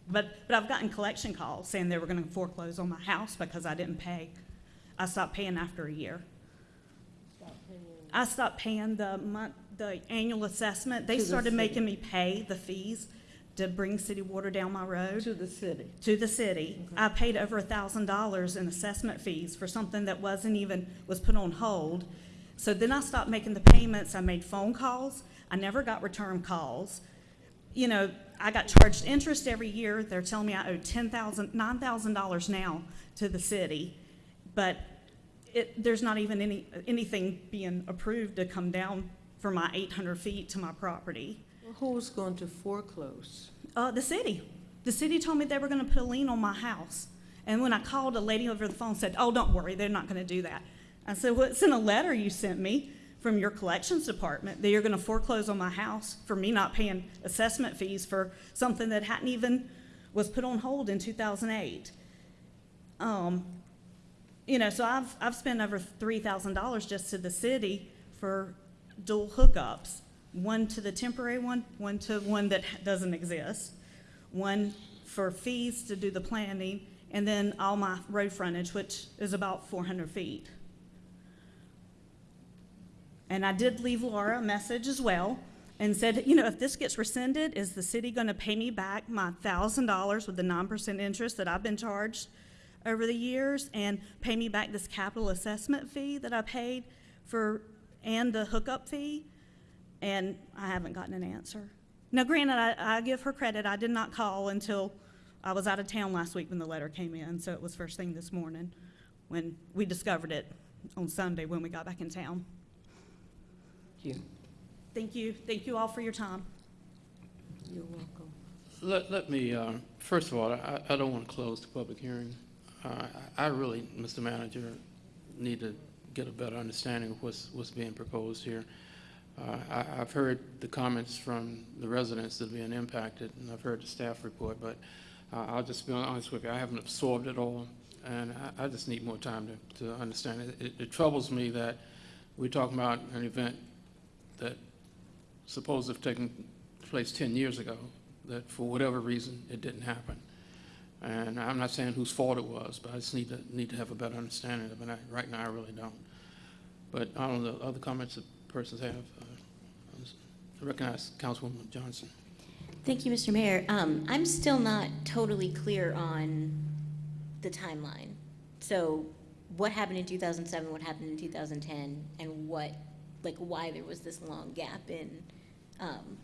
But, but I've gotten collection calls saying they were gonna foreclose on my house because I didn't pay. I stopped paying after a year. I stopped paying the month, the annual assessment. They
To the
started
city.
making me pay the fees to bring city water down my road.
To the city.
To the city. I paid over a thousand dollars in assessment fees for something that wasn't even, was put on hold. So then I stopped making the payments. I made phone calls. I never got return calls. You know, I got charged interest every year. They're telling me I owe ten thousand, nine thousand dollars now to the city. But it, there's not even any, anything being approved to come down for my eight hundred feet to my property.
Who's going to foreclose?
Uh, the city. The city told me they were gonna put a lien on my house. And when I called, a lady over the phone said, oh, don't worry, they're not gonna do that. I said, well, it's in a letter you sent me from your collections department that you're gonna foreclose on my house for me not paying assessment fees for something that hadn't even, was put on hold in two thousand eight. Um, you know, so I've, I've spent over three thousand dollars just to the city for dual hookups. One to the temporary one, one to one that doesn't exist, one for fees to do the planning, and then all my road frontage, which is about four hundred feet. And I did leave Laura a message as well and said, you know, if this gets rescinded, is the city gonna pay me back my thousand dollars with the nine percent interest that I've been charged over the years and pay me back this capital assessment fee that I paid for, and the hookup fee? And I haven't gotten an answer. Now granted, I, I give her credit, I did not call until I was out of town last week when the letter came in, so it was first thing this morning when we discovered it on Sunday when we got back in town.
Thank you.
Thank you, thank you all for your time.
You're welcome.
Let, let me, uh, first of all, I, I don't want to close the public hearing. Uh, I I really, Mr. Manager, need to get a better understanding of what's, what's being proposed here. Uh, I, I've heard the comments from the residents that are being impacted, and I've heard the staff report, but uh, I'll just be honest with you, I haven't absorbed it all, and I, I just need more time to, to understand it. It, it troubles me that we're talking about an event that supposed to have taken place 10 years ago, that for whatever reason, it didn't happen. And I'm not saying whose fault it was, but I just need to, need to have a better understanding of it. I- Right now, I really don't. But I don't know, other comments that persons have. uh, I recognize Councilwoman Johnson.
Thank you, Mr. Mayor. Um, I'm still not totally clear on the timeline. So what happened in 2007, what happened in 2010, and what, like, why there was this long gap in, um,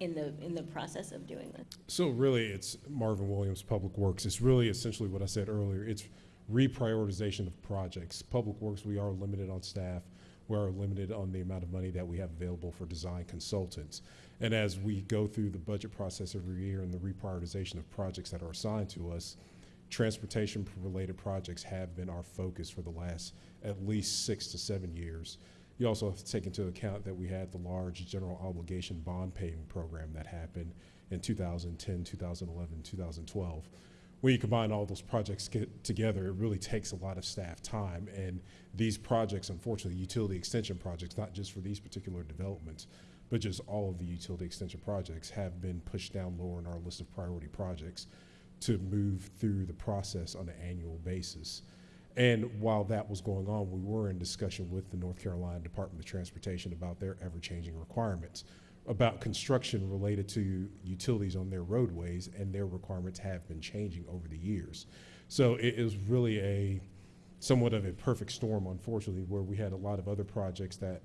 in the, in the process of doing this?
So really, it's Marvin Williams Public Works. It's really essentially what I said earlier. It's reprioritization of projects. Public Works, we are limited on staff. We are limited on the amount of money that we have available for design consultants. And as we go through the budget process every year and the reprioritization of projects that are assigned to us, transportation-related projects have been our focus for the last at least six to seven years. You also have to take into account that we had the large general obligation bond paying program that happened in 2010, 2011, 2012. When you combine all those projects get together, it really takes a lot of staff time. And these projects, unfortunately, utility extension projects, not just for these particular developments, but just all of the utility extension projects have been pushed down lower in our list of priority projects to move through the process on an annual basis. And while that was going on, we were in discussion with the North Carolina Department of Transportation about their ever-changing requirements, about construction related to utilities on their roadways, and their requirements have been changing over the years. So it is really a somewhat of a perfect storm, unfortunately, where we had a lot of other projects that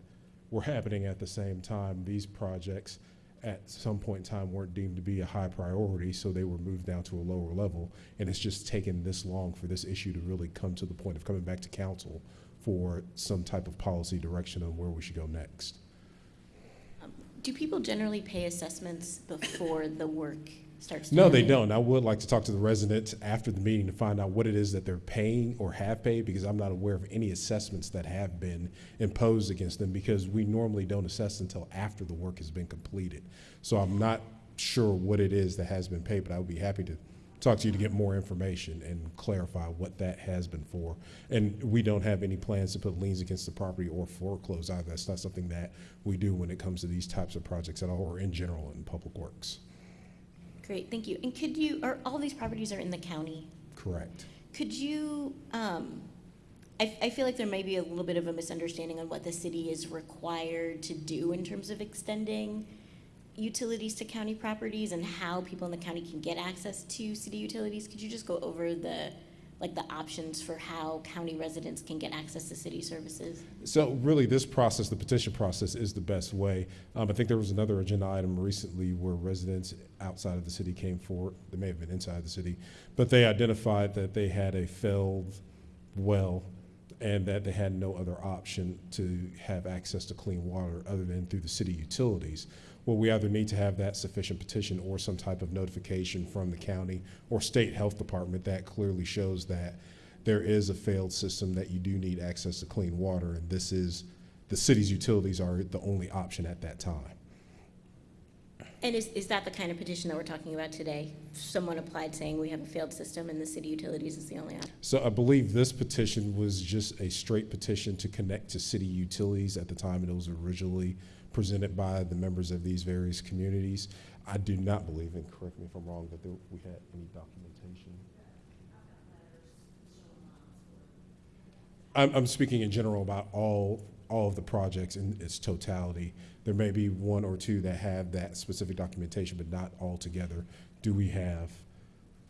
were happening at the same time. These projects at some point in time weren't deemed to be a high priority, so they were moved down to a lower level. And it's just taken this long for this issue to really come to the point of coming back to council for some type of policy direction on where we should go next.
Do people generally pay assessments before the work starts? to
No, they don't. I would like to talk to the residents after the meeting to find out what it is that they're paying or have paid, because I'm not aware of any assessments that have been imposed against them, because we normally don't assess until after the work has been completed. So I'm not sure what it is that has been paid, but I would be happy to talk to you to get more information and clarify what that has been for. And we don't have any plans to put liens against the property or foreclose either. That's not something that we do when it comes to these types of projects at all, or in general in public works.
Great, thank you. And could you, are, all these properties are in the county?
Correct.
Could you, um, I, I feel like there may be a little bit of a misunderstanding on what the city is required to do in terms of extending utilities to county properties and how people in the county can get access to city utilities. Could you just go over the, like, the options for how county residents can get access to city services?
So really, this process, the petition process, is the best way. Um, I think there was another agenda item recently where residents outside of the city came forward, they may have been inside the city, but they identified that they had a failed well and that they had no other option to have access to clean water other than through the city utilities. Well, we either need to have that sufficient petition or some type of notification from the county or state health department that clearly shows that there is a failed system, that you do need access to clean water, and this is, the city's utilities are the only option at that time.
And is, is that the kind of petition that we're talking about today? Someone applied saying we have a failed system and the city utilities is the only option?
So I believe this petition was just a straight petition to connect to city utilities at the time it was originally presented by the members of these various communities. I do not believe, and correct me if I'm wrong, that there, we had any documentation. I'm, I'm speaking in general about all, all of the projects in its totality. There may be one or two that have that specific documentation, but not all together. Do we have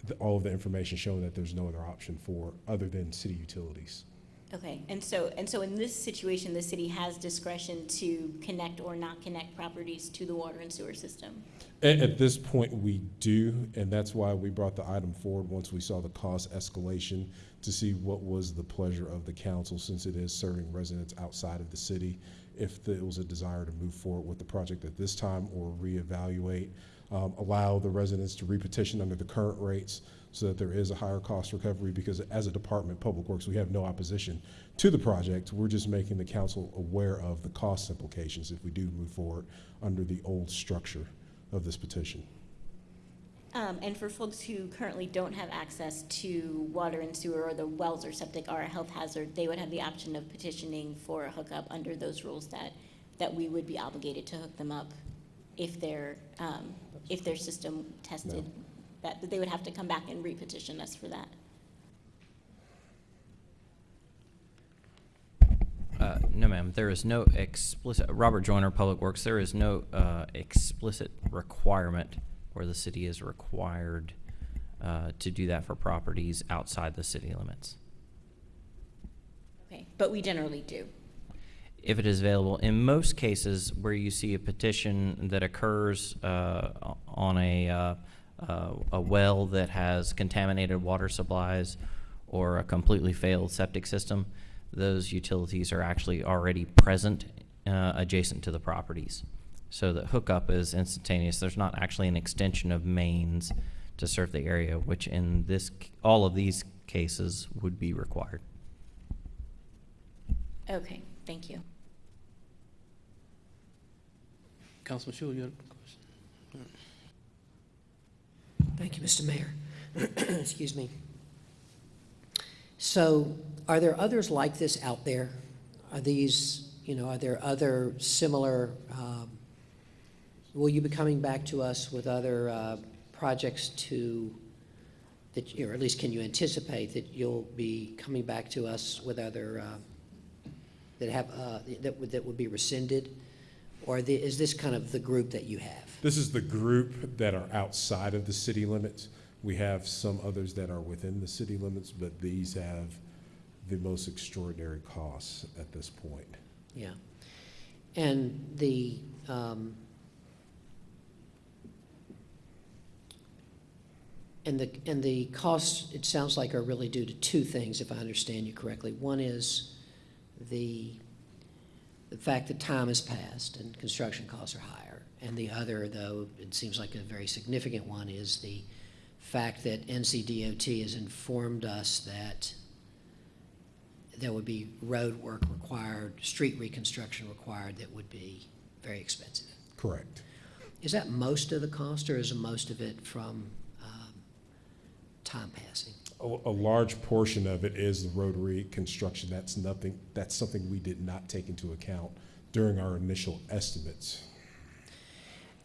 the, all of the information showing that there's no other option for, other than city utilities?
Okay, and so, and so in this situation, the city has discretion to connect or not connect properties to the water and sewer system?
At, at this point, we do, and that's why we brought the item forward once we saw the cost escalation to see what was the pleasure of the council, since it is serving residents outside of the city. If there was a desire to move forward with the project at this time or reevaluate, um, allow the residents to repetition under the current rates so that there is a higher cost recovery because as a department, Public Works, we have no opposition to the project. We're just making the council aware of the cost implications if we do move forward under the old structure of this petition.
Um, and for folks who currently don't have access to water and sewer or the wells or septic are a health hazard, they would have the option of petitioning for a hookup under those rules that, that we would be obligated to hook them up if their, um, if their system tested, that, that they would have to come back and re-petition us for that.
Uh, no, ma'am. There is no explicit, Robert Joyner, Public Works, there is no uh, explicit requirement where the city is required uh, to do that for properties outside the city limits.
Okay, but we generally do.
If it is available, in most cases where you see a petition that occurs uh, on a, uh, a well that has contaminated water supplies or a completely failed septic system, those utilities are actually already present uh, adjacent to the properties. So the hookup is instantaneous. There's not actually an extension of mains to serve the area, which in this, all of these cases would be required.
Okay, thank you.
Councilman Schewel, you had a question?
Thank you, Mr. Mayor. Excuse me. So are there others like this out there? Are these, you know, are there other similar, um, will you be coming back to us with other uh, projects to, that, or at least can you anticipate that you'll be coming back to us with other, uh, that have, uh, that would, that would be rescinded? Or the- is this kind of the group that you have?
This is the group that are outside of the city limits. We have some others that are within the city limits, but these have the most extraordinary costs at this point.
Yeah. And the, um, and the, and the costs, it sounds like, are really due to two things, if I understand you correctly. One is the, the fact that time has passed and construction costs are higher. And the other, though, it seems like a very significant one, is the fact that NCDOT has informed us that there would be road work required, street reconstruction required that would be very expensive.
Correct.
Is that most of the cost, or is most of it from um, time passing?
A, a large portion of it is the road reconstruction. That's nothing, that's something we did not take into account during our initial estimates.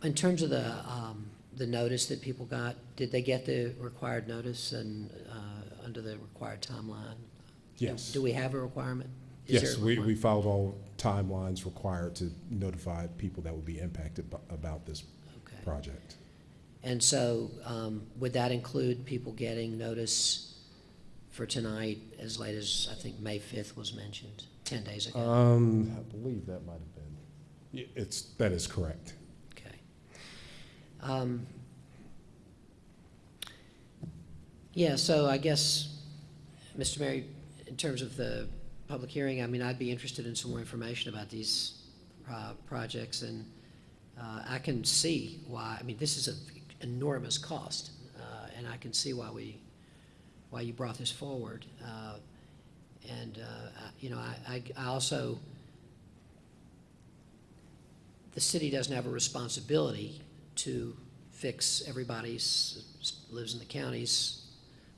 In terms of the, um, the notice that people got, did they get the required notice and, uh, under the required timeline?
Yes.
Do we have a requirement? Is
Yes,
a
we, we
requirement?
followed all timelines required to notify people that would be impacted about this
Okay.
project.
And so, um, would that include people getting notice for tonight as late as, I think, May fifth was mentioned, ten days ago?
Um, I believe that might have been, Yeah, it's, that is correct.
Okay. Um, Yeah, so I guess, Mr. Mayor, in terms of the public hearing, I mean, I'd be interested in some more information about these uh, projects, and uh, I can see why, I mean, this is an enormous cost, uh, and I can see why we, why you brought this forward. Uh, And, uh, I- you know, I, I I also, the city doesn't have a responsibility to fix everybody's, lives in the county's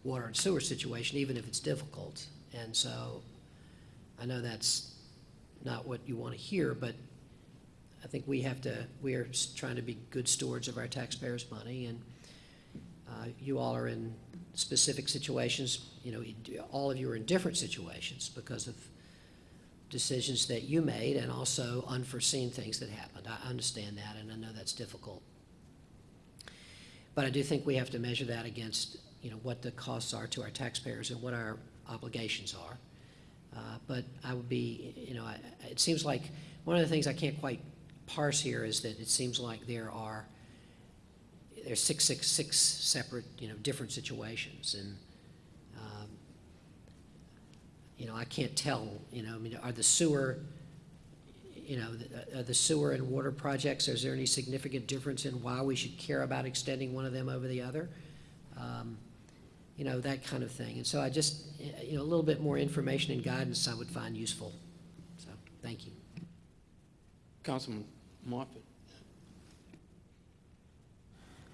water and sewer situation, even if it's difficult. And so, I know that's not what you want to hear, but I think we have to, we are trying to be good stewards of our taxpayers' money, and uh, you all are in specific situations, you know, all of you are in different situations because of decisions that you made and also unforeseen things that happened. I understand that, and I know that's difficult. But I do think we have to measure that against, you know, what the costs are to our taxpayers and what our obligations are. Uh, But I would be, you know, I- it seems like, one of the things I can't quite parse here is that it seems like there are, there's six, six, six separate, you know, different situations, and, um, you know, I can't tell, you know, I mean, are the sewer, you know, the- uh, the sewer and water projects, is there any significant difference in why we should care about extending one of them over the other? Um, You know, that kind of thing. And so I just, uh, you know, a little bit more information and guidance I would find useful. So, thank you.
Councilman Moffitt.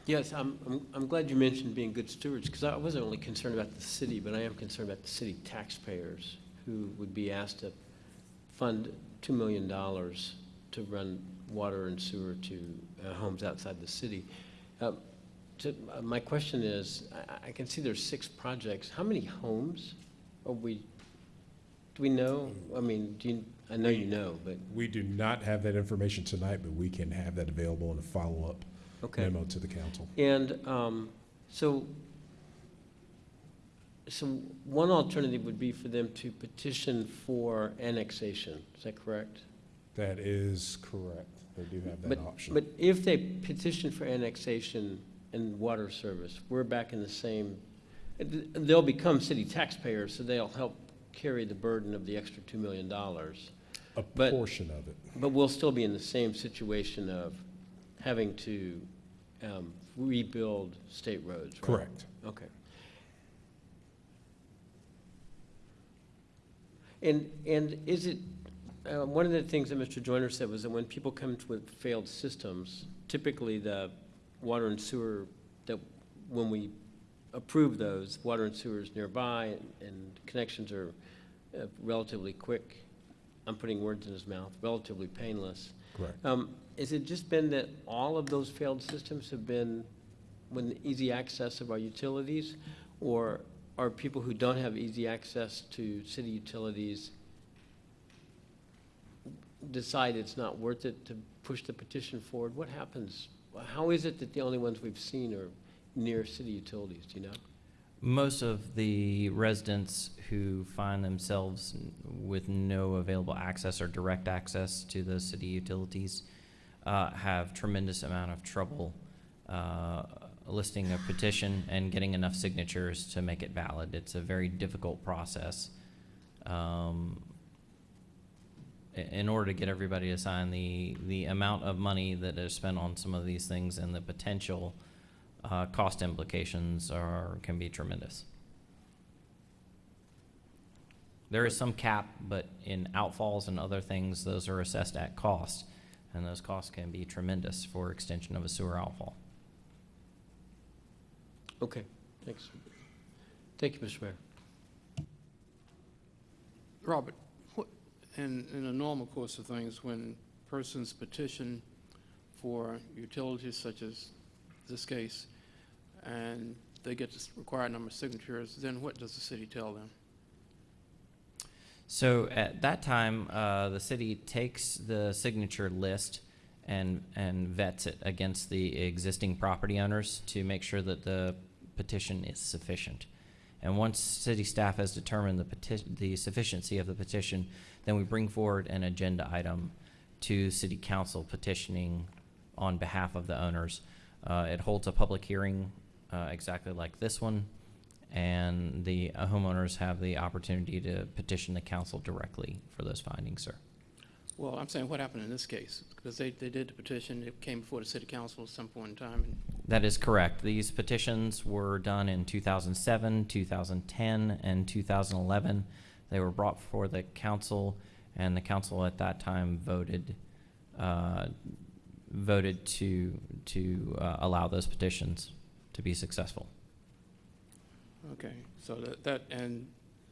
Yes, I'm, I'm, I'm glad you mentioned being good stewards, because I wasn't only concerned about the city, but I am concerned about the city taxpayers who would be asked to fund $2 million to run water and sewer to uh, homes outside the city. Uh, to- uh, My question is, I, I can see there's six projects. How many homes are we, do we know? I mean, do you, I know you know, but,
We do not have that information tonight, but we can have that available in a follow-up
Okay.
memo to the council.
and um, so, so one alternative would be for them to petition for annexation. Is that correct?
That is correct. They do have that
But,
option.
but if they petition for annexation and water service, we're back in the same, they'll become city taxpayers, so they'll help carry the burden of the extra $2 million.
A
But-
portion of it.
But we'll still be in the same situation of having to um, rebuild state roads, right?
Correct.
Okay. And, and is it, uh, one of the things that Mr. Joyner said was that when people come to with failed systems, typically the water and sewer, that when we approve those, water and sewer is nearby and- and connections are uh, relatively quick. I'm putting words in his mouth, relatively painless.
Correct.
Um, Has it just been that all of those failed systems have been with easy access of our utilities? Or are people who don't have easy access to city utilities decide it's not worth it to push the petition forward? What happens? How is it that the only ones we've seen are near city utilities, do you know?
Most of the residents who find themselves with no available access or direct access to the city utilities uh, have tremendous amount of trouble uh, listing a petition and getting enough signatures to make it valid. It's a very difficult process. Um, in order to get everybody to sign, the, the amount of money that is spent on some of these things and the potential uh, cost implications are, can be tremendous. There is some cap, but in outfalls and other things, those are assessed at cost, and those costs can be tremendous for extension of a sewer outfall.
Okay, thanks. Thank you, Mr. Mayor.
Robert, what, in, in the normal course of things, when persons petition for utilities such as this case, and they get the required number of signatures, then what does the city tell them?
So at that time, uh, the city takes the signature list and, and vets it against the existing property owners to make sure that the petition is sufficient. And once city staff has determined the petition, the sufficiency of the petition, then we bring forward an agenda item to city council petitioning on behalf of the owners. Uh, it holds a public hearing, uh, exactly like this one, and the uh, homeowners have the opportunity to petition the council directly for those findings, sir.
Well, I'm saying what happened in this case, because they, they did the petition, it came before the city council at some point in time, and
That is correct. These petitions were done in 2007, 2010, and 2011. They were brought before the council, and the council at that time voted, uh, voted to, to uh, allow those petitions to be successful.
Okay, so that, that, and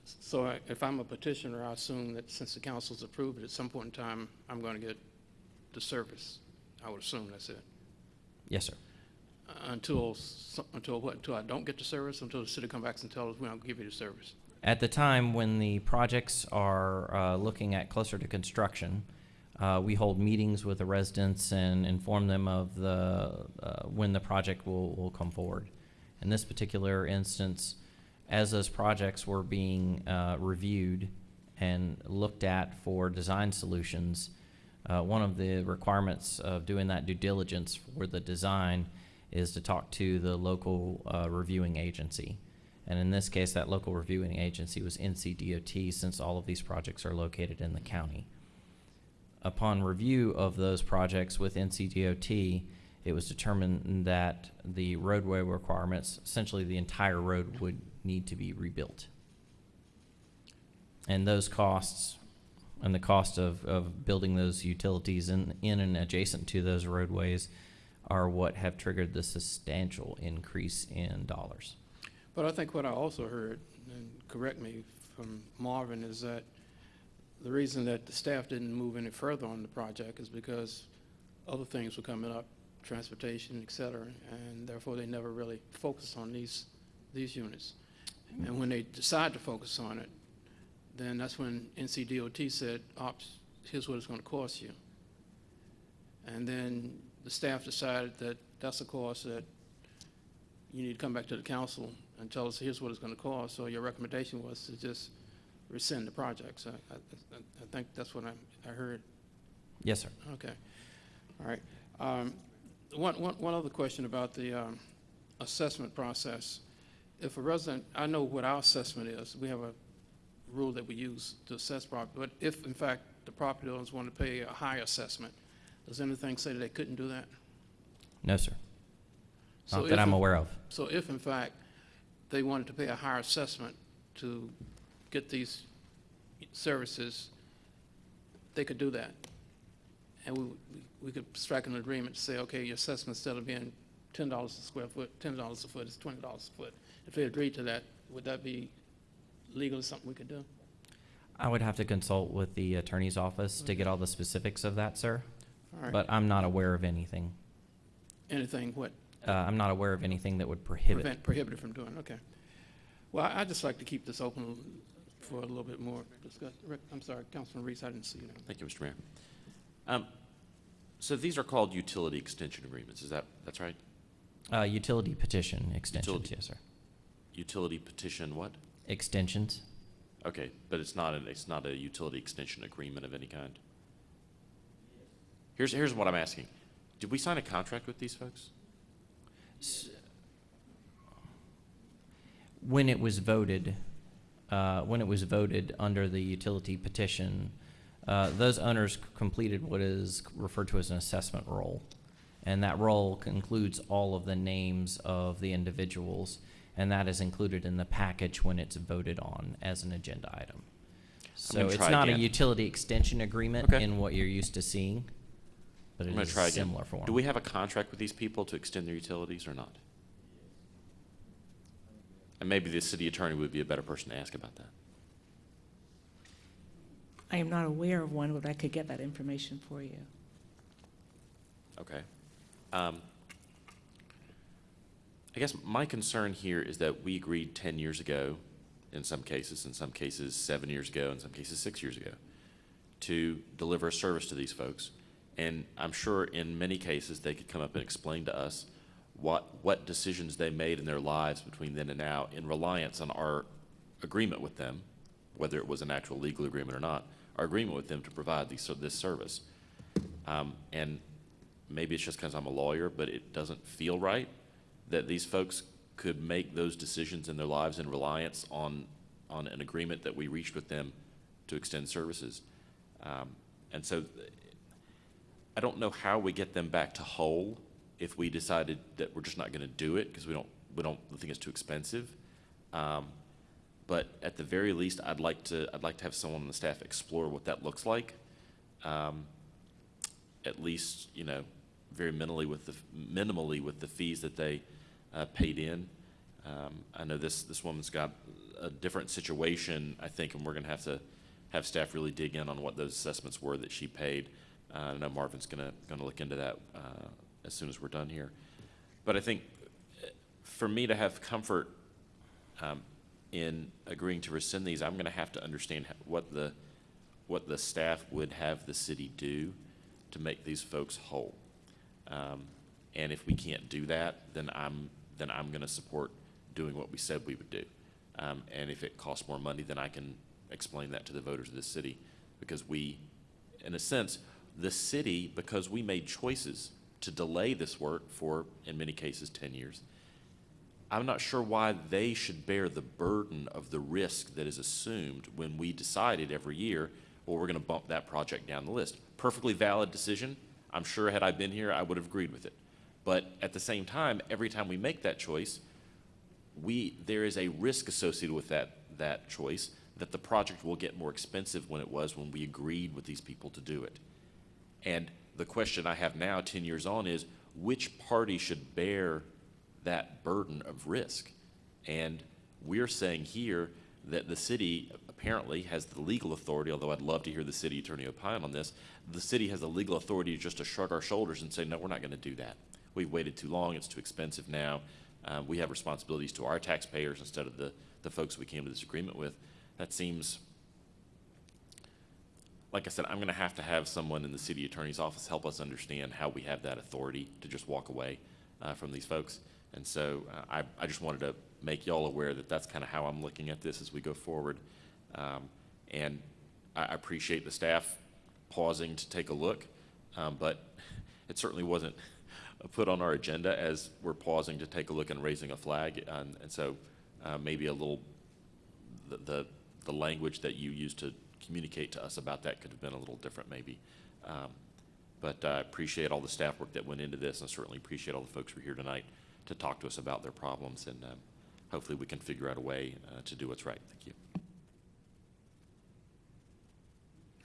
so I- if I'm a petitioner, I assume that since the council's approved it, at some point in time, I'm going to get the service. I would assume that's it.
Yes, sir.
Uh, Until, until what, until I don't get the service, until the city come back and tell us we don't give you the service?
At the time when the projects are uh, looking at closer to construction, uh, we hold meetings with the residents and inform them of the, uh, when the project will, will come forward. In this particular instance, as those projects were being uh, reviewed and looked at for design solutions, uh, one of the requirements of doing that due diligence for the design is to talk to the local uh, reviewing agency. And in this case, that local reviewing agency was NCDOT, since all of these projects are located in the county. Upon review of those projects with NCDOT, it was determined that the roadway requirements, essentially the entire road would need to be rebuilt. And those costs and the cost of, of building those utilities in, in and adjacent to those roadways are what have triggered the substantial increase in dollars.
But I think what I also heard, and correct me from Marvin, is that the reason that the staff didn't move any further on the project is because other things were coming up, transportation, et cetera, and therefore they never really focused on these, these units. And when they decide to focus on it, then that's when NCDOT said, ops, here's what it's gonna cost you. And then the staff decided that that's a cost that you need to come back to the council and tell us, here's what it's gonna cost. So your recommendation was to just rescind the project. So I, I, I think that's what I, I heard.
Yes, sir.
Okay, all right. Um, One, one, one other question about the um, assessment process. If a resident, I know what our assessment is, we have a rule that we use to assess property, but if in fact the property owners want to pay a higher assessment, does anything say that they couldn't do that?
No, sir.
So
Not that I'm aware of.
So if in fact they wanted to pay a higher assessment to get these services, they could do that? And we, we- could strike an agreement to say, okay, your assessment instead of being ten dollars a square foot, ten dollars a foot is twenty dollars a foot. If they agreed to that, would that be legally something we could do?
I would have to consult with the attorney's office to get all the specifics of that, sir.
Right.
But I'm not aware of anything.
Anything what?
Uh, I'm not aware of anything that would prohibit.
Prevent, prohibited from doing, okay. Well, I- I'd just like to keep this open for a little bit more discussion. Rick, I'm sorry, Councilman Reece, I didn't see you. there.
Thank you, Mr. Mayor. Um, So these are called utility extension agreements, is that, that's right?
Uh, utility petition extensions,
Utility-
yes, sir.
Utility petition what?
Extensions?
Okay, but it's not, an it's not a utility extension agreement of any kind? Here's, here's what I'm asking. Did we sign a contract with these folks?
When it was voted, uh, when it was voted under the utility petition, uh, those owners completed what is referred to as an assessment roll. And that roll includes all of the names of the individuals, and that is included in the package when it's voted on as an agenda item. So it's not a utility extension agreement
Okay.
in what you're used to seeing, but
I'm gonna
is
try
a
again.
similar form.
Do we have a contract with these people to extend their utilities or not? And maybe the city attorney would be a better person to ask about that.
I am not aware of one, but I could get that information for you.
Okay. Um, I guess my concern here is that we agreed 10 years ago, in some cases, in some cases seven years ago, in some cases six years ago, to deliver a service to these folks. And I'm sure in many cases, they could come up and explain to us what, what decisions they made in their lives between then and now in reliance on our agreement with them, whether it was an actual legal agreement or not, our agreement with them to provide these, this service. Um, and maybe it's just because I'm a lawyer, but it doesn't feel right that these folks could make those decisions in their lives in reliance on, on an agreement that we reached with them to extend services. Um, and so I don't know how we get them back to whole if we decided that we're just not going to do it because we don't, we don't think it's too expensive. Um, but at the very least, I'd like to, I'd like to have someone on the staff explore what that looks like. Um, at least, you know, very minimally with the, minimally with the fees that they uh, paid in. Um, I know this, this woman's got a different situation, I think, and we're gonna have to have staff really dig in on what those assessments were that she paid. Uh, I know Marvin's gonna, gonna look into that uh, as soon as we're done here. But I think uh, for me to have comfort um, in agreeing to rescind these, I'm gonna have to understand what the, what the staff would have the city do to make these folks whole. Um, and if we can't do that, then I'm, then I'm gonna support doing what we said we would do. Um, and if it costs more money, then I can explain that to the voters of this city. Because we, in a sense, the city, because we made choices to delay this work for, in many cases, ten years, I'm not sure why they should bear the burden of the risk that is assumed when we decided every year, well, we're going to bump that project down the list. Perfectly valid decision. I'm sure had I been here, I would have agreed with it. But at the same time, every time we make that choice, we, there is a risk associated with that, that choice that the project will get more expensive when it was when we agreed with these people to do it. And the question I have now, 10 years on, is which party should bear that burden of risk? And we're saying here that the city apparently has the legal authority, although I'd love to hear the city attorney opine on this, the city has the legal authority just to shrug our shoulders and say, no, we're not going to do that. We've waited too long, it's too expensive now. Uh, we have responsibilities to our taxpayers instead of the, the folks we came to this agreement with. That seems, like I said, I'm going to have to have someone in the city attorney's office help us understand how we have that authority to just walk away uh, from these folks. And so uh, I, I just wanted to make y'all aware that that's kind of how I'm looking at this as we go forward. Um, and I, appreciate the staff pausing to take a look, um, but it certainly wasn't put on our agenda as we're pausing to take a look and raising a flag. And, and so uh, maybe a little, the, the, the language that you used to communicate to us about that could have been a little different maybe. Um, but I appreciate all the staff work that went into this and certainly appreciate all the folks who are here tonight to talk to us about their problems and um, hopefully we can figure out a way uh, to do what's right. Thank you.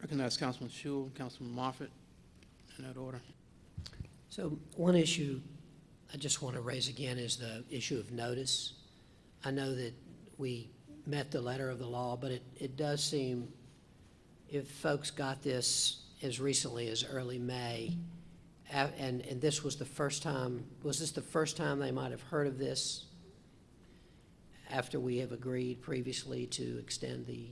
Recognize Councilman Schewel, Councilman Moffitt, in that order.
So one issue I just want to raise again is the issue of notice. I know that we met the letter of the law, but it, it does seem if folks got this as recently as early May, and, and this was the first time, was this the first time they might have heard of this after we have agreed previously to extend the,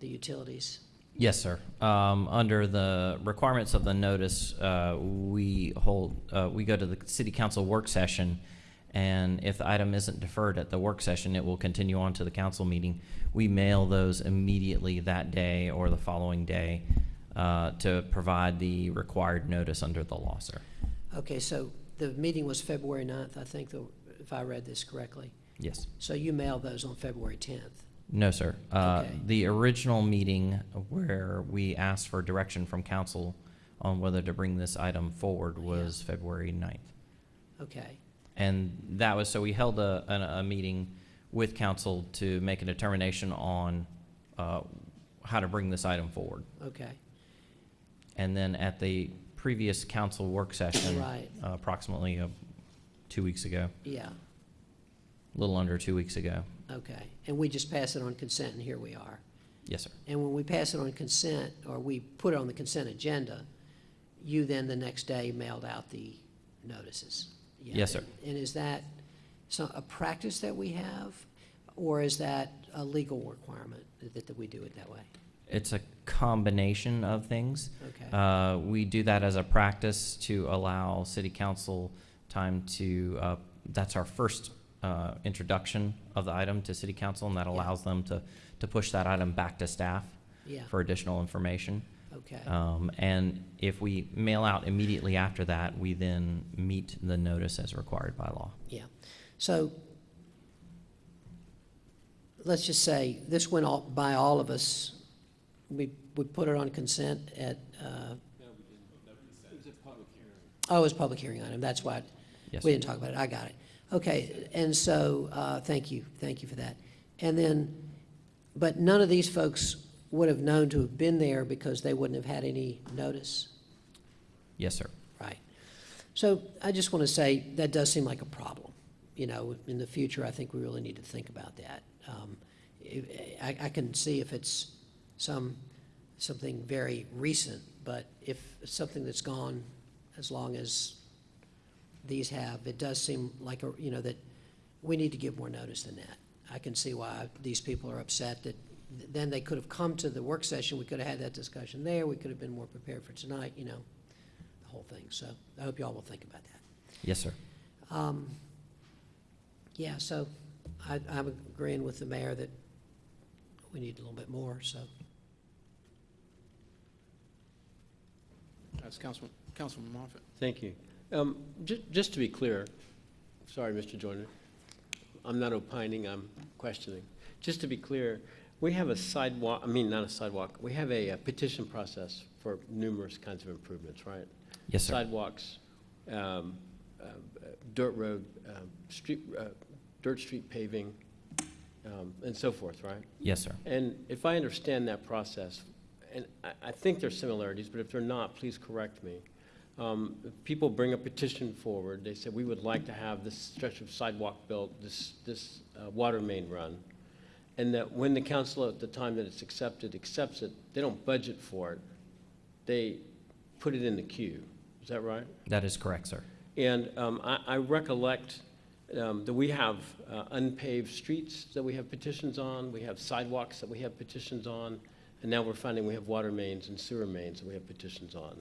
the utilities?
Yes, sir. Um, under the requirements of the notice, uh, we hold, uh, we go to the city council work session, and if the item isn't deferred at the work session, it will continue on to the council meeting. We mail those immediately that day or the following day, uh, to provide the required notice under the law, sir.
Okay, so the meeting was February 9th, I think, the- if I read this correctly.
Yes.
So you mailed those on February 10th?
No, sir. Uh,
Okay.
The original meeting where we asked for direction from council on whether to bring this item forward was February 9th.
Okay,
And that was, so we held a, a, a meeting with council to make a determination on, uh, how to bring this item forward.
okay,
And then at the previous council work session.
Right.
uh, Approximately, uh, two weeks ago,
yeah,
a little under two weeks ago.
okay. And we just pass it on consent, and here we are.
Yes, sir.
And when we pass it on consent, or we put it on the consent agenda, you then the next day mailed out the notices? Yeah.
Yes, sir.
And is that so a practice that we have, or is that a legal requirement that, that we do it that way?
It's a combination of things.
Okay.
Uh, we do that as a practice to allow city council time to, uh, that's our first, uh, introduction of the item to city council, and that allows them to, to push that item back to staff
Yeah.
for additional information.
Okay.
Um, and if we mail out immediately after that, we then meet the notice as required by law.
Yeah. So let's just say this went all, by all of us. We, we put it on consent at, uh, oh, it was a public hearing Oh, it was public hearing item. That's why
Yes,
we didn't talk about it. I got it. Okay. And so, uh, thank you. Thank you for that. And then, but none of these folks would have known to have been there because they wouldn't have had any notice.
Yes, sir.
Right. So I just want to say, that does seem like a problem. You know, in the future, I think we really need to think about that. Um, I, I can see if it's some, something very recent, but if something that's gone as long as these have, it does seem like, a you know, that we need to give more notice than that. I can see why these people are upset that then they could have come to the work session, we could have had that discussion there, we could have been more prepared for tonight, you know, the whole thing. So I hope you all will think about that.
Yes, sir.
Um, Yeah, so I, I'm agreeing with the mayor that we need a little bit more, so.
That's Councilman, Councilman Moffitt.
Thank you. Um, ju- Just to be clear, sorry, Mr. Joyner, I'm not opining, I'm questioning. Just to be clear, We have a sidewalk, I mean, not a sidewalk, we have a uh, petition process for numerous kinds of improvements, right?
Yes, sir.
Sidewalks, um, uh, dirt road, um, street, uh, dirt street paving, um, and so forth, right?
Yes, sir.
And if I understand that process, and I, I think there's similarities, but if they're not, please correct me. Um, People bring a petition forward, they say, we would like to have this stretch of sidewalk built, this, this uh, water main run. And that when the council at the time that it's accepted, accepts it, they don't budget for it. They put it in the queue. Is that right?
That is correct, sir.
And um, I I recollect um, that we have uh, unpaved streets that we have petitions on, we have sidewalks that we have petitions on, and now we're finding we have water mains and sewer mains that we have petitions on,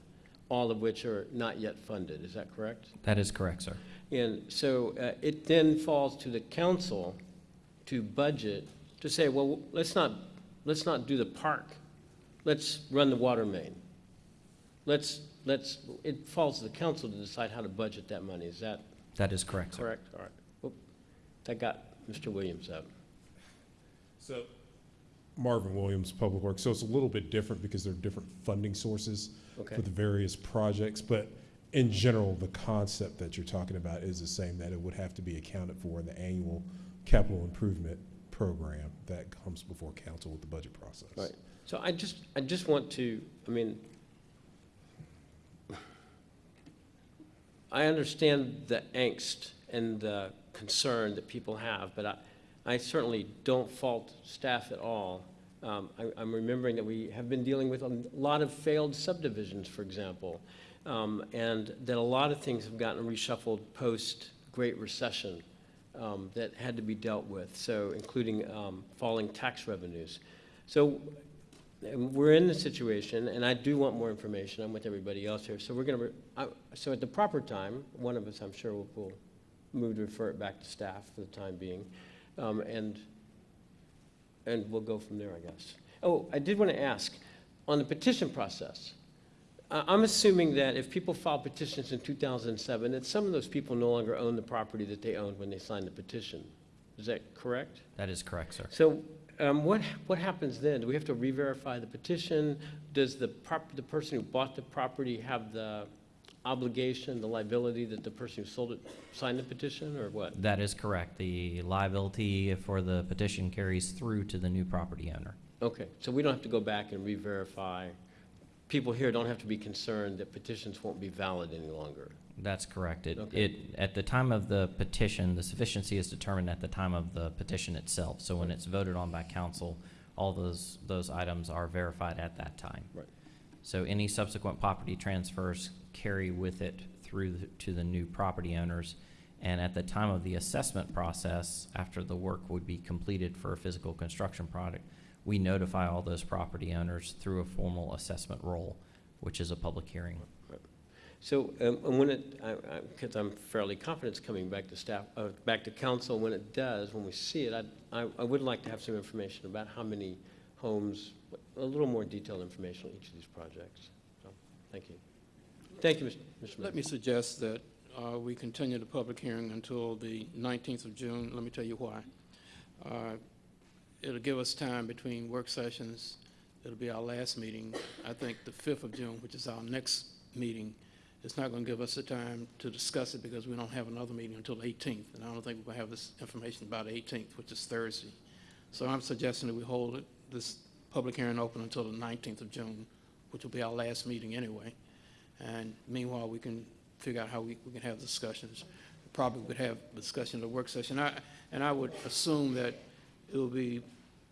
all of which are not yet funded. Is that correct?
That is correct, sir.
And so uh, it then falls to the council to budget, to say, well, let's not, let's not do the park. Let's run the water main. Let's, let's, it falls to the council to decide how to budget that money. Is that
That is correct, sir.
correct? All right. Whoop. That got Mr. Williams up.
So Marvin Williams, Public Works. So it's a little bit different because there are different funding sources
Okay.
for the various projects. But in general, the concept that you're talking about is the same, that it would have to be accounted for in the annual capital improvement program that comes before council with the budget process.
Right. So I just, I just want to, I mean, I understand the angst and the concern that people have, but I, I certainly don't fault staff at all. Um, I, I'm remembering that we have been dealing with a lot of failed subdivisions, for example, um, and that a lot of things have gotten reshuffled post-Great Recession um, that had to be dealt with, so including um, falling tax revenues. So we're in the situation, and I do want more information. I'm with everybody else here. So we're going to, so at the proper time, one of us, I'm sure, will, will move to refer it back to staff for the time being. Um, and, and we'll go from there, I guess. Oh, I did want to ask, on the petition process, I'm assuming that if people filed petitions in 2007, that some of those people no longer own the property that they owned when they signed the petition. Is that correct?
That is correct, sir.
So um, what, what happens then? Do we have to re-verify the petition? Does the prop, the person who bought the property have the obligation, the liability that the person who sold it signed the petition, or what?
That is correct. The liability for the petition carries through to the new property owner.
Okay, so we don't have to go back and re-verify. People here don't have to be concerned that petitions won't be valid any longer.
That's correct. It,
Okay.
it, at the time of the petition, the sufficiency is determined at the time of the petition itself. So when it's voted on by council, all those, those items are verified at that time.
Right.
So any subsequent property transfers carry with it through the- to the new property owners. And at the time of the assessment process, after the work would be completed for a physical construction project, we notify all those property owners through a formal assessment roll, which is a public hearing.
So, um, and when it, I, I, because I'm fairly confident it's coming back to staff, uh, back to council, when it does, when we see it, I, I, I would like to have some information about how many homes, a little more detailed information on each of these projects. So, Thank you. Thank you, Mr. Mr. Mayor.
Let me suggest that uh, we continue the public hearing until the 19th of June. Let me tell you why. Uh, It'll give us time between work sessions. It'll be our last meeting. I think the 5th of June, which is our next meeting, it's not going to give us the time to discuss it because we don't have another meeting until the 18th. And I don't think we'll have this information by the 18th, which is Thursday. So I'm suggesting that we hold it, this public hearing open until the 19th of June, which will be our last meeting anyway. And meanwhile, we can figure out how we, we can have discussions. Probably would have discussion in the work session. I, and I would assume that it will be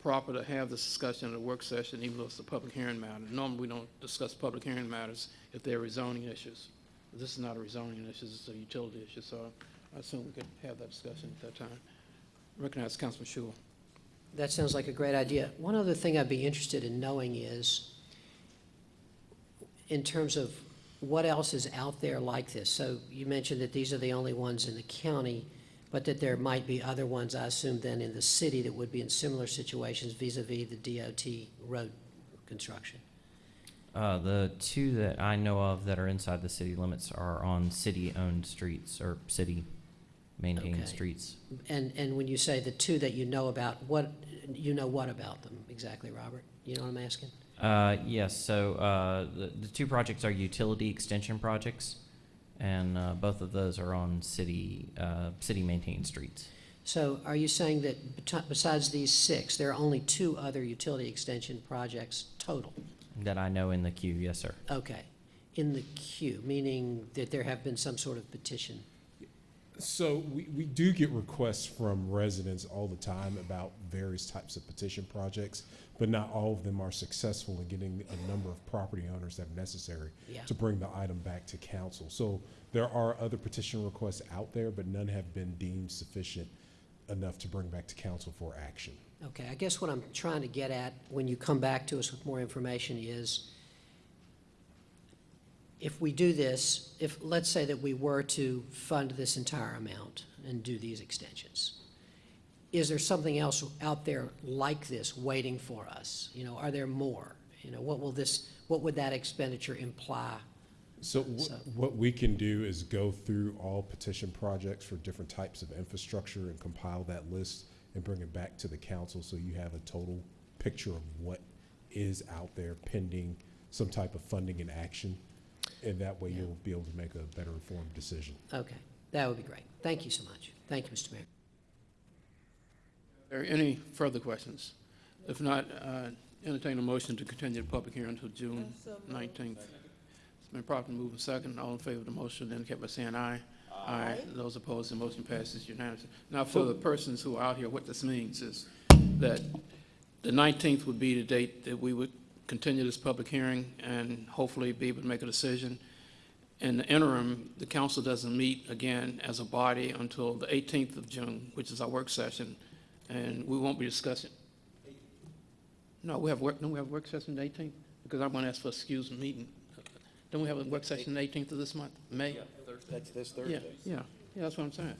proper to have this discussion in the work session, even though it's a public hearing matter. Normally, we don't discuss public hearing matters if they're rezoning issues. This is not a rezoning issue, it's a utility issue, so I assume we could have that discussion at that time. Recognize Councilman Schewel.
That sounds like a great idea. One other thing I'd be interested in knowing is, in terms of what else is out there like this? So you mentioned that these are the only ones in the county, but that there might be other ones, I assume, then in the city that would be in similar situations vis-à-vis the DOT road construction.
Uh, the two that I know of that are inside the city limits are on city-owned streets or city maintain
Okay.
streets.
And, and when you say the two that you know about, what, you know what about them exactly, Robert? You know what I'm asking?
Uh, yes, so, uh, the, the two projects are utility extension projects, and, uh, both of those are on city, uh, city-maintained streets.
So are you saying that besides these six, there are only two other utility extension projects total?
That I know in the queue, yes, sir.
Okay. In the queue, meaning that there have been some sort of petition?
So we, we do get requests from residents all the time about various types of petition projects, but not all of them are successful in getting a number of property owners that are necessary
Yeah.
to bring the item back to council. So there are other petition requests out there, but none have been deemed sufficient enough to bring back to council for action.
Okay, I guess what I'm trying to get at when you come back to us with more information is if we do this, if, let's say that we were to fund this entire amount and do these extensions, is there something else out there like this waiting for us? You know, are there more? You know, what will this, what would that expenditure imply?
So
So-
what we can do is go through all petition projects for different types of infrastructure and compile that list and bring it back to the council so you have a total picture of what is out there pending some type of funding and action. And that way you'll be able to make a better informed decision.
Okay, that would be great. Thank you so much. Thank you, Mr. Mayor.
Are there any further questions? If not, uh, entertain a motion to continue the public hearing until June nineteenth. It's been properly moved and second. All in favor of the motion, indicate by saying aye. Aye. Those opposed, the motion passes unanimously. Now, for the persons who are out here, what this means is that the nineteenth would be the date that we would continue this public hearing and hopefully be able to make a decision. In the interim, the council doesn't meet again as a body until the eighteenth of June, which is our work session, and we won't be discussing. No, we have work, don't we have work session the eighteenth? Because I'm gonna ask for excuse meeting. Don't we have a work session the eighteenth of this month, May?
That's this
Yeah, yeah, yeah, that's what I'm saying.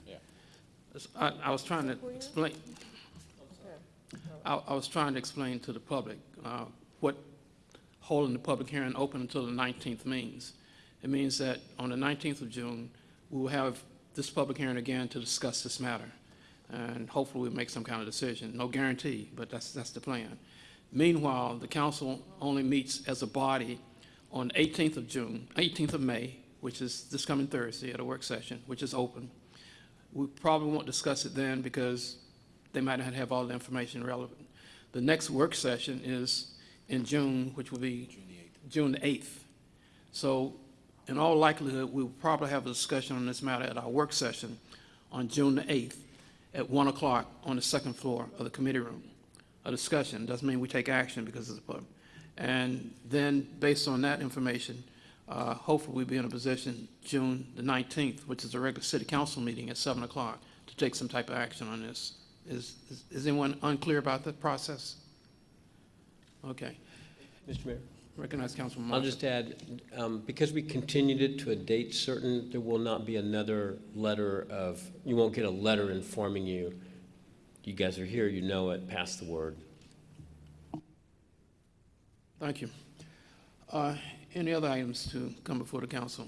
That's- I, I was trying to explain, I, I was trying to explain to the public, uh, what holding the public hearing open until the nineteenth means. It means that on the nineteenth of June, we will have this public hearing again to discuss this matter. And hopefully we'll make some kind of decision. No guarantee, but that's, that's the plan. Meanwhile, the council only meets as a body on eighteenth of June, eighteenth of May, which is this coming Thursday at a work session, which is open. We probably won't discuss it then because they might not have all the information relevant. The next work session is in June, which will be June the eighth. So in all likelihood, we will probably have a discussion on this matter at our work session on June the eighth at one o'clock on the second floor of the committee room. A discussion, doesn't mean we take action because it's a public. And then, based on that information, uh, hopefully we'll be in a position June the nineteenth, which is a regular city council meeting at seven o'clock, to take some type of action on this. Is, is- is anyone unclear about the process? Okay.
Mr. Mayor?
Recognize Councilman
I'll
Marshall.
just add, um, because we continued it to a date certain, there will not be another letter of, you won't get a letter informing you, you guys are here, you know it, pass the word.
Thank you. Uh, Any other items to come before the council?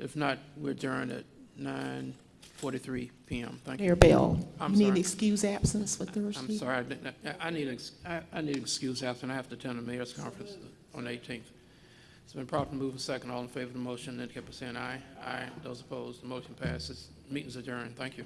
If not, we're adjourned at nine forty-three PM. Thank you.
Mayor Bell,
I'm
you need
sorry.
excuse absence for Thursday?
I'm sorry, I didn't- I, I need, ex- I, I need excuse after, I have to attend the mayor's conference on the eighteenth. It's been properly moved and second. All in favor of the motion, indicate by saying aye. Aye. Those opposed, the motion passes. Meeting's adjourned. Thank you.